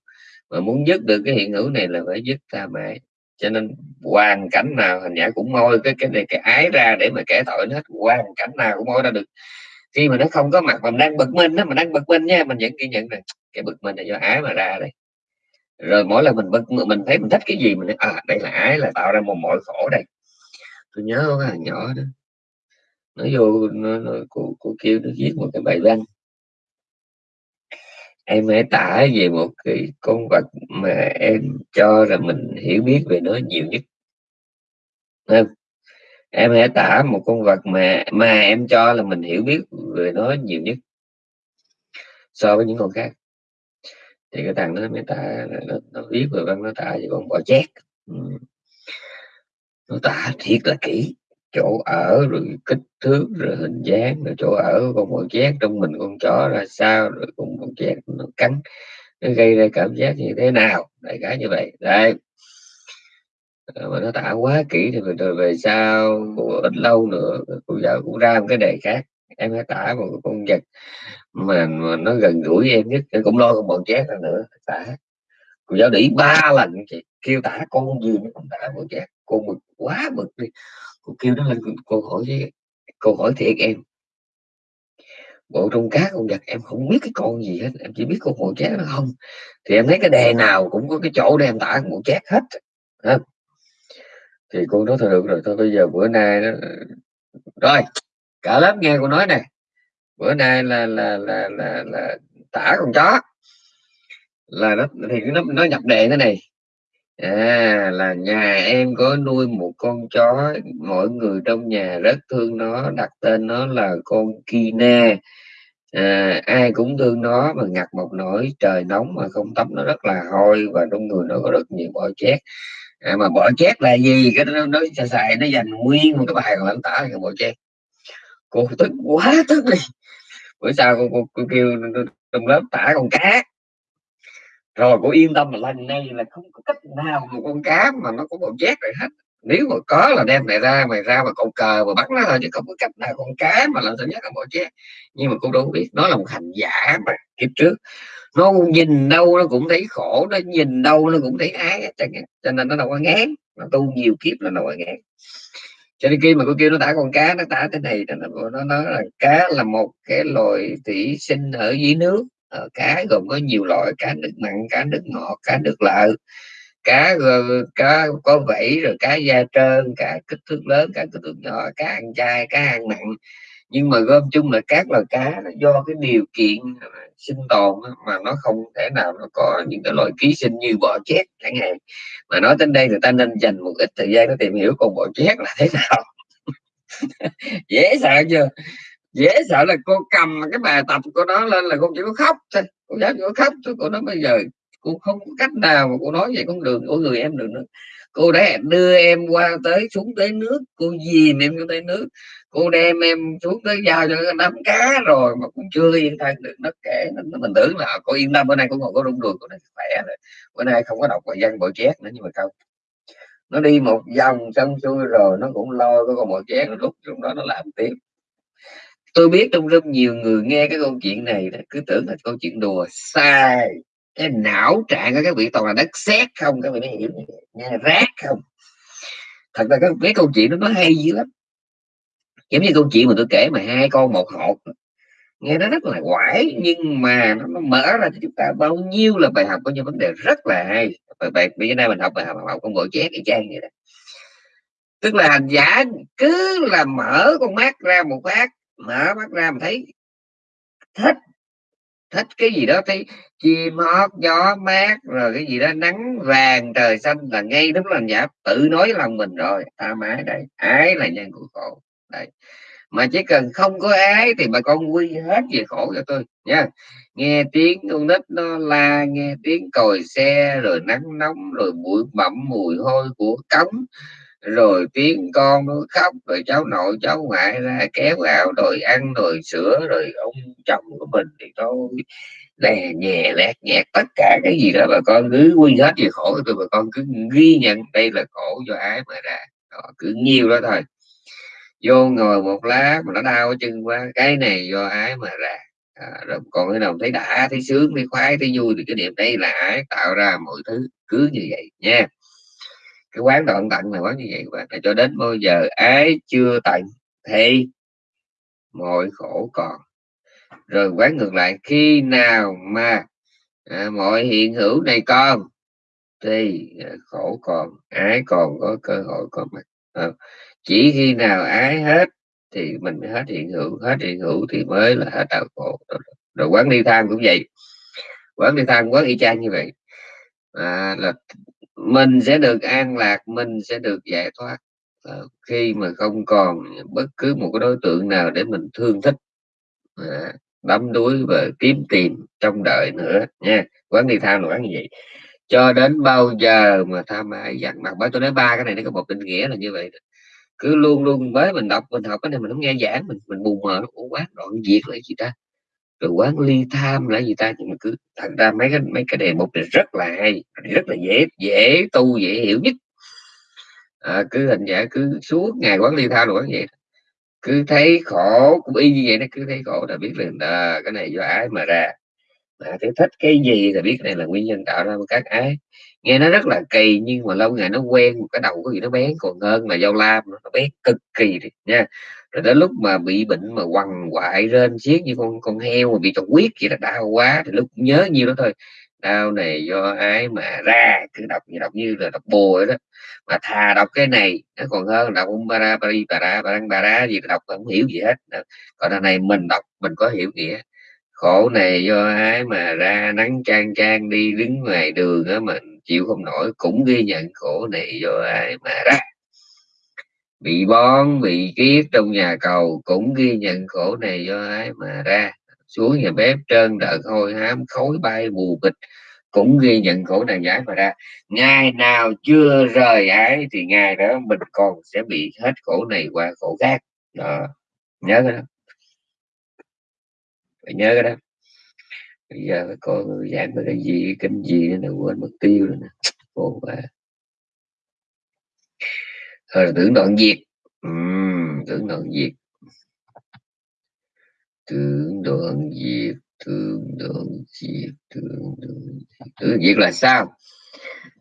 Mà muốn dứt được cái hiện hữu này là phải dứt ta mãi cho nên hoàn cảnh nào hình nhã cũng môi cái cái này, cái ái ra để mà kẻ tội hết. Hoàn cảnh nào cũng môi ra được khi mà nó không có mặt mình đang bực mình đó mình đang bực mình nha mình vẫn ghi nhận này cái bực mình là do ái mà ra đây. Rồi mỗi lần mình bực mình thấy mình thích cái gì mình nói, à đây là ái là tạo ra một mọi khổ đây. Tôi nhớ có cái thằng nhỏ đó nó vô nó, nó cô, cô kêu nó viết một cái bài văn. Em hãy tả về một cái con vật mà em cho là mình hiểu biết về nó nhiều nhất. Không? Em hãy tả một con vật mà mà em cho là mình hiểu biết về nó nhiều nhất so với những con khác. Thì cái thằng nó mới tả nó, nó viết về văn nó tả về con bò chét. Ừ. Nó tả thiệt là kỹ chỗ ở rồi kích thước rồi hình dáng rồi chỗ ở con bò chét trong mình con chó ra sao rồi con bò chét nó cắn nó gây ra cảm giác như thế nào. Đại khái như vậy. Đây ờ, mà nó tả quá kỹ thì rồi về sau ít lâu nữa cô giáo cũng ra một cái đề khác. Em hãy tả một con vật mà, mà nó gần gũi em nhất. Em cũng lo con bọn chét ra nữa tả. Cô giáo để ba lần chị kêu tả con gì nó cũng tả bọn chét. Con mực quá mực đi. Cô kêu nó lên cô hỏi với cô hỏi thiệt em. Bộ trong cá con vật em không biết cái con gì hết em chỉ biết con bộ chét nó không. Thì em thấy cái đề nào cũng có cái chỗ để em tả con bộ chét hết không thì cô nói thôi được rồi thôi bây giờ bữa nay đó rồi cả lớp nghe cô nói này bữa nay là là là là, là tả con chó. Là nó thì nó nó nhập đề thế này. À, là nhà em có nuôi một con chó, mọi người trong nhà rất thương nó, đặt tên nó là con Kina. à, ai cũng thương nó mà ngặt một nỗi trời nóng mà không tắm nó rất là hôi và trong người nó có rất nhiều bọ chét à, mà bỏ chét là gì? Cái nó nó xài nó dành nguyên một cái bài còn lãnh tả cái bỏ chét cô tức quá tức đi. Bữa sau cô, cô, cô kêu trong lớp tả con cá. Rồi cô yên tâm là lần này là không có cách nào một con cá mà nó có bỏ chét rồi hết nếu mà có là đem này ra mày ra mà cậu cờ mà bắt nó thôi, chứ không có cách nào con cá mà làm sao nhất là bỏ chết nhưng mà cô đâu biết, nó là một hành giả mà, kiếp trước. Nó nhìn đâu nó cũng thấy khổ, nó nhìn đâu nó cũng thấy ái cho nên nó đâu có ngán, nó tu nhiều kiếp nó đâu có ngán. Cho nên khi mà cô kêu nó tả con cá, nó tả thế này nó nó nói là cá là một cái loài thủy sinh ở dưới nước. Ở cá gồm có nhiều loại cá nước mặn, cá nước ngọt, cá nước lợ cá ờ, cá có vảy rồi cá da trơn, cá kích thước lớn, cá kích thước nhỏ, cá ăn chay, cá ăn mặn. Nhưng mà gom chung là các loài cá do cái điều kiện ờ, sinh tồn mà nó không thể nào nó có những cái loại ký sinh như bọ chét chẳng hạn. Mà nói đến đây người ta nên dành một ít thời gian để tìm hiểu con bọ chét là thế nào. [laughs] Dễ sợ chưa? Dễ sợ là cô cầm cái bài tập của nó lên là cô chỉ có khóc thôi cô giáo chỉ có khóc thôi cô nói bây giờ cô không có cách nào mà cô nói vậy con đường của người em được nữa. Cô đã đưa em qua tới xuống tới nước cô dìm em xuống tới nước. Cô đem em xuống tới giao cho đám cá rồi mà cũng chưa yên thân được. Nó kể nó, mình tưởng là cô yên tâm bữa nay cũng ngồi có rung đường của nó khỏe rồi. Bữa nay không có đọc bài văn bộ chét nữa nhưng mà không. Nó đi một vòng xong xuôi rồi nó cũng lo cái con bò chét lúc trong đó nó làm tiếp. Tôi biết trong rất nhiều người nghe cái câu chuyện này cứ tưởng là câu chuyện đùa sai cái não trạng của các vị toàn là đất sét không? Các vị mới hiểu nghe rác không? Thật ra cái, câu chuyện đó nó hay dữ lắm. Giống như câu chuyện mà tôi kể mà hai con một hột. Nghe nó rất là quải nhưng mà nó, nó mở ra cho chúng ta bao nhiêu là bài học có những vấn đề rất là hay. Bài bài bây giờ nay mình học bài học, học con bộ chép cái trang vậy đó. Tức là hành giả cứ là mở con mắt ra một phát mở mắt ra mà thấy thích thích cái gì đó thấy chim hót, gió mát, rồi cái gì đó, nắng vàng, trời xanh là ngay lúc là giả tự nói lòng mình rồi, ta mãi đây, ái là nhân của khổ. Đây mà chỉ cần không có ái thì bà con quy hết về khổ cho tôi nha nghe tiếng con nít nó la, nghe tiếng còi xe, rồi nắng nóng, rồi bụi bặm, mùi hôi của cống rồi tiếng con nó khóc rồi cháu nội cháu ngoại ra kéo vào rồi ăn rồi sữa rồi ông chồng của mình thì thôi lè nhẹ lẹt nhẹt tất cả cái gì đó bà con cứ quy hết về khổ tôi bà con cứ ghi nhận đây là khổ do ái mà ra. Đó, cứ nhiều đó thôi. Vô ngồi một lát mà nó đau chân quá cái này do ái mà ra. À, rồi còn cái nào thấy đã thấy sướng thấy khoái thấy vui thì cái điểm đây là ái tạo ra mọi thứ cứ như vậy nha cái quán đoạn tận là quán như vậy và bạn cho đến bao giờ ái chưa tận thì mọi khổ còn. Rồi quán ngược lại khi nào mà à, mọi hiện hữu này còn thì à, khổ còn ái còn có cơ hội còn mặt à, ờ, chỉ khi nào ái hết thì mình mới hết hiện hữu hết hiện hữu thì mới là hết đạo khổ. Rồi, rồi quán đi tham cũng vậy. Quán đi tham quán y chang như vậy. À, là mình sẽ được an lạc, mình sẽ được giải thoát. Ờ, khi mà không còn bất cứ một cái đối tượng nào để mình thương thích đắm đuối và kiếm tìm trong đời nữa, nha. Quán đi tham là quán như vậy. Cho đến bao giờ mà tham ái dặn mặt? Bởi tôi nói ba cái này nó có một định nghĩa là như vậy cứ luôn luôn, với mình đọc, mình học cái này mình không nghe giảng, mình mình buồn mờ, nó quá đoạn diệt lại gì ta? Rồi quán ly tham là gì ta? Nhưng mà cứ thành ra mấy cái mấy cái đề mục này rất là hay rất là dễ dễ tu dễ hiểu nhất. À, cứ hình giả cứ suốt ngày quán ly tham rồi quán vậy cứ thấy khổ cũng y như vậy nó cứ thấy khổ là biết là à, cái này do ái mà ra. Mà thì thích cái gì thì biết này là nguyên nhân tạo ra các ái. Nghe nó rất là kỳ nhưng mà lâu ngày nó quen một cái đầu có gì nó bén. Còn hơn là dao lam nó bén cực kỳ đi nha rồi đến lúc mà bị bệnh mà quằn quại rên xiết như con con heo mà bị trọc huyết vậy là đau quá, thì lúc nhớ nhiêu đó thôi. Đau này do ái mà ra, cứ đọc như đọc như là đọc bùa đó. Mà thà đọc cái này, nó còn hơn đọc ông bara bari bara barang bara gì đọc không hiểu gì hết. Còn đằng này mình đọc, mình có hiểu nghĩa khổ này do ái mà ra nắng trang trang đi đứng ngoài đường á mình chịu không nổi, cũng ghi nhận khổ này do ái mà ra bị bón, bị kiết trong nhà cầu cũng ghi nhận khổ này do ái mà ra. Xuống nhà bếp trơn đợt hôi hám, khói bay mù bịch cũng ghi nhận khổ này giải mà ra. Ngày nào chưa rời ái thì ngày đó mình còn sẽ bị hết khổ này qua khổ khác. Đó. Nhớ cái đó. Phải nhớ cái đó. Bây giờ phải coi giảng về cái gì cái kinh gì nữa quên mất tiêu rồi nè. Khổ quá rồi tưởng đoạn diệt uhm, tưởng đoạn diệt tưởng đoạn diệt tưởng đoạn diệt tưởng đoạn diệt tưởng diệt là sao?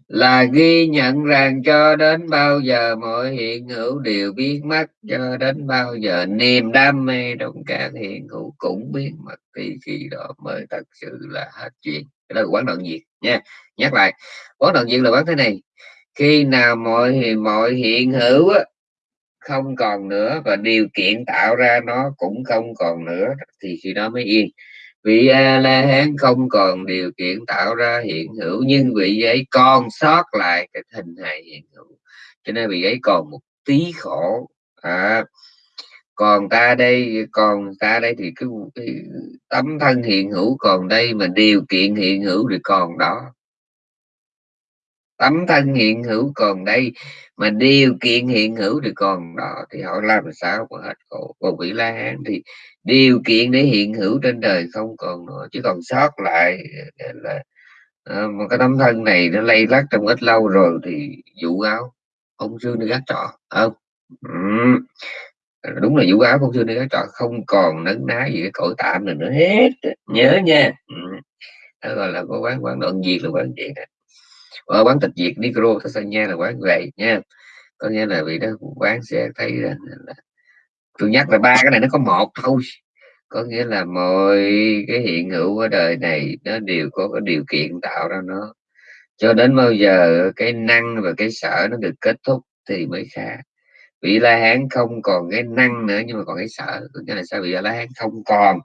Là ghi nhận rằng cho đến bao giờ mọi hiện hữu đều biến mất cho đến bao giờ niềm đam mê trong các hiện hữu cũng biến mất thì khi đó mới thật sự là hết chuyện. Cái đó là quán đoạn diệt nha. Nhắc lại quán đoạn diệt là quán thế này khi nào mọi mọi hiện hữu á, không còn nữa và điều kiện tạo ra nó cũng không còn nữa thì khi đó mới yên. Vị a la hán không còn điều kiện tạo ra hiện hữu nhưng vị ấy còn sót lại cái hình hài hiện hữu. Cho nên vị ấy còn một tí khổ. À, còn ta đây còn ta đây thì cái, cái tấm thân hiện hữu còn đây mà điều kiện hiện hữu thì còn đó tấm thân hiện hữu còn đây mà điều kiện hiện hữu thì còn đó thì họ làm sao mà hết khổ còn vị la hán thì điều kiện để hiện hữu trên đời không còn nữa chỉ còn sót lại là ờ, à, một cái tấm thân này nó lây lắc trong ít lâu rồi thì vụ áo ông sư đi gác trọ không ừ. đúng là vụ áo ông sư đi gác trọ không còn nấn ná gì cái cõi tạm này nữa hết nhớ nha ừ. đó gọi là có quán quán đoạn diệt là quán diệt ở quán tịch diệt micro nha là quán vậy nha. Có nghĩa là vì đó quán sẽ thấy là, là tôi nhắc là ba cái này nó có một thôi. Có nghĩa là mọi cái hiện hữu ở đời này nó đều có cái điều kiện tạo ra nó. Cho đến bao giờ cái năng và cái sợ nó được kết thúc thì mới khá vị la hán không còn cái năng nữa nhưng mà còn cái sợ có nghĩa là sao? Vị la hán không còn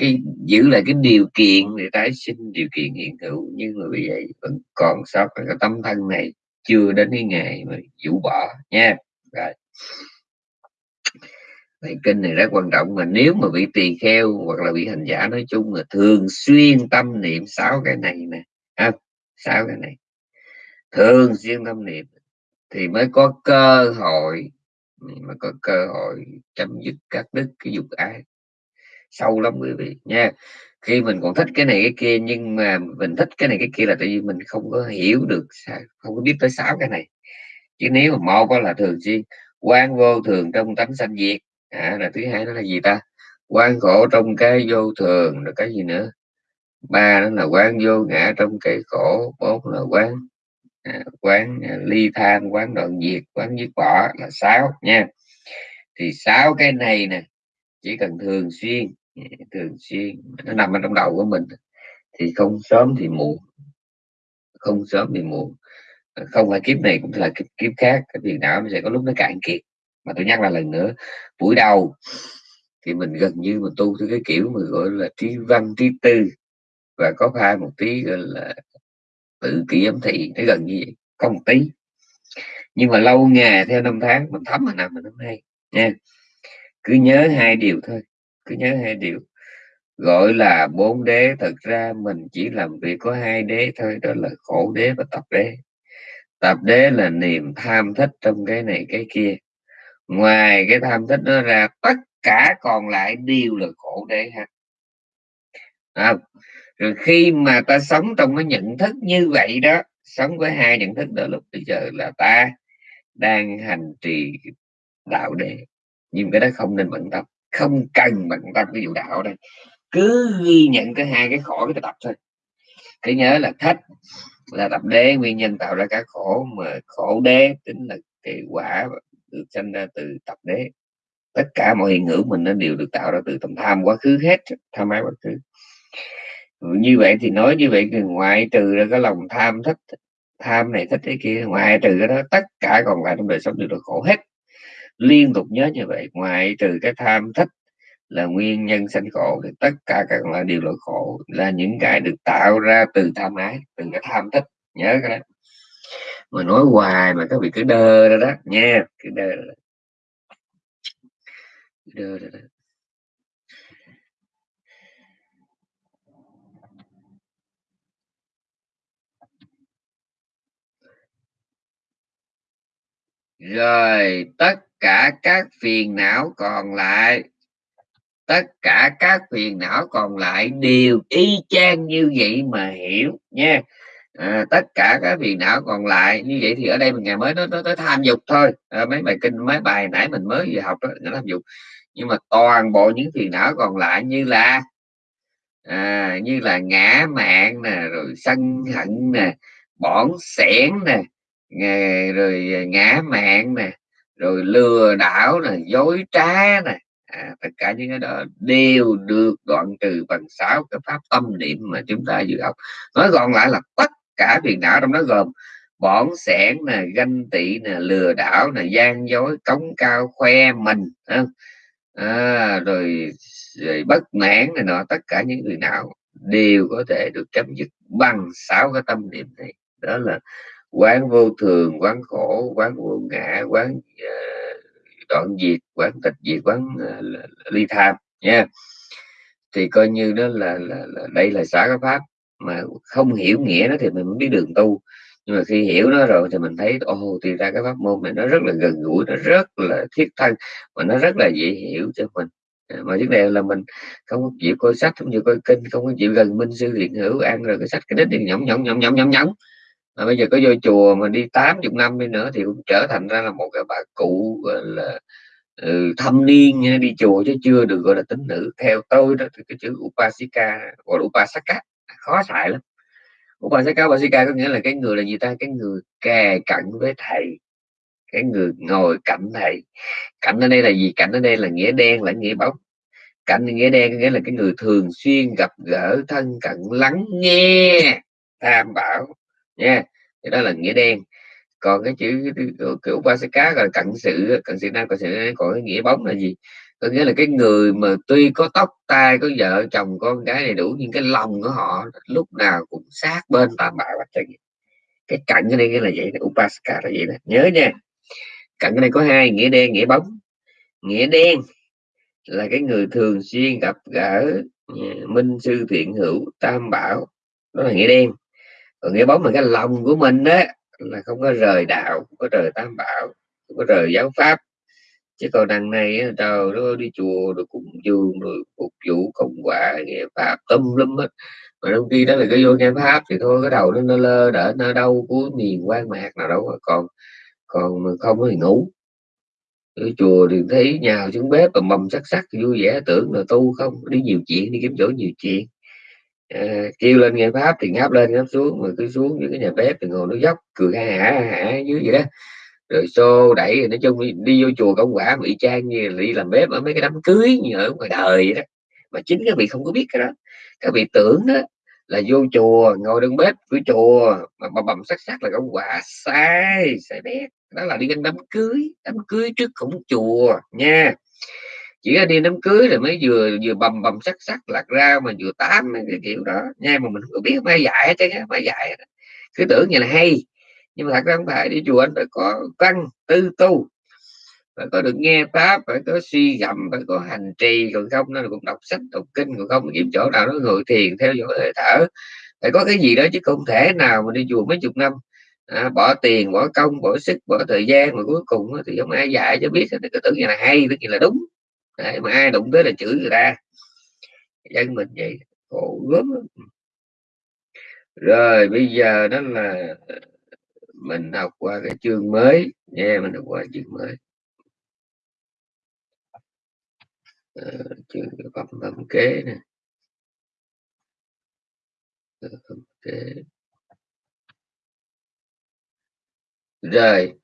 cái giữ lại cái điều kiện để tái sinh điều kiện hiện hữu. Nhưng mà vì vậy vẫn còn sót cái tâm thân này chưa đến cái ngày mà vũ bỏ nha. Rồi. Vậy kinh này rất quan trọng mà nếu mà bị tỳ kheo hoặc là bị hành giả nói chung là thường xuyên tâm niệm sáu cái này nè à, sáu cái này. Thường xuyên tâm niệm thì mới có cơ hội mà có cơ hội chấm dứt các đức cái dục ái sâu lắm quý vị nha. Khi mình còn thích cái này cái kia nhưng mà mình thích cái này cái kia là tại vì mình không có hiểu được không có biết tới sáu cái này. Chứ nếu mà một là thường xuyên quan vô thường trong tánh sanh diệt. À, là thứ hai đó là gì ta? Quan khổ trong cái vô thường rồi cái gì nữa? Ba đó là quan vô ngã trong cái khổ bốn là quán à, quán à, ly tham quán đoạn diệt quán diệt bỏ là sáu nha. Thì sáu cái này nè chỉ cần thường xuyên thường xuyên nó nằm ở trong đầu của mình. Thì không sớm thì muộn. Không sớm thì muộn. Không phải kiếp này cũng là kiếp, kiếp khác. Cái tiền não sẽ có lúc nó cạn kiệt mà tôi nhắc lại lần nữa buổi đầu thì mình gần như mình tu theo cái kiểu mà gọi là trí văn trí tư. Và có pha một tí gọi là tự kỷ ấm thị nó gần như vậy. Có một tí. Nhưng mà lâu ngày theo năm tháng mình thấm mà nằm mình năm nay nha. Cứ nhớ hai điều thôi cứ nhớ hai điều. Gọi là bốn đế thực ra mình chỉ làm việc có hai đế thôi đó là khổ đế và tập đế. Tập đế là niềm tham thích trong cái này cái kia. Ngoài cái tham thích nó ra tất cả còn lại đều là khổ đế ha. À, rồi khi mà ta sống trong cái nhận thức như vậy đó sống với hai nhận thức đó lúc bây giờ là ta đang hành trì đạo đế. Nhưng cái đó không nên bận tâm không cần mà chúng ta ví dụ đạo đây. Cứ ghi nhận cái hai cái khổ cái tập thôi. Cứ nhớ là thích là tập đế, nguyên nhân tạo ra cái khổ, mà khổ đế tính là cái quả được sinh ra từ tập đế. Tất cả mọi hiện hữu mình nó đều được tạo ra từ tầm tham, quá khứ hết, tham ái quá khứ. Như vậy thì nói như vậy thì ngoại trừ ra cái lòng tham thích, tham này thích cái kia, ngoại trừ cái đó, tất cả còn lại trong đời sống đều được khổ hết liên tục nhớ như vậy ngoại trừ cái tham thích là nguyên nhân sanh khổ, thì tất cả các loại đều là khổ là những cái được tạo ra từ tham ái, từ cái tham thích nhớ cái đó mà nói hoài mà các vị cứ đơ ra đó, nha cứ đơ. Cứ đơ ra đó. rồi, tất cả các phiền não còn lại. Tất cả các phiền não còn lại đều y chang như vậy mà hiểu nha. À, tất cả các phiền não còn lại như vậy thì ở đây mình ngày mới nó nó tới tham dục thôi. À, mấy bài kinh mấy bài nãy mình mới vừa học đó nó tham dục. Nhưng mà toàn bộ những phiền não còn lại như là à, như là ngã mạng nè rồi sân hận nè bỏng sẻn nè rồi à, ngã mạng nè rồi lừa đảo này dối trá này. À, tất cả những cái đó đều được đoạn trừ bằng sáu cái pháp tâm niệm mà chúng ta vừa học. Nói gọn lại là tất cả phiền não trong đó gồm bỏn sẻn nè ganh tị nè lừa đảo nè gian dối cống cao khoe mình không? À, rồi, rồi bất mãn này nọ tất cả những người nào đều có thể được chấm dứt bằng sáu cái tâm niệm này. Đó là quán vô thường quán khổ quán vô ngã quán uh, đoạn diệt quán tịch diệt quán uh, ly tham nha. Yeah. thì coi như đó là, là, là đây là xã cái pháp. Mà không hiểu nghĩa nó thì mình mới biết đường tu. Nhưng mà khi hiểu nó rồi thì mình thấy ồ thì ra cái pháp môn này nó rất là gần gũi nó rất là thiết thân và nó rất là dễ hiểu cho mình. À, mà trước đây là mình không có chịu coi sách không chịu coi kinh không có chịu gần minh sư hiện hữu ăn rồi cái sách cái đích thì nhõng nhõng nhõng nhõng nhõng nhõng à, bây giờ có vô chùa mà đi 80 năm đi nữa thì cũng trở thành ra là một cái bà cụ gọi là ừ, thâm niên đi chùa chứ chưa được gọi là tính nữ. Theo tôi đó thì cái chữ upasika gọi là upasaka khó xài lắm. Upasaka upasika có nghĩa là cái người là gì ta? Cái người kề cận với thầy cái người ngồi cạnh thầy. Cạnh ở đây là gì? Cạnh ở đây là nghĩa đen là nghĩa bóng. Cạnh nghĩa đen nghĩa là cái người thường xuyên gặp gỡ thân cận lắng nghe tham bảo nha thì đó là nghĩa đen. Còn cái chữ kiểu upasaka gọi là cận sự cận sự nam, cận sự còn cái nghĩa bóng là gì? Có nghĩa là cái người mà tuy có tóc, tai, có vợ, chồng, con cái đầy đủ, nhưng cái lòng của họ lúc nào cũng sát bên tam bảo hết cái cận cái này nghĩa là vậy upasaka là vậy đó. Nhớ nha. Cận cái này có hai, nghĩa đen, nghĩa bóng. Nghĩa đen là cái người thường xuyên gặp gỡ à, minh sư thiện hữu tam bảo. Đó là nghĩa đen còn nghĩa bóng là cái lòng của mình đó là không có rời đạo không có rời tam bảo không có rời giáo pháp. Chứ còn đằng này trời nó đi chùa rồi cúng dường rồi phục vụ công quả nghe pháp tâm lum hết. Mà đôi khi đó là cái vô nghe pháp thì thôi cái đầu nó, nó lơ đỡ nó đâu của niềm quan mạc nào đâu còn còn mà không thì ngủ. Ở chùa thì thấy nhào xuống bếp và mầm sắc sắc vui vẻ tưởng là tu không đi nhiều chuyện đi kiếm chỗ nhiều chuyện à, kêu lên nghe pháp thì ngáp lên ngáp xuống mà cứ xuống dưới cái nhà bếp thì ngồi nó dốc cười ha hả hả dưới vậy đó. Rồi xô đẩy nói chung đi, đi vô chùa công quả bị trang như là đi làm bếp ở mấy cái đám cưới như ở ngoài đời vậy đó. Mà chính các vị không có biết cái đó. Các vị tưởng đó là vô chùa ngồi đứng bếp của chùa mà bầm bầm sắc sắc là công quả sai sai bếp đó là đi đến đám cưới đám cưới trước cổng chùa nha chỉ ra đi đám cưới rồi mới vừa vừa bầm bầm sắc sắc lạc ra mà vừa tám cái kiểu đó. Nha mà mình có biết mai dạy chứ mai dạy cứ tưởng như là hay. Nhưng mà thật ra không phải đi chùa anh phải có căn tư tu. Phải có được nghe pháp phải có suy gẫm phải có hành trì còn không nó cũng đọc sách đọc kinh còn không kiếm chỗ nào nó ngồi thiền theo dõi hơi thở. Phải có cái gì đó chứ không thể nào mà đi chùa mấy chục năm à, bỏ tiền bỏ công bỏ sức bỏ thời gian mà cuối cùng thì không ai dạy cho biết thì cứ tưởng như là hay tưởng như là đúng. Đấy, mà ai đụng tới là chửi người ta. Dân mình vậy khổ gớm rồi bây giờ đó là ờ, mình học qua cái chương mới. Nha mình học qua chương mới. À, chương phẩm phẩm kế nè. Ờ, phẩm kế. Rồi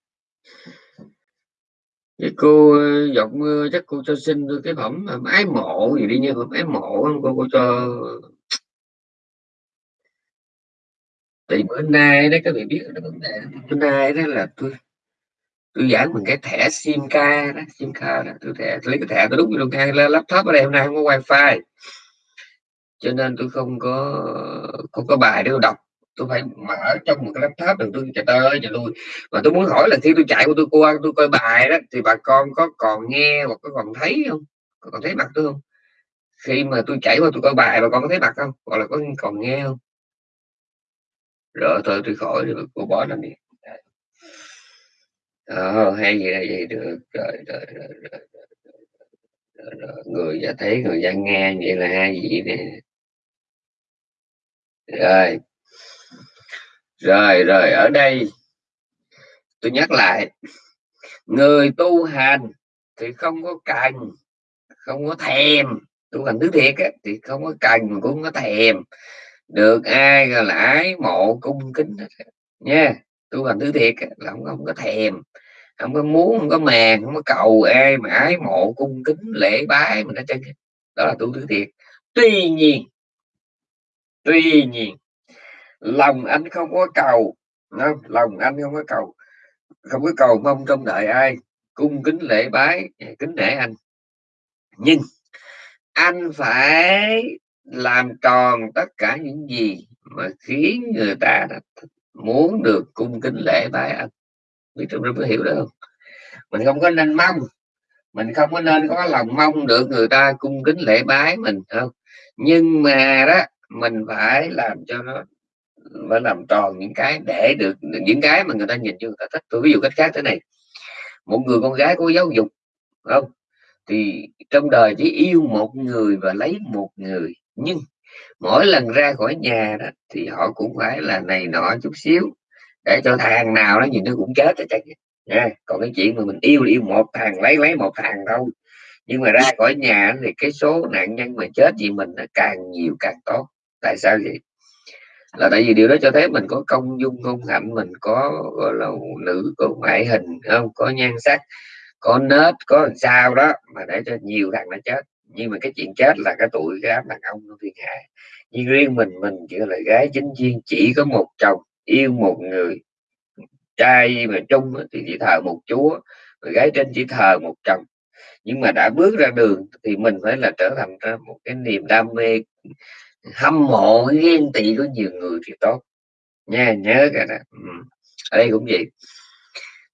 cái cô ờ, giọt mưa chắc cô cho xin cái phẩm ái mộ gì đi nha phẩm ái mộ không cô, cô cho. Thì bữa nay đó các vị biết cái vấn đề bữa nay đó là tôi tôi giảng bằng cái thẻ sim ca đó sim ca đó. Tôi thẻ tôi lấy cái thẻ tôi đút vô cái laptop ở đây hôm nay không có wifi. Cho nên tôi không có không có bài để tôi đọc tôi phải mở trong một cái laptop đừng tôi chạy ơi chạy lui và tôi muốn hỏi là khi tôi chạy của tôi qua tôi coi bài đó thì bà con có còn nghe hoặc có còn thấy không? Có còn thấy mặt tôi không? Khi mà tôi chạy qua tôi coi bài bà con có thấy mặt không? Hoặc là có còn nghe không? Rồi thôi tôi khỏi rồi cô bỏ nó đi. Ờ hay vậy vậy được. Rồi rồi, rồi, rồi, rồi, rồi. người ta thấy người ta nghe vậy là hai gì nè. Rồi rồi rồi ở đây tôi nhắc lại người tu hành thì không có cần không có thèm. Tu hành thứ thiệt á, thì không có cần cũng không có thèm. Được ai gọi là ái mộ cung kính nha. Tu hành thứ thiệt á, là không, không có thèm không có muốn không có màng không có cầu ai mà ái mộ cung kính lễ bái mình ở trên đó là tu thứ thiệt. Tuy nhiên tuy nhiên lòng anh không có cầu. Không? lòng anh không có cầu. Không có cầu mong trong đợi ai. Cung kính lễ bái, kính nể anh. Nhưng anh phải làm tròn tất cả những gì mà khiến người ta muốn được cung kính lễ bái anh. Biết trong có hiểu đó không? Mình không có nên mong. Mình không có nên có lòng mong được người ta cung kính lễ bái mình không? Nhưng mà đó, mình phải làm cho nó phải làm tròn những cái để được, những cái mà người ta nhìn cho người ta thích. Tôi ví dụ cách khác thế này. Một người con gái có giáo dục không? Thì trong đời chỉ yêu một người và lấy một người. Nhưng mỗi lần ra khỏi nhà đó, thì họ cũng phải là này nọ chút xíu, để cho thằng nào nó nhìn nó cũng chết chắc. Nha, còn cái chuyện mà mình yêu yêu một thằng, lấy lấy một thằng đâu nhưng mà ra khỏi nhà thì cái số nạn nhân mà chết vì mình nó càng nhiều càng tốt. Tại sao vậy? Là tại vì điều đó cho thấy mình có công dung công hạnh mình có, gọi là, nữ, có ngoại hình, không, có nhan sắc, có nết có sao đó mà để cho nhiều thằng nó chết. Nhưng mà cái chuyện chết là cái tuổi cái đám đàn ông nó thiên hạ nhưng riêng mình mình chỉ là gái chính viên, chỉ có một chồng, yêu một người, trai mà trung thì chỉ thờ một chúa người gái trên chỉ thờ một chồng. Nhưng mà đã bước ra đường thì mình phải là trở thành ra một cái niềm đam mê hâm mộ ghen tị của nhiều người thì tốt. Nha nhớ cái nè ừ. ở đây cũng vậy.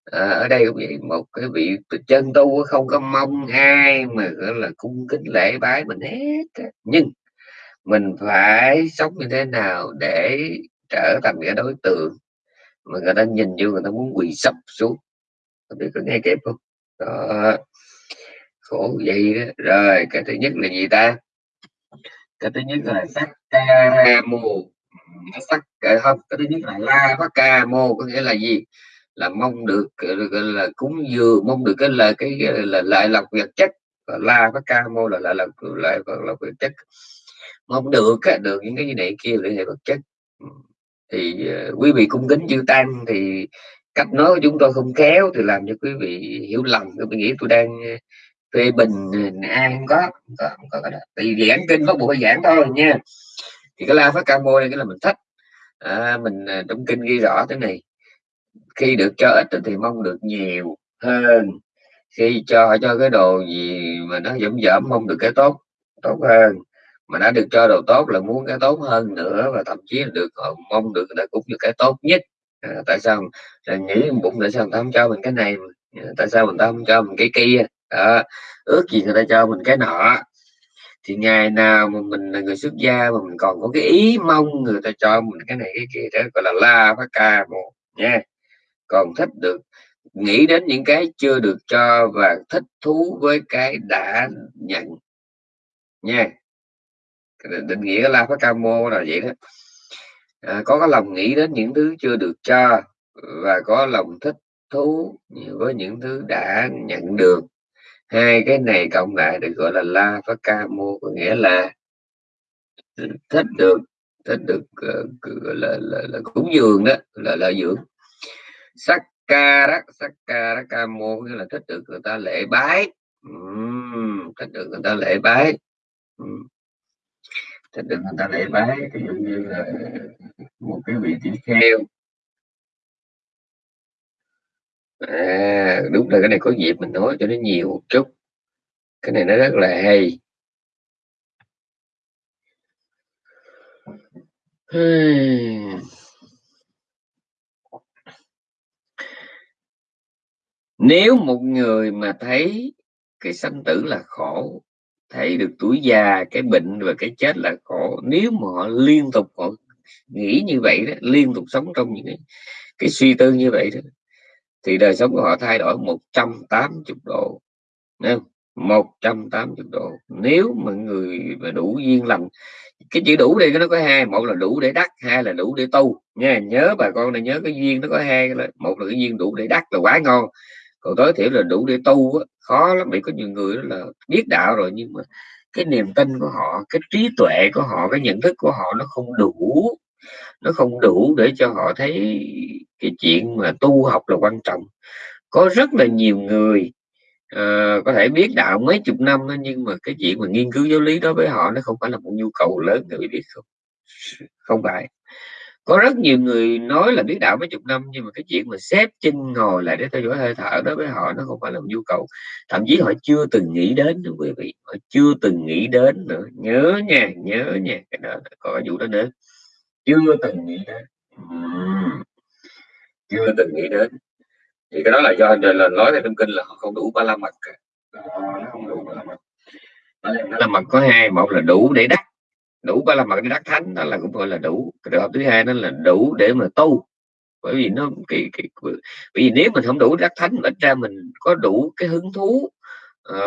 À, ở đây cũng vậy. Một cái vị chân tu không có mong ai mà gọi là cung kính lễ bái mình hết nhưng mình phải sống như thế nào để trở thành cái đối tượng mà người ta nhìn vô người ta muốn quỳ sập xuống? Biết có nghe kịp không? Đó. khổ vậy đó. Rồi cái thứ nhất là gì ta? Cái thứ nhất là sắc ca mô sắc ờ, không, cái thứ nhất là la phát ca mô có nghĩa là gì? Là mong được ờ, là cúng dường, mong được cái là cái là lại lọc vật chất. La phát ca mô là lại là lại lọc vật chất. Mong được được những cái gì này kia để vật chất. Thì ờ, quý vị cung kính chư tăng thì cách nói của chúng tôi không khéo thì làm cho quý vị hiểu lầm. Quý vị nghĩ tôi đang tuy bình à, ai không có không có, không có cái đó. tại vì giảng kinh có buổi giảng thôi nha. Thì cái la phát ca môi cái là mình thích. À, mình à, trong kinh ghi rõ thế này. Khi được cho ít thì mong được nhiều hơn. Khi cho cho cái đồ gì mà nó dẫm dẫm mong được cái tốt tốt hơn. Mà đã được cho đồ tốt là muốn cái tốt hơn nữa và thậm chí là được ờ, mong được là cũng được cái tốt nhất. À, tại sao? Là nghĩ bụng tại sao người ta không cho mình cái này tại sao người ta không cho mình cái kia? À, ước gì người ta cho mình cái nọ. Thì ngày nào mà mình là người xuất gia mà mình còn có cái ý mong người ta cho mình cái này cái kia đó gọi là la phát ca một nha. Còn thích được nghĩ đến những cái chưa được cho và thích thú với cái đã nhận nha. Định nghĩa la phát ca mô là vậy đó. À, có cái lòng nghĩ đến những thứ chưa được cho và có lòng thích thú với những thứ đã nhận được hai cái này cộng lại được gọi là la phát ca mô có nghĩa là thích được thích được uh, là, là, là cúng dường đó là lợi dưỡng. Sắc ca đó sắc ca đó ca mô nghĩa là thích được người ta lễ bái. Uhm, thích được người ta lễ bái. Uhm. thích được người ta lễ bái ví dụ như là một cái vị tỷ kheo à đúng là cái này có dịp mình nói cho nó nhiều một chút. Cái này nó rất là hay. Hmm. Nếu một người mà thấy cái sanh tử là khổ thấy được tuổi già cái bệnh và cái chết là khổ nếu mà họ liên tục họ nghĩ như vậy đó liên tục sống trong những cái, cái suy tư như vậy đó thì đời sống của họ thay đổi 180 độ Nên 180 độ. Nếu mà người mà đủ duyên lành cái chữ đủ đi nó có hai một là đủ để đắc hai là đủ để tu. Nha nhớ bà con này nhớ cái duyên nó có hai một là cái duyên đủ để đắc là quá ngon. Còn tối thiểu là đủ để tu á, khó lắm vì có nhiều người đó là biết đạo rồi nhưng mà cái niềm tin của họ cái trí tuệ của họ cái nhận thức của họ nó không đủ nó không đủ để cho họ thấy cái chuyện mà tu học là quan trọng. Có rất là nhiều người uh, có thể biết đạo mấy chục năm đó, nhưng mà cái chuyện mà nghiên cứu giáo lý đó với họ nó không phải là một nhu cầu lớn người biết không? Không phải. Có rất nhiều người nói là biết đạo mấy chục năm nhưng mà cái chuyện mà xếp chân ngồi lại để theo dõi hơi thở đó với họ nó không phải là một nhu cầu. Thậm chí họ chưa từng nghĩ đến nữa quý vị. Họ chưa từng nghĩ đến nữa. Nhớ nha nhớ nha cái đó có vụ đó nữa chưa từng nghĩ đến. Chưa từng nghĩ đến. Thì cái đó là do anh là nói trong kinh là họ không đủ ba la mật ờ, không đủ ba la mật. Ba la mật có hai một là đủ để đắc. Đủ ba la mật để đắc thánh đó là cũng gọi là đủ. Cái trường hợp thứ hai đó là đủ để mà tu. Bởi vì nó cái, cái bởi vì nếu mình không đủ đắc thánh ít ra mình có đủ cái hứng thú. À,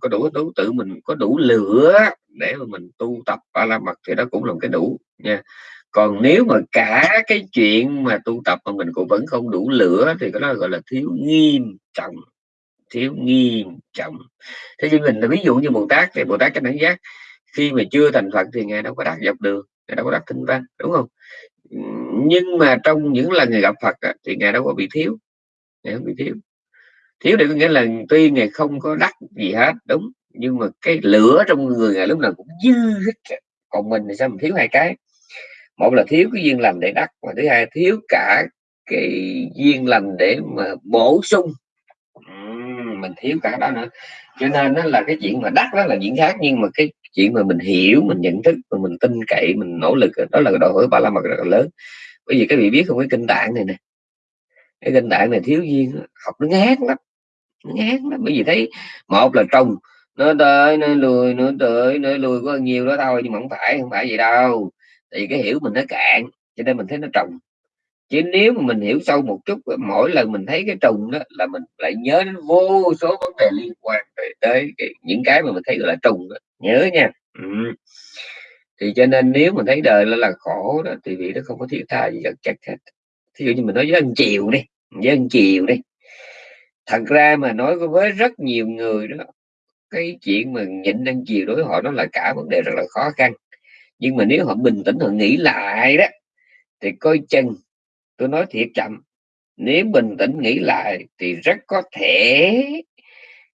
có đủ hứng thú tự mình có đủ lửa để mà mình tu tập ba la mật thì đó cũng là một cái đủ, nha. Còn nếu mà cả cái chuyện mà tu tập mà mình cũng vẫn không đủ lửa thì cái đó gọi là thiếu nghiêm trọng, thiếu nghiêm trọng. Thế chứ mình là ví dụ như bồ tát thì bồ tát cái đánh giác, khi mà chưa thành phật thì ngài đâu có đắc dọc đường ngài đâu có đắc tinh văn, đúng không? Nhưng mà trong những lần ngài gặp phật thì ngài đâu có bị thiếu, ngài không bị thiếu. Thiếu để có nghĩa là tuy ngài không có đắc gì hết, đúng nhưng mà cái lửa trong người ngài lúc nào cũng dư hết còn mình thì sao mình thiếu hai cái? Một là thiếu cái duyên lành để đắc và thứ hai thiếu cả cái duyên lành để mà bổ sung. Mình thiếu cả đó nữa. Cho nên nó là cái chuyện mà đắc đó là chuyện khác, nhưng mà cái chuyện mà mình hiểu, mình nhận thức và mình tin cậy, mình nỗ lực, đó là đòi hỏi ba la mật rất là lớn. Bởi vì cái vị biết không, cái kinh tạng này nè, cái kinh tạng này thiếu duyên, học nó ngán lắm ngán lắm. Bởi vì thấy, một là trồng nó tới nó lùi nó tới nó lùi có nhiều đó thôi nhưng mà không phải không phải vậy đâu. Thì cái hiểu mình nó cạn cho nên mình thấy nó trùng. Chứ nếu mà mình hiểu sâu một chút mỗi lần mình thấy cái trùng đó là mình lại nhớ đến vô số vấn đề liên quan tới cái, những cái mà mình thấy gọi là trùng đó. nhớ nha. Ừ. thì cho nên nếu mình thấy đời là, là khổ đó thì vì nó không có thiết tha gì chắc hết. Thí dụ như mình nói với anh chiều đi với anh chiều đi. Thật ra mà nói với rất nhiều người đó cái chuyện mà nhịn ăn chiều đối với họ nó là cả vấn đề rất là khó khăn. Nhưng mà nếu họ bình tĩnh họ nghĩ lại đó thì coi chừng tôi nói thiệt chậm nếu bình tĩnh nghĩ lại thì rất có thể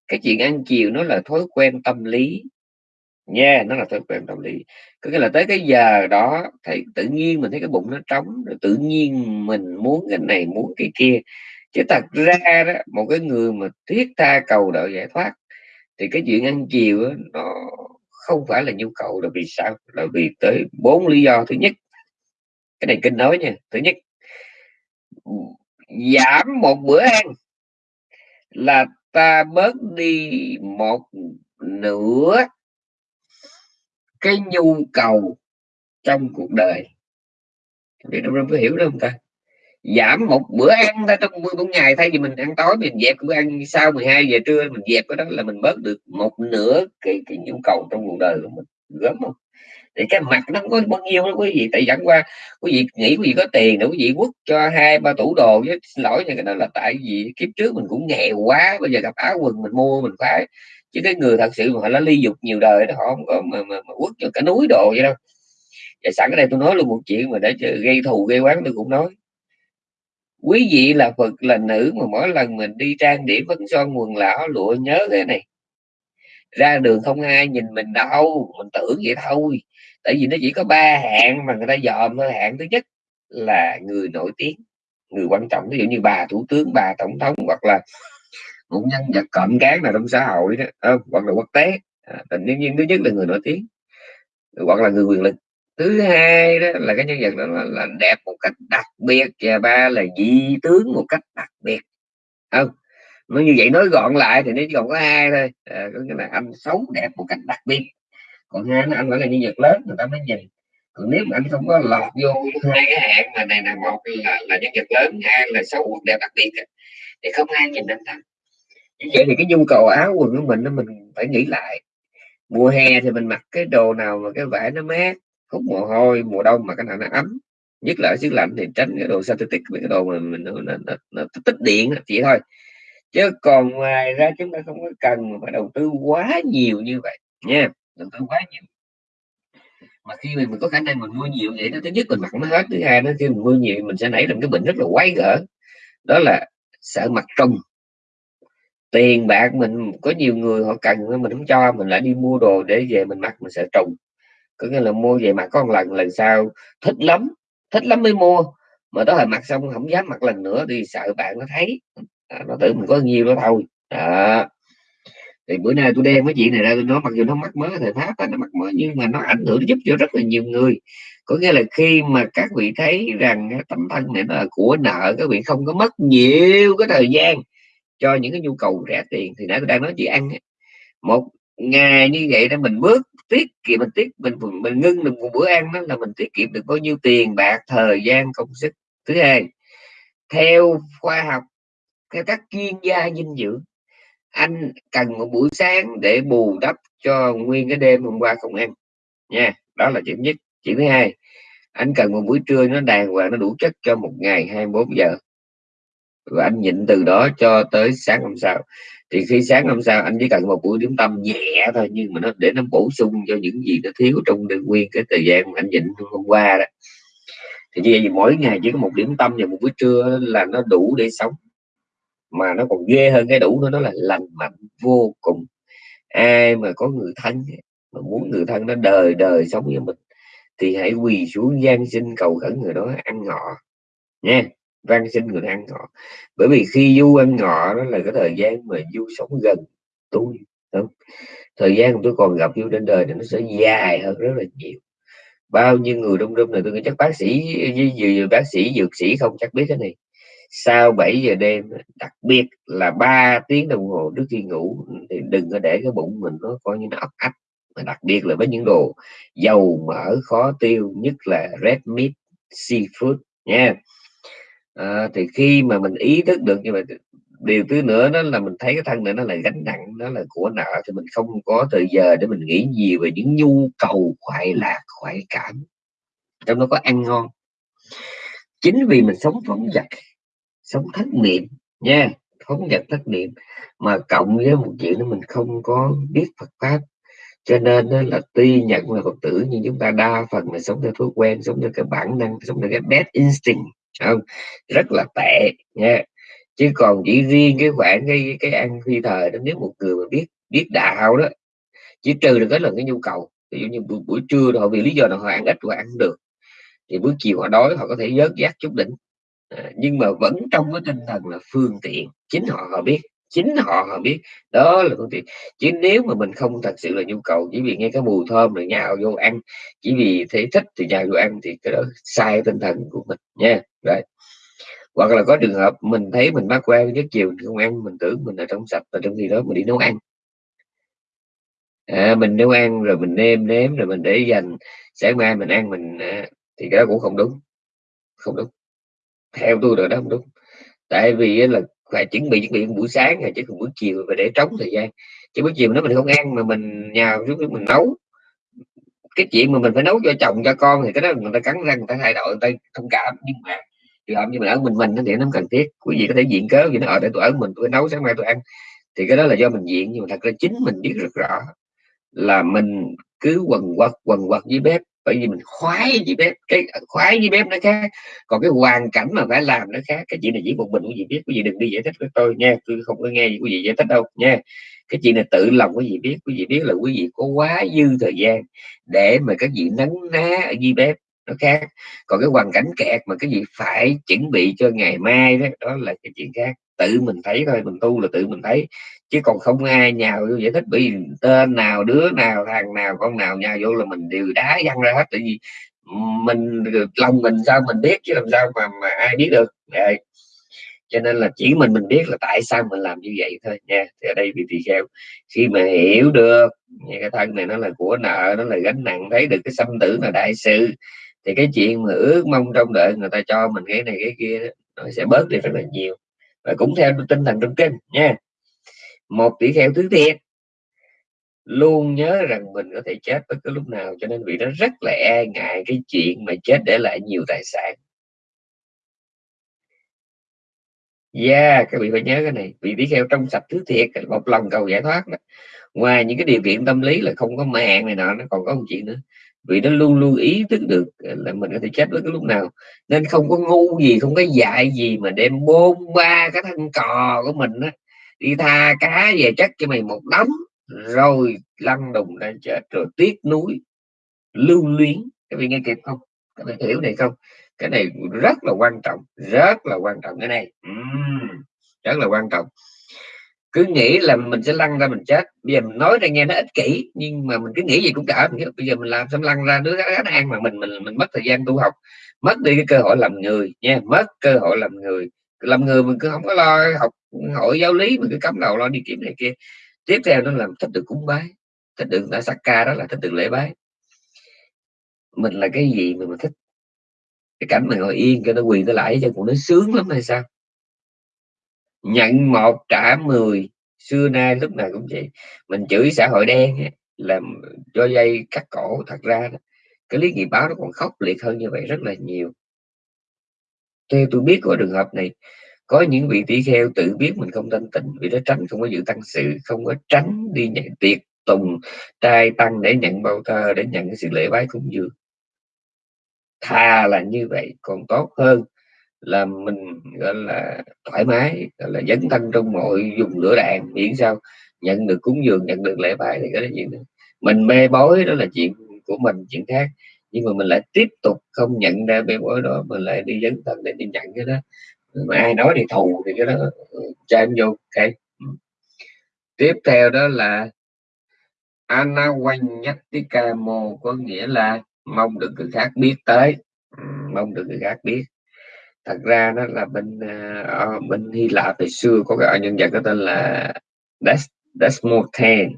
cái chuyện ăn chiều nó là thói quen tâm lý. Nha yeah, nó là thói quen tâm lý. Có nghĩa là tới cái giờ đó thì tự nhiên mình thấy cái bụng nó trống rồi tự nhiên mình muốn cái này muốn cái kia. Chứ thật ra đó một cái người mà thiết tha cầu đợi giải thoát thì cái chuyện ăn chiều đó, nó không phải là nhu cầu là vì sao? Là vì tới bốn lý do. Thứ nhất cái này kinh nói nha. Thứ nhất giảm một bữa ăn là ta bớt đi một nửa cái nhu cầu trong cuộc đời. Để đông đông có hiểu đâu không ta? Giảm một bữa ăn ta trong một ngày thay vì mình ăn tối mình dẹp bữa ăn sau 12 giờ trưa mình dẹp cái đó là mình bớt được một nửa cái cái nhu cầu trong cuộc đời của mình. Gớm không? Thì cái mặt nó không có bao nhiêu đó quý vị tại dẫn qua quý vị nghĩ quý vị có tiền để quý vị quất cho hai ba tủ đồ với xin lỗi nha cái đó là tại vì kiếp trước mình cũng nghèo quá bây giờ gặp áo quần mình mua mình phải. Chứ cái người thật sự mà họ đã ly dục nhiều đời đó họ không có mà, mà, mà quất cho cả núi đồ vậy đâu. Và sẵn ở đây tôi nói luôn một chuyện mà để gây thù gây quán tôi cũng nói quý vị là phật là nữ mà mỗi lần mình đi trang điểm phấn son quần lão lụa nhớ cái này. Ra đường không ai nhìn mình đâu mình tưởng vậy thôi. Tại vì nó chỉ có ba hạng mà người ta dòm thôi. Hạng thứ nhất là người nổi tiếng người quan trọng. Ví dụ như bà thủ tướng bà tổng thống hoặc là một nhân vật cộm cán nào trong xã hội đó không? hoặc là quốc tế. À, tình nhiên thứ nhất là người nổi tiếng hoặc là người quyền lực thứ hai đó là cái nhân vật đó là, là đẹp một cách đặc biệt và ba là dị tướng một cách đặc biệt. Không nó như vậy nói gọn lại thì nó chỉ còn có hai thôi. À, có nghĩa là anh xấu đẹp một cách đặc biệt. Còn hai anh phải là nhân vật lớn người ta mới nhìn. Còn nếu mà anh không có lọt vô hai cái hạng mà này là một là là nhân vật lớn hai là xấu đẹp đặc biệt thì không ai nhìn anh ta. Như vậy thì cái nhu cầu áo quần của mình nó mình phải nghĩ lại. Mùa hè thì mình mặc cái đồ nào mà cái vải nó mát hút mồ hôi mùa đông mà cái nào nó ấm. Nhất là ở xứ lạnh thì tránh cái đồ synthetic với cái đồ mà mình nó, nó, nó, nó tích điện chỉ thôi. Chứ còn ngoài ra chúng ta không có cần mà phải đầu tư quá nhiều như vậy nha. Đầu tư quá nhiều. Mà khi mình, mình có khả năng mình mua nhiều vậy nó thứ nhất mình mặc nó hết thứ hai nó khi mình mua nhiều mình sẽ nảy ra cái bệnh rất là quái gở. Đó là sợ mặt trùng. Tiền bạc mình có nhiều người họ cần mình không cho mình lại đi mua đồ để về mình mặc mình sợ trùng có nghĩa là mua về mặc có một lần lần sau thích lắm thích lắm mới mua. Mà đó là mặc xong không dám mặc lần nữa thì sợ bạn nó thấy. À, nó tưởng mình có nhiều đó thôi. À. thì bữa nay tôi đem cái chuyện này ra tôi nói mặc dù nó mắc mới thời pháp nó mắc mới nhưng mà nó ảnh hưởng giúp cho rất là nhiều người. Có nghĩa là khi mà các vị thấy rằng tấm thân này là của nợ các vị không có mất nhiều cái thời gian cho những cái nhu cầu rẻ tiền thì nãy tôi đang nói chị ăn một ngày như vậy để mình bước tiết kiệm, mình tiết, mình mình ngưng được một bữa ăn đó là mình tiết kiệm được bao nhiêu tiền, bạc, thời gian, công sức. Thứ hai, theo khoa học, theo các chuyên gia dinh dưỡng, anh cần một buổi sáng để bù đắp cho nguyên cái đêm hôm qua không ăn. Nha, đó là chuyện nhất. Chuyện thứ hai, anh cần một buổi trưa nó đàng hoàng, nó đủ chất cho một ngày 24 giờ và anh nhịn từ đó cho tới sáng hôm sau. Thì khi sáng hôm sau anh chỉ cần một buổi điểm tâm nhẹ thôi, nhưng mà nó để nó bổ sung cho những gì nó thiếu trong nguyên cái thời gian mà anh nhịn hôm qua đó. Thì như vậy mỗi ngày chỉ có một điểm tâm và một buổi trưa là nó đủ để sống. Mà nó còn ghê hơn cái đủ nữa nó là lành mạnh vô cùng. Ai mà có người thân, mà muốn người thân nó đời đời sống với mình, thì hãy quỳ xuống gian sinh cầu khẩn người đó ăn ngọ. Nha van xin người ăn ngọ bởi vì khi du ăn ngọ đó là cái thời gian mà du sống gần tôi, đúng thời gian tôi còn gặp du trên đời thì nó sẽ dài hơn rất là nhiều. Bao nhiêu người đông đông này, tôi nghĩ chắc bác sĩ với bác sĩ, dược sĩ không chắc biết cái này. Sau 7 giờ đêm, đặc biệt là 3 tiếng đồng hồ trước khi ngủ, thì đừng có để cái bụng mình nó coi như nó ấp ấp. mà đặc biệt là với những đồ dầu mỡ khó tiêu, nhất là red meat, seafood nha à, thì khi mà mình ý thức được như vậy điều thứ nữa đó là mình thấy cái thân này nó là gánh nặng nó là của nợ thì mình không có thời giờ để mình nghĩ nhiều về những nhu cầu khoái lạc khoái cảm. Trong đó có ăn ngon. Chính vì mình sống phóng dật sống thất niệm nha phóng dật thất niệm mà cộng với một chuyện đó mình không có biết Phật pháp. Cho nên đó là tuy nhận là Phật tử nhưng chúng ta đa phần là sống theo thói quen sống theo cái bản năng sống theo cái bad instinct không? Rất là tệ nha. Chứ còn chỉ riêng cái khoản cái cái ăn phi thời đó nếu một người mà biết biết đạo đó chỉ trừ được cái lần cái nhu cầu. Ví dụ như buổi, buổi trưa họ vì lý do nào họ ăn ít họ ăn được thì buổi chiều họ đói họ có thể dớt giác chút đỉnh. À, nhưng mà vẫn trong cái tinh thần là phương tiện chính họ họ biết chính họ họ biết đó là phương tiện. Chứ nếu mà mình không thật sự là nhu cầu chỉ vì nghe cái mùi thơm rồi nhào vô ăn chỉ vì thấy thích thì nhào vô ăn thì cái đó sai tinh thần của mình nha đấy. Hoặc là có trường hợp mình thấy mình bắt quen nhất chiều mình không ăn mình tưởng mình ở trong sạch và trong khi đó mình đi nấu ăn. À, mình nấu ăn rồi mình nêm nếm rồi mình để dành sáng mai mình ăn mình à, thì cái đó cũng không đúng. Không đúng. Theo tôi rồi đó không đúng. Tại vì là phải chuẩn bị chuẩn bị buổi sáng rồi chứ còn buổi chiều phải để trống thời gian. Chứ buổi chiều nó mình không ăn mà mình nhào xuống mình nấu cái chuyện mà mình phải nấu cho chồng cho con thì cái đó người ta cắn răng người ta thay đổi người ta thông cảm. Nhưng mà trường hợp như mình ở mình mình thì nó cần thiết. Quý vị có thể diện cớ gì nó ở ờ, đây tôi ở mình, tôi nấu, sáng mai tôi ăn. Thì cái đó là do mình diện nhưng mà thật ra chính mình biết rất rõ là mình cứ quần quật quần quật với bếp, bởi vì mình khoái với bếp, cái ờ, khoái với bếp nó khác. Còn cái hoàn cảnh mà phải làm nó khác. Cái chuyện này chỉ một mình quý vị biết, quý vị đừng đi giải thích với tôi nha, tôi không có nghe gì quý vị giải thích đâu nha. Cái chuyện này tự lòng quý vị biết, quý vị biết là quý vị có quá dư thời gian để mà các vị nắng ná ở dưới bếp nó khác. Còn cái hoàn cảnh kẹt mà cái gì phải chuẩn bị cho ngày mai đó đó là cái chuyện khác. Tự mình thấy thôi, mình tu là tự mình thấy. Chứ còn không ai nhào vô giải thích, bởi vì tên nào, đứa nào, thằng nào, con nào nhào vô là mình đều đá văng ra hết. Tại vì mình, lòng mình sao mình biết chứ làm sao mà mà ai biết được. Vậy. cho nên là chỉ mình mình biết là tại sao mình làm như vậy thôi nha. Thì ở đây bị tỳ kheo, khi mà hiểu được cái thân này nó là của nợ, nó là gánh nặng, thấy được cái xâm tử là đại sự thì cái chuyện mà ước mong trong đợi người ta cho mình cái này cái kia nó sẽ bớt đi rất là nhiều và cũng theo tinh thần trong kinh nha một tỷ kheo thứ thiệt luôn nhớ rằng mình có thể chết bất cứ lúc nào cho nên vị đó rất là e ngại cái chuyện mà chết để lại nhiều tài sản Yeah, các vị phải nhớ cái này. Vị tỷ kheo trong sạch thứ thiệt, một lòng cầu giải thoát đó. Ngoài những cái điều kiện tâm lý là không có mạng này nọ, nó còn có một chuyện nữa vì nó luôn luôn ý thức được là mình có thể chết bất cứ lúc nào. Nên không có ngu gì, không có dạy gì mà đem bôn ba cái thân cò của mình á đi tha cá về chất cho mày một đống rồi lăn đùng ra chết rồi tiếc núi lưu luyến. Các vị nghe kịp không? Các vị hiểu này không? Cái này rất là quan trọng rất là quan trọng. Cái này uhm, rất là quan trọng cứ nghĩ là mình sẽ lăn ra mình chết. Bây giờ mình nói ra nghe nó ích kỷ, nhưng mà mình cứ nghĩ gì cũng cả bây giờ mình làm xong lăn ra, đứa khá ăn mà mình mình mình mất thời gian tu học. Mất đi cái cơ hội làm người nha, mất cơ hội làm người. Làm người mình cứ không có lo học hội giáo lý, mình cứ cắm đầu lo đi kiếm này kia. Tiếp theo nó làm thích được cúng bái. Thích được ta ca đó là thích được lễ bái. Mình là cái gì mà mình thích? Cái cảnh mà ngồi yên cho nó quỳ tới lại cho cũng nó sướng lắm hay sao? Nhận một trả mười. Xưa nay lúc nào cũng vậy. Mình chửi xã hội đen làm cho dây cắt cổ thật ra đó, cái lý nghiệp báo nó còn khốc liệt hơn như vậy rất là nhiều. Theo tôi biết của trường hợp này có những vị tỷ kheo tự biết mình không thanh tịnh vì nó tránh không có giữ tăng sự không có tránh đi nhận tiệc tùng trai tăng để nhận bao thơ để nhận cái sự lễ bái cúng dường. Thà là như vậy còn tốt hơn là mình, gọi là, thoải mái, gọi là, dấn thân trong mọi dùng lửa đạn, miễn sao nhận được cúng dường, nhận được lễ bài thì cái đó chuyện đó. mình mê bối đó là chuyện của mình, chuyện khác. Nhưng mà mình lại tiếp tục không nhận ra mê bối đó, mình lại đi dấn thân để đi nhận cái đó. Mà ai nói thì thù thì cái đó ừ, cho em vô, ok. Ừ. Tiếp theo đó là Anawanyattikamo có nghĩa là mong được người khác biết tới. Ừ, mong được người khác biết thật ra nó là bên uh, bên Hy Lạp từ xưa có cái nhân vật có tên là Des Desmothen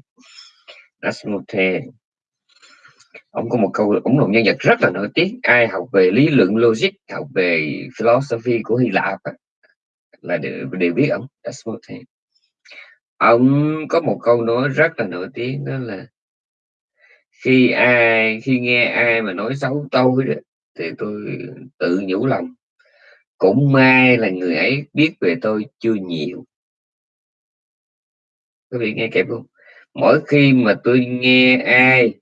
Desmothen ông có một câu ông là một nhân vật rất là nổi tiếng. Ai học về lý luận logic học về philosophy của Hy Lạp là đều, đều biết ông Desmothen ông có một câu nói rất là nổi tiếng đó là khi ai khi nghe ai mà nói xấu tôi đó, thì tôi tự nhủ lòng cũng may là người ấy biết về tôi chưa nhiều. Quý vị nghe kịp không mỗi khi mà tôi nghe ai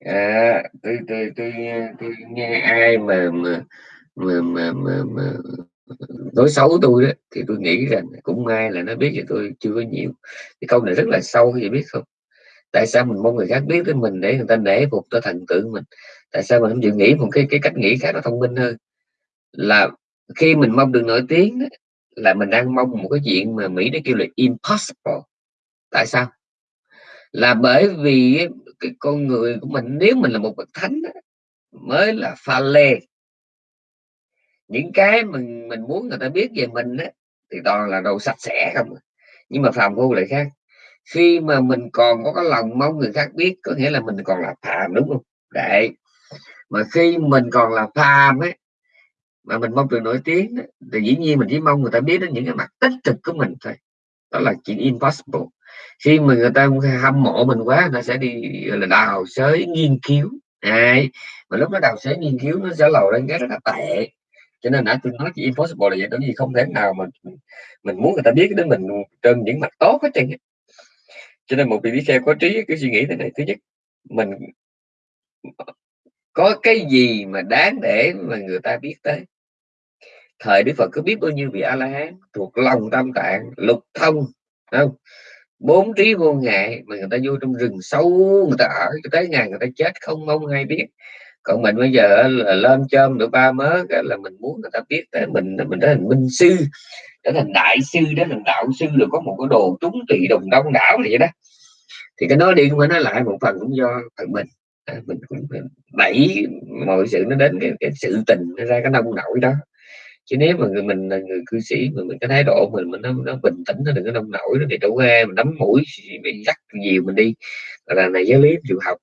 à, tôi, tôi, tôi, tôi nghe ai mà mà mà mà, mà, mà nói xấu tôi đó thì tôi nghĩ rằng cũng may là nó biết về tôi chưa có nhiều. Cái câu này rất là sâu thì biết không? Tại sao mình mong người khác biết tới mình để người ta nể phục cho thần tượng mình? Tại sao mình không chịu nghĩ một cái cái cách nghĩ khác nó thông minh hơn? Là khi mình mong được nổi tiếng là mình đang mong một cái chuyện mà mỹ nó kêu là impossible. Tại sao? Là bởi vì cái con người của mình nếu mình là một bậc thánh mới là pha lê những cái mình mình muốn người ta biết về mình á, thì toàn là đồ sạch sẽ không à. nhưng mà phàm phu lại khác khi mà mình còn có cái lòng mong người khác biết có nghĩa là mình còn là phàm đúng không? Đấy. Mà khi mình còn là phàm ấy mà mình mong được nổi tiếng ấy, thì dĩ nhiên mình chỉ mong người ta biết đến những cái mặt tích cực của mình thôi. Đó là chuyện impossible. Khi mà người ta hâm mộ mình quá người ta sẽ đi là đào sới nghiên cứu. Đấy. mà lúc nó đào sới nghiên cứu nó sẽ lầu lên cái rất là tệ. Cho nên nãy tôi nói chỉ impossible là vậy bởi vì không thể nào mà mình muốn người ta biết đến mình trên những mặt tốt hết trơn cho nên một vị bí xe có trí cái suy nghĩ thế này, thứ nhất, mình, có cái gì mà đáng để mà người ta biết tới? Thời đức phật cứ biết bao nhiêu vị a la hán thuộc lòng tâm tạng, lục thông không? Bốn trí vô ngại mà người ta vô trong rừng sâu, người ta ở cho tới ngày người ta chết không mong ai biết còn mình bây giờ là lên chôm được ba mớ là mình muốn người ta biết tới mình mình trở thành minh sư trở thành đại sư trở thành đạo sư được có một cái đồ trúng trị đồng đông đảo vậy đó. Thì cái nói đi cũng phải nói lại một phần cũng do phần mình. À, mình cũng đẩy mọi sự nó đến cái, cái sự tình nó ra cái nông nổi đó. Chứ nếu mà người mình là người cư sĩ mà mình cái thái độ mình mình nó, nó bình tĩnh nó đừng có nông nổi nó thì đâu có mình đấm mũi mình dắt nhiều mình đi. Là này giáo lý chịu học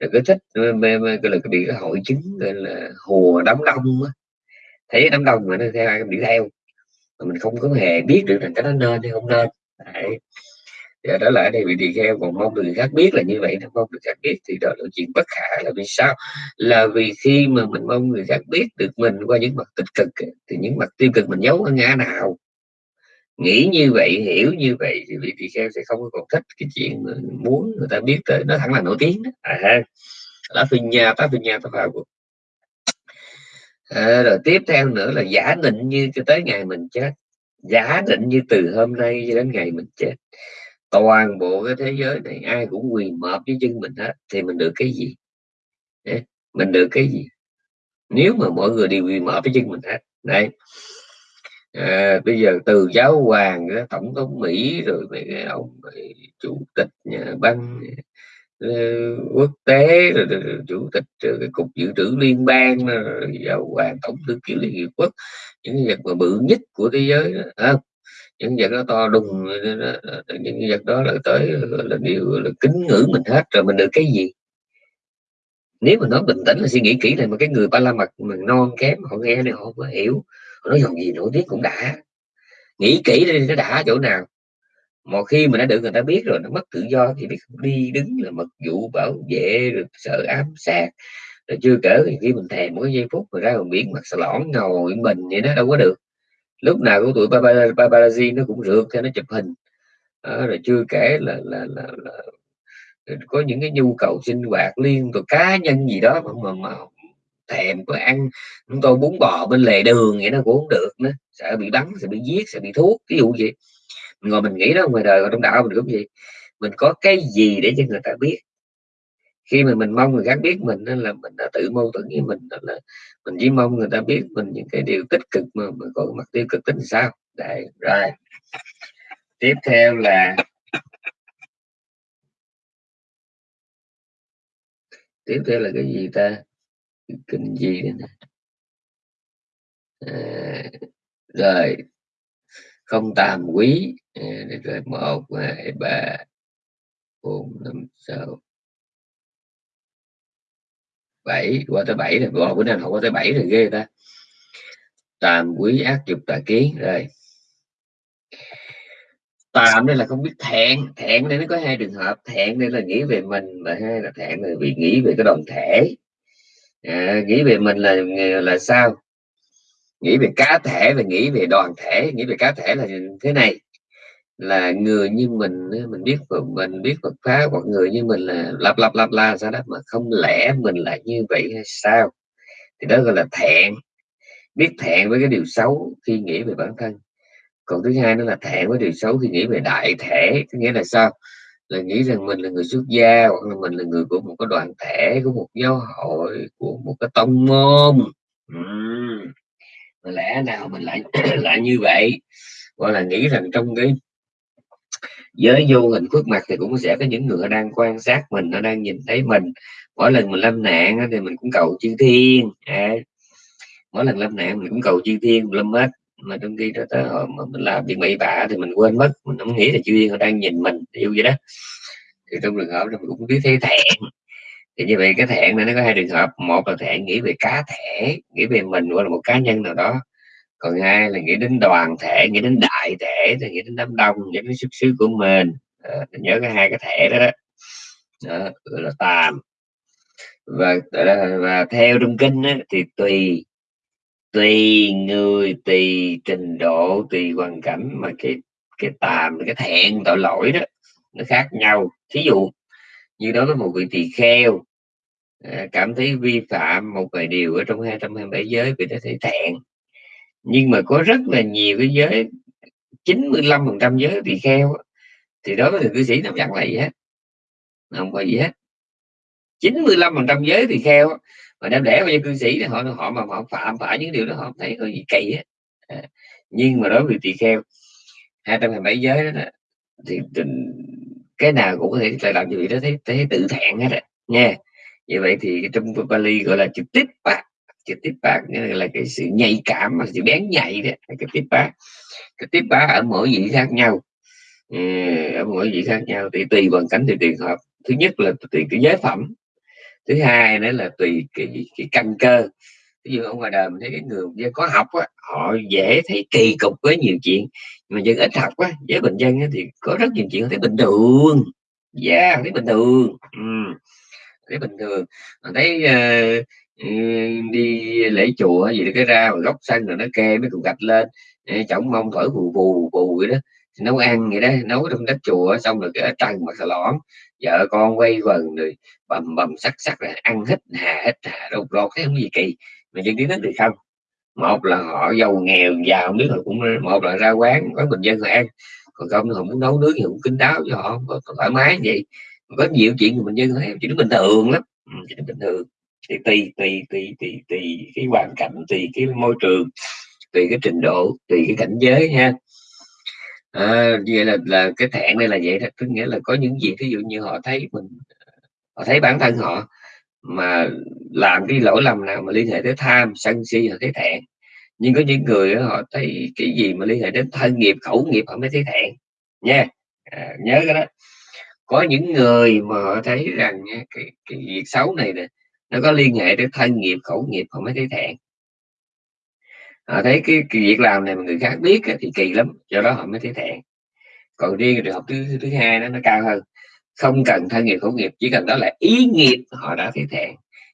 rồi cứ thích mê, mê, gọi là cái bị cái hội chứng gọi là hùa đám đông á. Thấy đám đông mà nó theo ai cũng theo mà mình không có hề biết được rằng cái đó nên hay không nên. Đấy. Giờ đó là ở đây bị tỳ kheo còn mong người khác biết là như vậy không mong người khác biết thì đó là chuyện bất khả là vì sao? Là vì khi mà mình mong người khác biết được mình qua những mặt tích cực thì những mặt tiêu cực mình giấu ở ngã nào? Nghĩ như vậy hiểu như vậy thì vị tỳ kheo sẽ không còn thích cái chuyện mà muốn người ta biết tới. Nó thẳng là nổi tiếng đó. à, lá phi nha tá phi nha tá vào à, rồi tiếp theo nữa là giả định như cho tới ngày mình chết. Giả định như từ hôm nay cho đến ngày mình chết. Toàn bộ cái thế giới này ai cũng quỳ mọp với chân mình hết thì mình được cái gì? Mình được cái gì? Nếu mà mọi người đều quỳ mọp với chân mình hết đây à, bây giờ từ giáo hoàng tổng thống mỹ rồi mấy cái ông chủ tịch nhà băng ờ, quốc tế rồi, rồi, rồi chủ tịch rồi, cái cục dự trữ liên bang rồi, giáo hoàng tổng thư ký liên hiệp quốc. Những vật mà bự nhất của thế giới đó, không? những vật đó to đùng những vật đó là tới là điều là kính ngưỡng mình hết rồi mình được cái gì? Nếu mà nói bình tĩnh là suy nghĩ kỹ này mà cái người ba la mật mình non kém họ nghe này họ có hiểu nói dòng gì nổi tiếng cũng đã. Nghĩ kỹ đi nó đã chỗ nào. Một khi mà đã được người ta biết rồi nó mất tự do thì biết đi đứng là mật vụ bảo vệ rồi sợ ám sát. Rồi chưa kể khi mình thèm mỗi giây phút rồi ra ngoài biển mặt xà lõn ngồi mình vậy nó đâu có được. Lúc nào của tụi paparazzi nó cũng rượt theo nó chụp hình. Đó, rồi chưa kể là, là, là, là có những cái nhu cầu sinh hoạt liên tục cá nhân gì đó mà, mà, mà thèm có ăn, chúng tôi bún bò bên lề đường vậy nó cũng không được nữa, sợ bị bắn, sợ bị giết, sợ bị thuốc ví dụ vậy. Ngồi mình nghĩ đó, ngoài đời còn trong đạo mình cũng gì mình có cái gì để cho người ta biết? Khi mà mình mong người khác biết mình nên là mình đã tự mâu thuẫn với mình, đó là mình chỉ mong người ta biết mình những cái điều tích cực mà mình có mặt tiêu cực tính sao? Đây, rồi. Tiếp theo là tiếp theo là cái gì ta? Kinh gì đây nè à, rồi. Không tàm quý. À, rồi một hai ba bốn năm sáu. Bảy. Qua tới bảy rồi. Bữa bữa nay học qua tới bảy rồi ghê ta. Tàm quý ác dục tà kiến. Rồi. Tàm đây là không biết thẹn. Thẹn đây nó có hai trường hợp. Thẹn đây là nghĩ về mình và hai là thẹn là vì nghĩ về cái đoàn thể à, nghĩ về mình là là sao? Nghĩ về cá thể và nghĩ về đoàn thể nghĩ về cá thể là thế này. Là người như mình mình biết mình biết Phật pháp hoặc người như mình là lặp lặp lặp la sao đó mà không lẽ mình lại như vậy hay sao? Thì đó gọi là thẹn. Biết thẹn với cái điều xấu khi nghĩ về bản thân. Còn thứ hai nữa là thẹn với điều xấu khi nghĩ về đại thể có nghĩa là sao? Là nghĩ rằng mình là người xuất gia hoặc là mình là người của một cái đoàn thể của một giáo hội của một cái tông môn. Uhm. mà lẽ nào mình lại [clears throat] lại như vậy? Gọi là nghĩ rằng trong cái giới vô hình khuất mặt thì cũng sẽ có những người đang quan sát mình nó đang nhìn thấy mình. Mỗi lần mình lâm nạn thì mình cũng cầu chư thiên. À, mỗi lần lâm nạn mình cũng cầu chư thiên lâm hết mà trong khi đó tới hồi mà mình làm việc bậy bạ thì mình quên mất mình không nghĩ là chuyên thiên họ đang nhìn mình yêu vậy đó. Thì trong trường hợp đó mình cũng biết thấy thẹn. Thì như vậy cái thẹn này nó có hai trường hợp một là thẹn nghĩ về cá thể nghĩ về mình hoặc là một cá nhân nào đó. Còn hai là nghĩ đến đoàn thể nghĩ đến đại thể thì nghĩ đến đám đông nghĩ đến xuất xứ của mình. À, nhớ cái hai cái thể đó đó, đó gọi là tàm. Và và theo trong kinh á, thì tùy tùy người, tùy trình độ, tùy hoàn cảnh mà cái cái tàm, cái thẹn, tội lỗi đó, nó khác nhau. Thí dụ như đó với một vị tỳ kheo à, cảm thấy vi phạm một vài điều ở trong 227 giới vì nó thấy thẹn. Nhưng mà có rất là nhiều cái giới 95 phần trăm giới tỳ kheo thì đó với cư sĩ nó chẳng là gì hết. Không có gì hết. 95 phần trăm giới tỳ kheo mà đem để cho cư sĩ thì họ họ mà họ phạm phải những điều đó họ thấy có gì kỳ á à, nhưng mà đối với tỳ kheo 227 giới đó thì cái nào cũng có thể lại làm như vậy đó thấy thấy tự thẹn hết rồi nha. Như vậy thì trong Bali gọi là chữ tiếp bạc trực tiếp bác là cái sự nhạy cảm mà sự bén nhạy đó cái tiếp bác cái tiếp bác ở mỗi vị khác nhau. Ừ, ở mỗi vị khác nhau thì tùy hoàn cảnh thì tùy hợp. Thứ nhất là tùy cái giới phẩm thứ hai nữa là tùy cái, cái căn cơ. Ví dụ ở ngoài đời mình thấy cái người có học á, họ dễ thấy kỳ cục với nhiều chuyện mà dân ít học á với bình dân á, thì có rất nhiều chuyện thấy bình thường. Yeah thấy bình thường. Ừ. thấy bình thường. Thấy uh, đi lễ chùa gì đó cái ra mà góc xanh rồi nó kê mấy cục gạch lên chổng mông thổi vù vù vù vậy đó. Nấu ăn vậy đó nấu trong đất chùa xong rồi cái trần mà xà lõm vợ con quay quần rồi bầm bầm sắc sắc là ăn hết, hà hết, hà đâu lo cái không gì kỳ. Mà dân kiến thức thì không? Một là họ giàu nghèo, giàu không biết họ cũng một là ra quán quán bình dân họ ăn. Còn không họ muốn nấu nướng thì cũng kính đáo cho họ thoải mái vậy. Có nhiều chuyện của mình dân thấy chỉ bình thường lắm. Ừ, chỉ bình thường. Thì tùy tùy tùy tùy tùy cái hoàn cảnh, tùy cái môi trường, tùy cái trình độ, tùy cái cảnh giới ha à, vậy là là cái thẹn đây là vậy đó tức nghĩa là có những gì ví dụ như họ thấy mình họ thấy bản thân họ mà làm cái lỗi lầm nào mà liên hệ tới tham sân si họ thấy thẹn. Nhưng có những người họ thấy cái gì mà liên hệ đến thân nghiệp khẩu nghiệp họ mới thấy thẹn. Nha. À, nhớ cái đó. Có những người mà họ thấy rằng cái, cái việc xấu này nè nó có liên hệ đến thân nghiệp khẩu nghiệp họ mới thấy thẹn họ thấy cái, cái việc làm này mà người khác biết thì kỳ lắm do đó họ mới thấy thẹn. Còn riêng trường hợp thứ thứ hai đó nó cao hơn. Không cần thân nghiệp khẩu nghiệp chỉ cần đó là ý nghiệp họ đã thấy thẹn.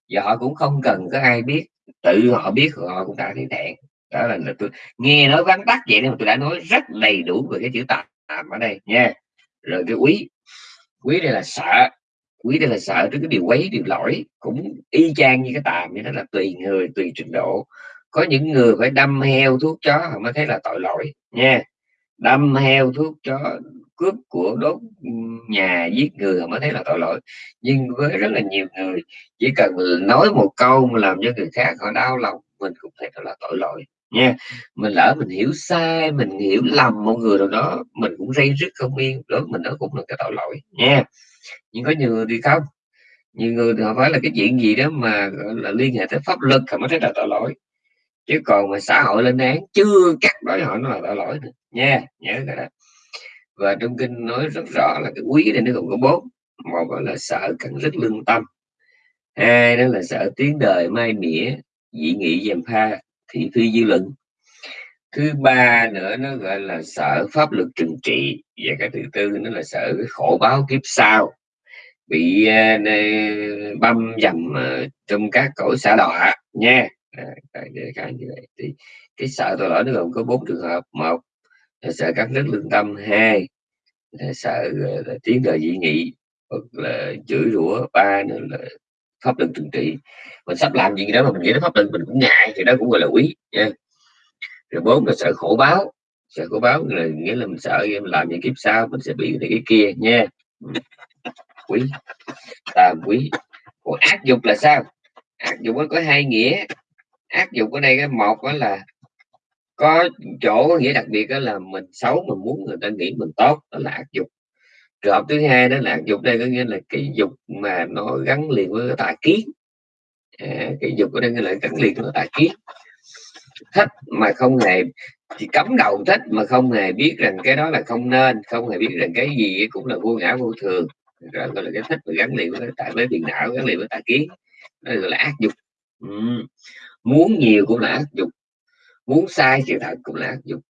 Và họ cũng không cần có ai biết tự họ biết họ cũng đã thấy thẹn. Đó là, là tôi nghe nói vắn tắt vậy nên mà tôi đã nói rất đầy đủ về cái chữ tạm ở đây nha. Rồi cái quý. Quý đây là sợ. Quý đây là sợ trước cái điều quấy điều lỗi cũng y chang như cái tạm như đó là tùy người tùy trình độ có những người phải đâm heo thuốc chó họ mới thấy là tội lỗi, nha. Đâm heo thuốc chó, cướp của đốt ừ, nhà, giết người họ mới thấy là tội lỗi. Nhưng với rất là nhiều người, chỉ cần nói một câu mà làm cho người khác họ đau lòng, mình cũng thấy đó là tội lỗi, nha. Mình lỡ mình hiểu sai, mình hiểu lầm một người nào đó, mình cũng dây rứt không yên đó mình đó cũng là cái tội lỗi, nha. Nhưng có nhiều người thì không. Nhiều người thì họ phải là cái chuyện gì đó mà là, liên hệ tới pháp luật họ mới thấy là tội lỗi chứ còn mà xã hội lên án chưa cắt đối họ nó là tội lỗi nữa. nha nhớ cái đó. Và trong kinh nói rất rõ là cái quý này nó gồm có bốn. Một là sợ cần rất lương tâm. Hai đó là sợ tiếng đời mai mỉa dị nghị dèm pha thị phi dư luận. Thứ ba nữa nó gọi là sợ pháp luật trừng trị. Và cái thứ tư nó là sợ cái khổ báo kiếp sau. Bị uh, băm dầm uh, trong các cõi xã đọa. Nha à, cái, cái như vậy. Thì cái sợ tội lỗi nó gồm có bốn trường hợp. Một là sợ cắt đứt lương tâm. Hai là sợ là tiếng đời dị nghị hoặc là chửi rủa ba nữa là pháp luật trừng trị. Mình sắp làm gì đó mà mình nghĩ đến pháp luật mình cũng ngại thì đó cũng gọi là quý nha. Rồi bốn là sợ khổ báo. Sợ khổ báo là nghĩa là mình sợ mình làm những kiếp sau mình sẽ bị cái kia nha. Quý tàm quý. Còn ác dục là sao? Ác dục nó có hai nghĩa ác dục ở đây cái một đó là có chỗ có nghĩa đặc biệt đó là mình xấu mình muốn người ta nghĩ mình tốt đó là ác dục. Trường thứ hai đó là áp dục đây có nghĩa là cái dục mà nó gắn liền với tà kiến. À, cái dục ở đây là gắn liền với tà kiến. Thích mà không hề chỉ cấm đầu thích mà không hề biết rằng cái đó là không nên không hề biết rằng cái gì cũng là vô ngã vô thường. Rồi gọi là cái thích mà gắn liền với tại với tiền não gắn liền với tà kiến. Đó gọi là ác dục. Ừ muốn nhiều cũng là ác dục. Muốn sai sự thật cũng là ác dục.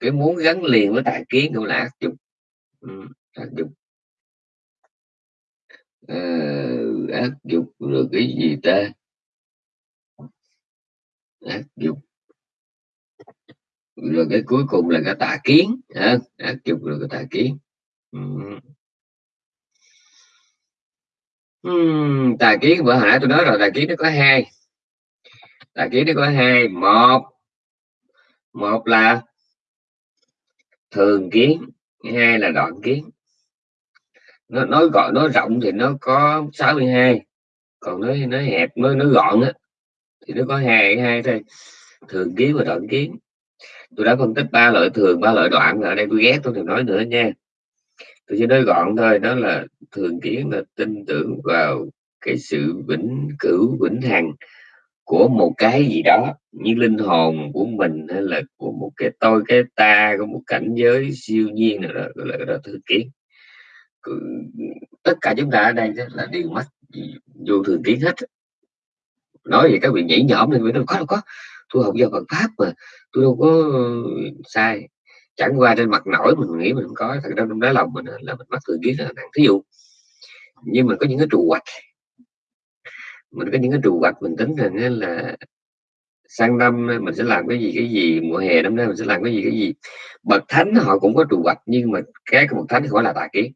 Cái muốn gắn liền với tà kiến cũng là ác dục. Ừ. ác dục. À, ác dục rồi cái gì ta? Ác dục. Rồi cái cuối cùng là cái tà kiến ha ác dục rồi cái tà kiến. Ừ. Uhm, tà kiến bữa hả tôi nói rồi tà kiến nó có hai là kiến nó có hai. Một một là thường kiến, hai là đoạn kiến. Nó nói gọn nói rộng thì nó có 62 còn nói nói hẹp nói nói gọn á, thì nó có hai hai thôi. Thường kiến và đoạn kiến. Tôi đã phân tích ba loại thường, ba loại đoạn. Ở đây tôi ghét tôi đừng nói nữa nha. Tôi chỉ nói gọn thôi, đó là thường kiến là tin tưởng vào cái sự vĩnh cửu, vĩnh hằng của một cái gì đó như linh hồn của mình hay là của một cái tôi cái ta của một cảnh giới siêu nhiên nào đó gọi là, là thứ kiến. Tất cả chúng ta ở đây là đều mất vô thường kiến hết. Nói về các vị nhảy nhõm nên đâu có đâu có. Tôi học do Phật pháp mà tôi đâu có sai. Chẳng qua trên mặt nổi mình nghĩ mình không có thật ra trong đáy lòng mình là mình mắc thường kiến là thí dụ nhưng mà có những cái trụ hoạch mình có những cái trụ hoạch mình tính rằng là sang năm mình sẽ làm cái gì cái gì mùa hè năm nay mình sẽ làm cái gì cái gì. Bậc thánh họ cũng có trụ hoạch nhưng mà cái của bậc thánh thì gọi là tà kiến.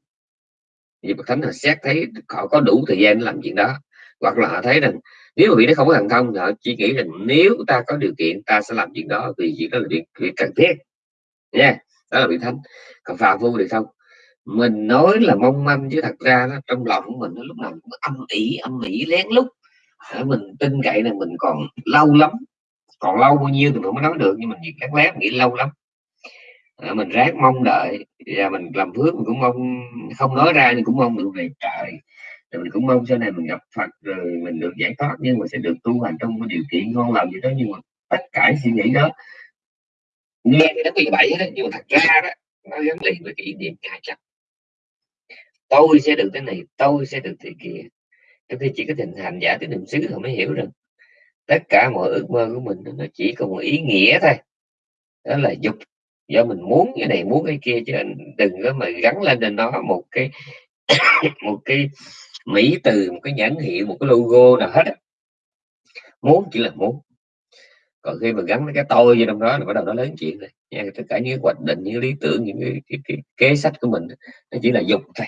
Vì bậc thánh họ xét thấy họ có đủ thời gian để làm chuyện đó. Hoặc là họ thấy rằng nếu mà vị nó không có thần thông thì họ chỉ nghĩ rằng nếu ta có điều kiện ta sẽ làm chuyện đó vì chuyện đó là việc, việc cần thiết. Nha yeah. đó là vị thánh. Còn phàm phu thì không. Mình nói là mong manh chứ thật ra nó trong lòng của mình nó lúc nào cũng âm ỉ âm ỉ lén lút mình tin cậy là mình còn lâu lắm còn lâu bao nhiêu thì mình mới nói được nhưng mình lén lát nghĩ lâu lắm. À, mình ráng mong đợi và mình làm phước mình cũng mong không nói ra nhưng cũng mong được về trời. Rồi mình cũng mong sau này mình gặp Phật rồi mình được giải thoát nhưng mà sẽ được tu hành trong cái điều kiện ngon lành gì đó nhưng mà tất cả suy nghĩ đó nghe thì nó bị bậy đó nhưng mà thật ra đó nó gắn liền với cái niệm hai chặt, tôi sẽ được cái này tôi sẽ được thế kia trong khi chỉ có tình hành giả tới niệm xứ họ mới hiểu rằng tất cả mọi ước mơ của mình nó chỉ có một ý nghĩa thôi. Đó là dục. Do mình muốn cái này muốn cái kia chứ đừng có mà gắn lên trên nó một cái [coughs] một cái mỹ từ một cái nhãn hiệu một cái logo nào hết muốn chỉ là muốn. Còn khi mà gắn cái tôi vô trong đó là bắt đầu nó lớn chuyện rồi. Nha tất cả những hoạch định những lý tưởng những cái, cái, cái kế sách của mình nó chỉ là dục thôi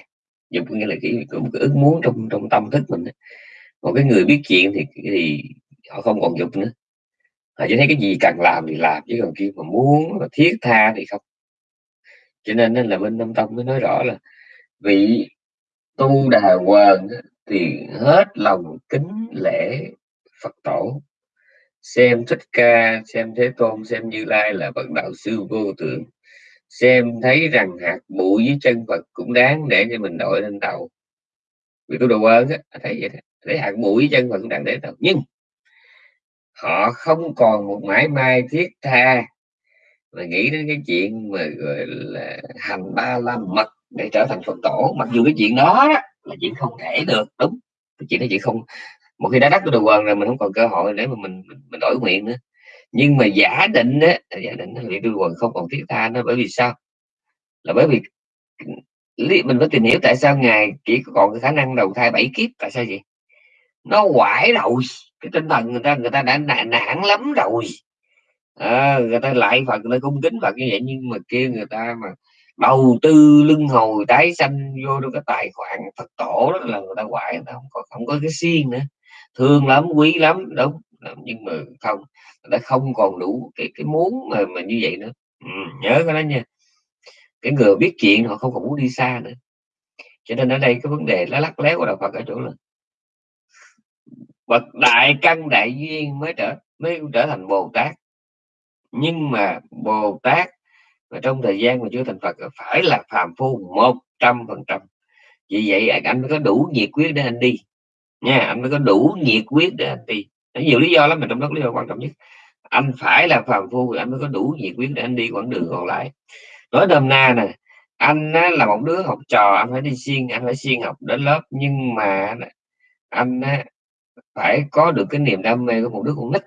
dục nghĩa là cái, một cái ước muốn trong trong tâm thức mình một cái người biết chuyện thì thì họ không còn dục nữa. Họ chỉ thấy cái gì cần làm thì làm chứ còn kia mà muốn mà thiết tha thì không. Cho nên nên là bên Nam Tông mới nói rõ là vị tu đà hoàng thì hết lòng kính lễ Phật tổ. Xem thích ca xem thế tôn xem như lai là bậc đạo sư vô tượng xem thấy rằng hạt bụi dưới chân Phật cũng đáng để cho mình đội lên đầu. Vì tôi đồ ơn á thấy vậy đó. thấy hạt bụi dưới chân Phật cũng đáng để đầu. Nhưng họ không còn một mãi mai thiết tha mà nghĩ đến cái chuyện mà gọi là hành ba la mật để trở thành phật tổ. Mặc dù cái chuyện đó, đó là chuyện không thể được đúng. Cái chuyện đó chỉ không một khi đã đắc cái đồ quần rồi mình không còn cơ hội để mà mình mình, mình đổi nguyện nữa nhưng mà giả định á giả định là tôi quần không còn thiết tha nó bởi vì sao? Là bởi vì mình phải tìm hiểu tại sao ngài chỉ còn cái khả năng đầu thai bảy kiếp tại sao vậy? Nó quải rồi cái tinh thần người ta người ta đã nản, nản lắm rồi. À, người ta lại phật người ta cung kính phật như vậy nhưng mà kia người ta mà đầu tư lưng hồi tái sanh vô trong cái tài khoản phật tổ đó là người ta quại người ta không có không có cái xiên nữa. Thương lắm quý lắm đúng nhưng mà không đã không còn đủ cái cái muốn mà mà như vậy nữa. Ừ, nhớ cái đó nha. Cái người biết chuyện họ không còn muốn đi xa nữa. Cho nên ở đây cái vấn đề nó lắc léo của đạo Phật ở chỗ là bậc đại căn đại duyên mới trở mới trở thành bồ tát. Nhưng mà bồ tát mà trong thời gian mà chưa thành phật phải là phàm phu một trăm phần trăm. Vì vậy anh mới có đủ nhiệt quyết để anh đi. Nha anh mới có đủ nhiệt quyết để anh đi. Nhiều lý do lắm mà trong đó lý do quan trọng nhất anh phải là phàm phu thì anh mới có đủ nhiệt quyết để anh đi quãng đường còn lại. Nói đơm na nè anh á, là một đứa học trò anh phải đi xuyên anh phải xuyên học đến lớp. Nhưng mà anh á, phải có được cái niềm đam mê của một đứa con nít.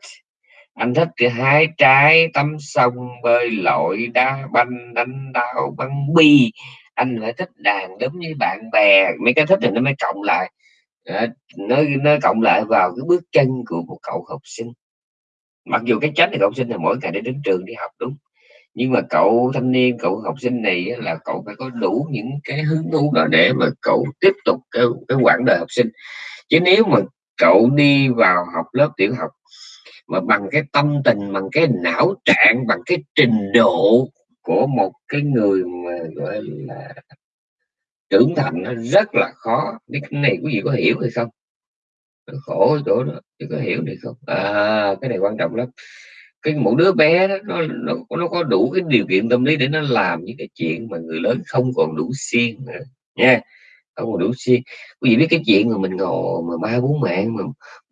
Anh thích cái hai trái tắm sông bơi lội đá banh đánh đao bắn bi. Anh phải thích đàn đúng như bạn bè. Mấy cái thích thì nó mới cộng lại. Nó nó cộng lại vào cái bước chân của một cậu học sinh mặc dù cái chết thì học sinh là mỗi ngày để đến trường đi học đúng. Nhưng mà cậu thanh niên cậu học sinh này là cậu phải có đủ những cái hứng thú đó để mà cậu tiếp tục cái, cái quãng đời học sinh. Chứ nếu mà cậu đi vào học lớp tiểu học mà bằng cái tâm tình bằng cái não trạng bằng cái trình độ của một cái người mà gọi là trưởng thành nó rất là khó. Cái này quý vị có hiểu hay không? Khổ chỗ đó chứ có hiểu được không? À cái này quan trọng lắm. Cái một đứa bé đó, nó, nó nó có đủ cái điều kiện tâm lý để nó làm những cái chuyện mà người lớn không còn đủ xiên nữa nha. Không còn đủ siêng. Quý vị biết cái chuyện mà mình ngồi mà ba bốn mạng mà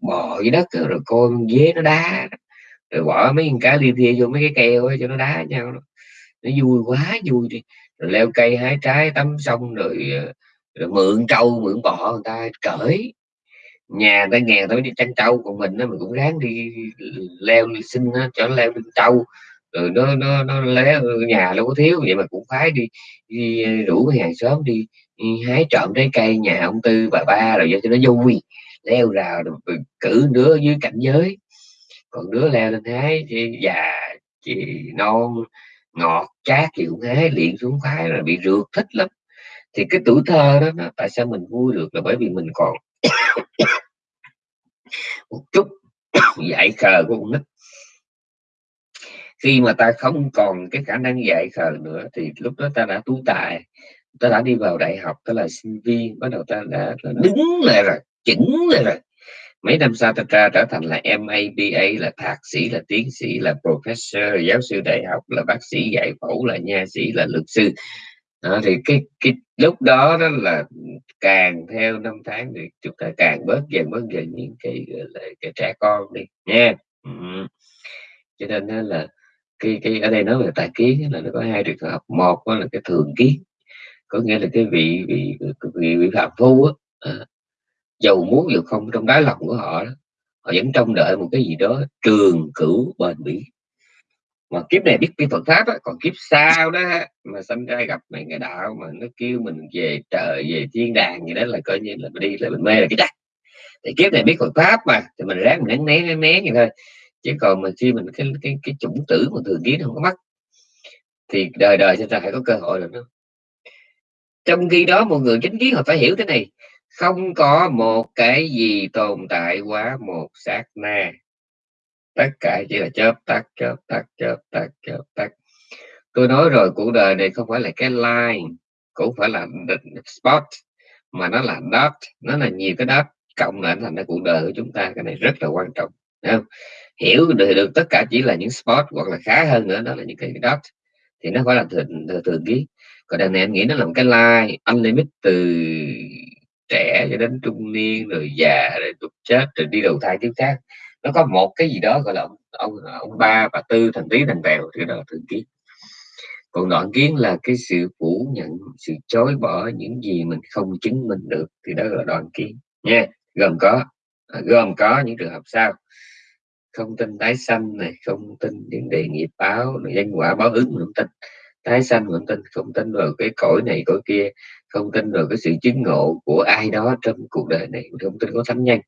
bò dưới đất rồi coi dế nó đá rồi bỏ mấy con cá li thia vô mấy cái keo ấy, cho nó đá nhau nó vui quá vui đi. Rồi leo cây hái trái tắm xong rồi, ờ, rồi mượn trâu mượn bò người ta cởi nhà ta nghèo tới đi chăn trâu còn mình nó mình cũng ráng đi leo đi xin nó, cho nó leo lên trâu. Rồi nó nó nó lé nhà đâu có thiếu vậy mà cũng phải đi đi rủ cái hàng xóm đi, đi hái trộm trái cây nhà ông tư bà ba rồi cho nó vui leo rào rồi cử đứa dưới cảnh giới. Còn đứa leo lên hái già chị non ngọt chát thì cũng hái liền xuống khoái là bị rượt thích lắm. Thì cái tuổi thơ đó tại sao mình vui được là bởi vì mình còn một chút [coughs] dạy khờ của con nít. Khi mà ta không còn cái khả năng dạy khờ nữa, thì lúc đó ta đã tú tài, ta đã đi vào đại học, ta là sinh viên, bắt đầu ta đã đứng lại rồi, chỉnh lại rồi. Mấy năm sau ta ra trở thành là MABA là thạc sĩ, là tiến sĩ, là professor, giáo sư đại học, là bác sĩ dạy phẫu, là nha sĩ, là luật sư đó, thì cái cái lúc đó đó là càng theo năm tháng thì chúng ta càng bớt dần bớt dần những cái là cái trẻ con đi nha. Ừ. cho nên là cái cái ở đây nói về tài kiến là nó có hai trường hợp. Một đó là cái thường kiến có nghĩa là cái vị vị vị, vị phạm phu á à, giàu muốn dù không trong đáy lòng của họ đó, họ vẫn trông đợi một cái gì đó trường cửu bền bỉ mà kiếp này biết biết Phật pháp á, còn kiếp sau đó mà sinh ra gặp mấy cái đạo mà nó kêu mình về trời về thiên đàng gì đó là coi như là mình đi là mình mê là cái chắc thì kiếp này biết Phật pháp mà thì mình ráng mình né né né vậy thôi. Chứ còn mà khi mình cái cái cái chủng tử mà thường kiến không có mắt thì đời đời chúng ta phải có cơ hội rồi đó trong khi đó một người chính kiến họ phải hiểu thế này không có một cái gì tồn tại quá một sát na tất cả chỉ là chớp tắt chớp tắt chớp tắt chớp tắt. Tôi nói rồi cuộc đời này không phải là cái line cũng phải là spot mà nó là dot nó là nhiều cái dot cộng lại thành cái cuộc đời của chúng ta cái này rất là quan trọng không? hiểu được, được tất cả chỉ là những spot hoặc là khá hơn nữa đó là những cái dot thì nó phải là thường thường ký. Còn đằng này anh nghĩ nó là một cái line unlimited từ trẻ cho đến trung niên rồi già rồi tục chết rồi đi đầu thai tiếp khác nó có một cái gì đó gọi là ông ông, ông ba và tư thành tí thành bèo thì đó là thường kiến. Còn đoạn kiến là cái sự phủ nhận sự chối bỏ những gì mình không chứng minh được thì đó là đoạn kiến. Nha gồm có à, gồm có những trường hợp sau. Không tin tái sanh này không tin những đề nghiệp báo nhân quả báo ứng không tin. Tái sanh không tin không tin vào cái cõi này cõi kia. Không tin vào cái sự chứng ngộ của ai đó trong cuộc đời này không tin có thánh nhân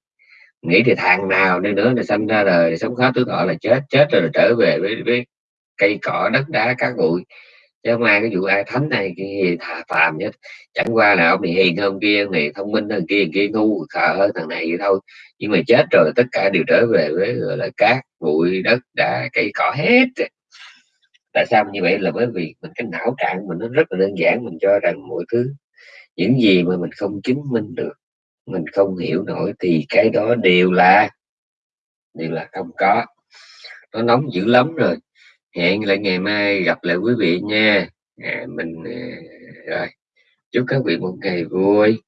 nghĩ thì thằng nào đi nữa là sanh ra đời sống khó tứ thọ là chết chết rồi, trở về với, với cây cỏ đất đá cát bụi. Chứ không ai cái vụ ai thánh này cái gì thà phàm nhất. Chẳng qua là ông này hiền hơn kia ông này thông minh hơn kia kia ngu khờ hơn thằng này vậy thôi. Nhưng mà chết rồi tất cả đều trở về với gọi là cát bụi đất đá cây cỏ hết. Tại sao như vậy? Là bởi vì mình cái não trạng mình nó rất là đơn giản mình cho rằng mọi thứ những gì mà mình không chứng minh được mình không hiểu nổi thì cái đó đều là đều là không có. Nó nóng dữ lắm rồi. Hẹn lại ngày mai gặp lại quý vị nha. À, mình à, rồi chúc các vị một ngày vui.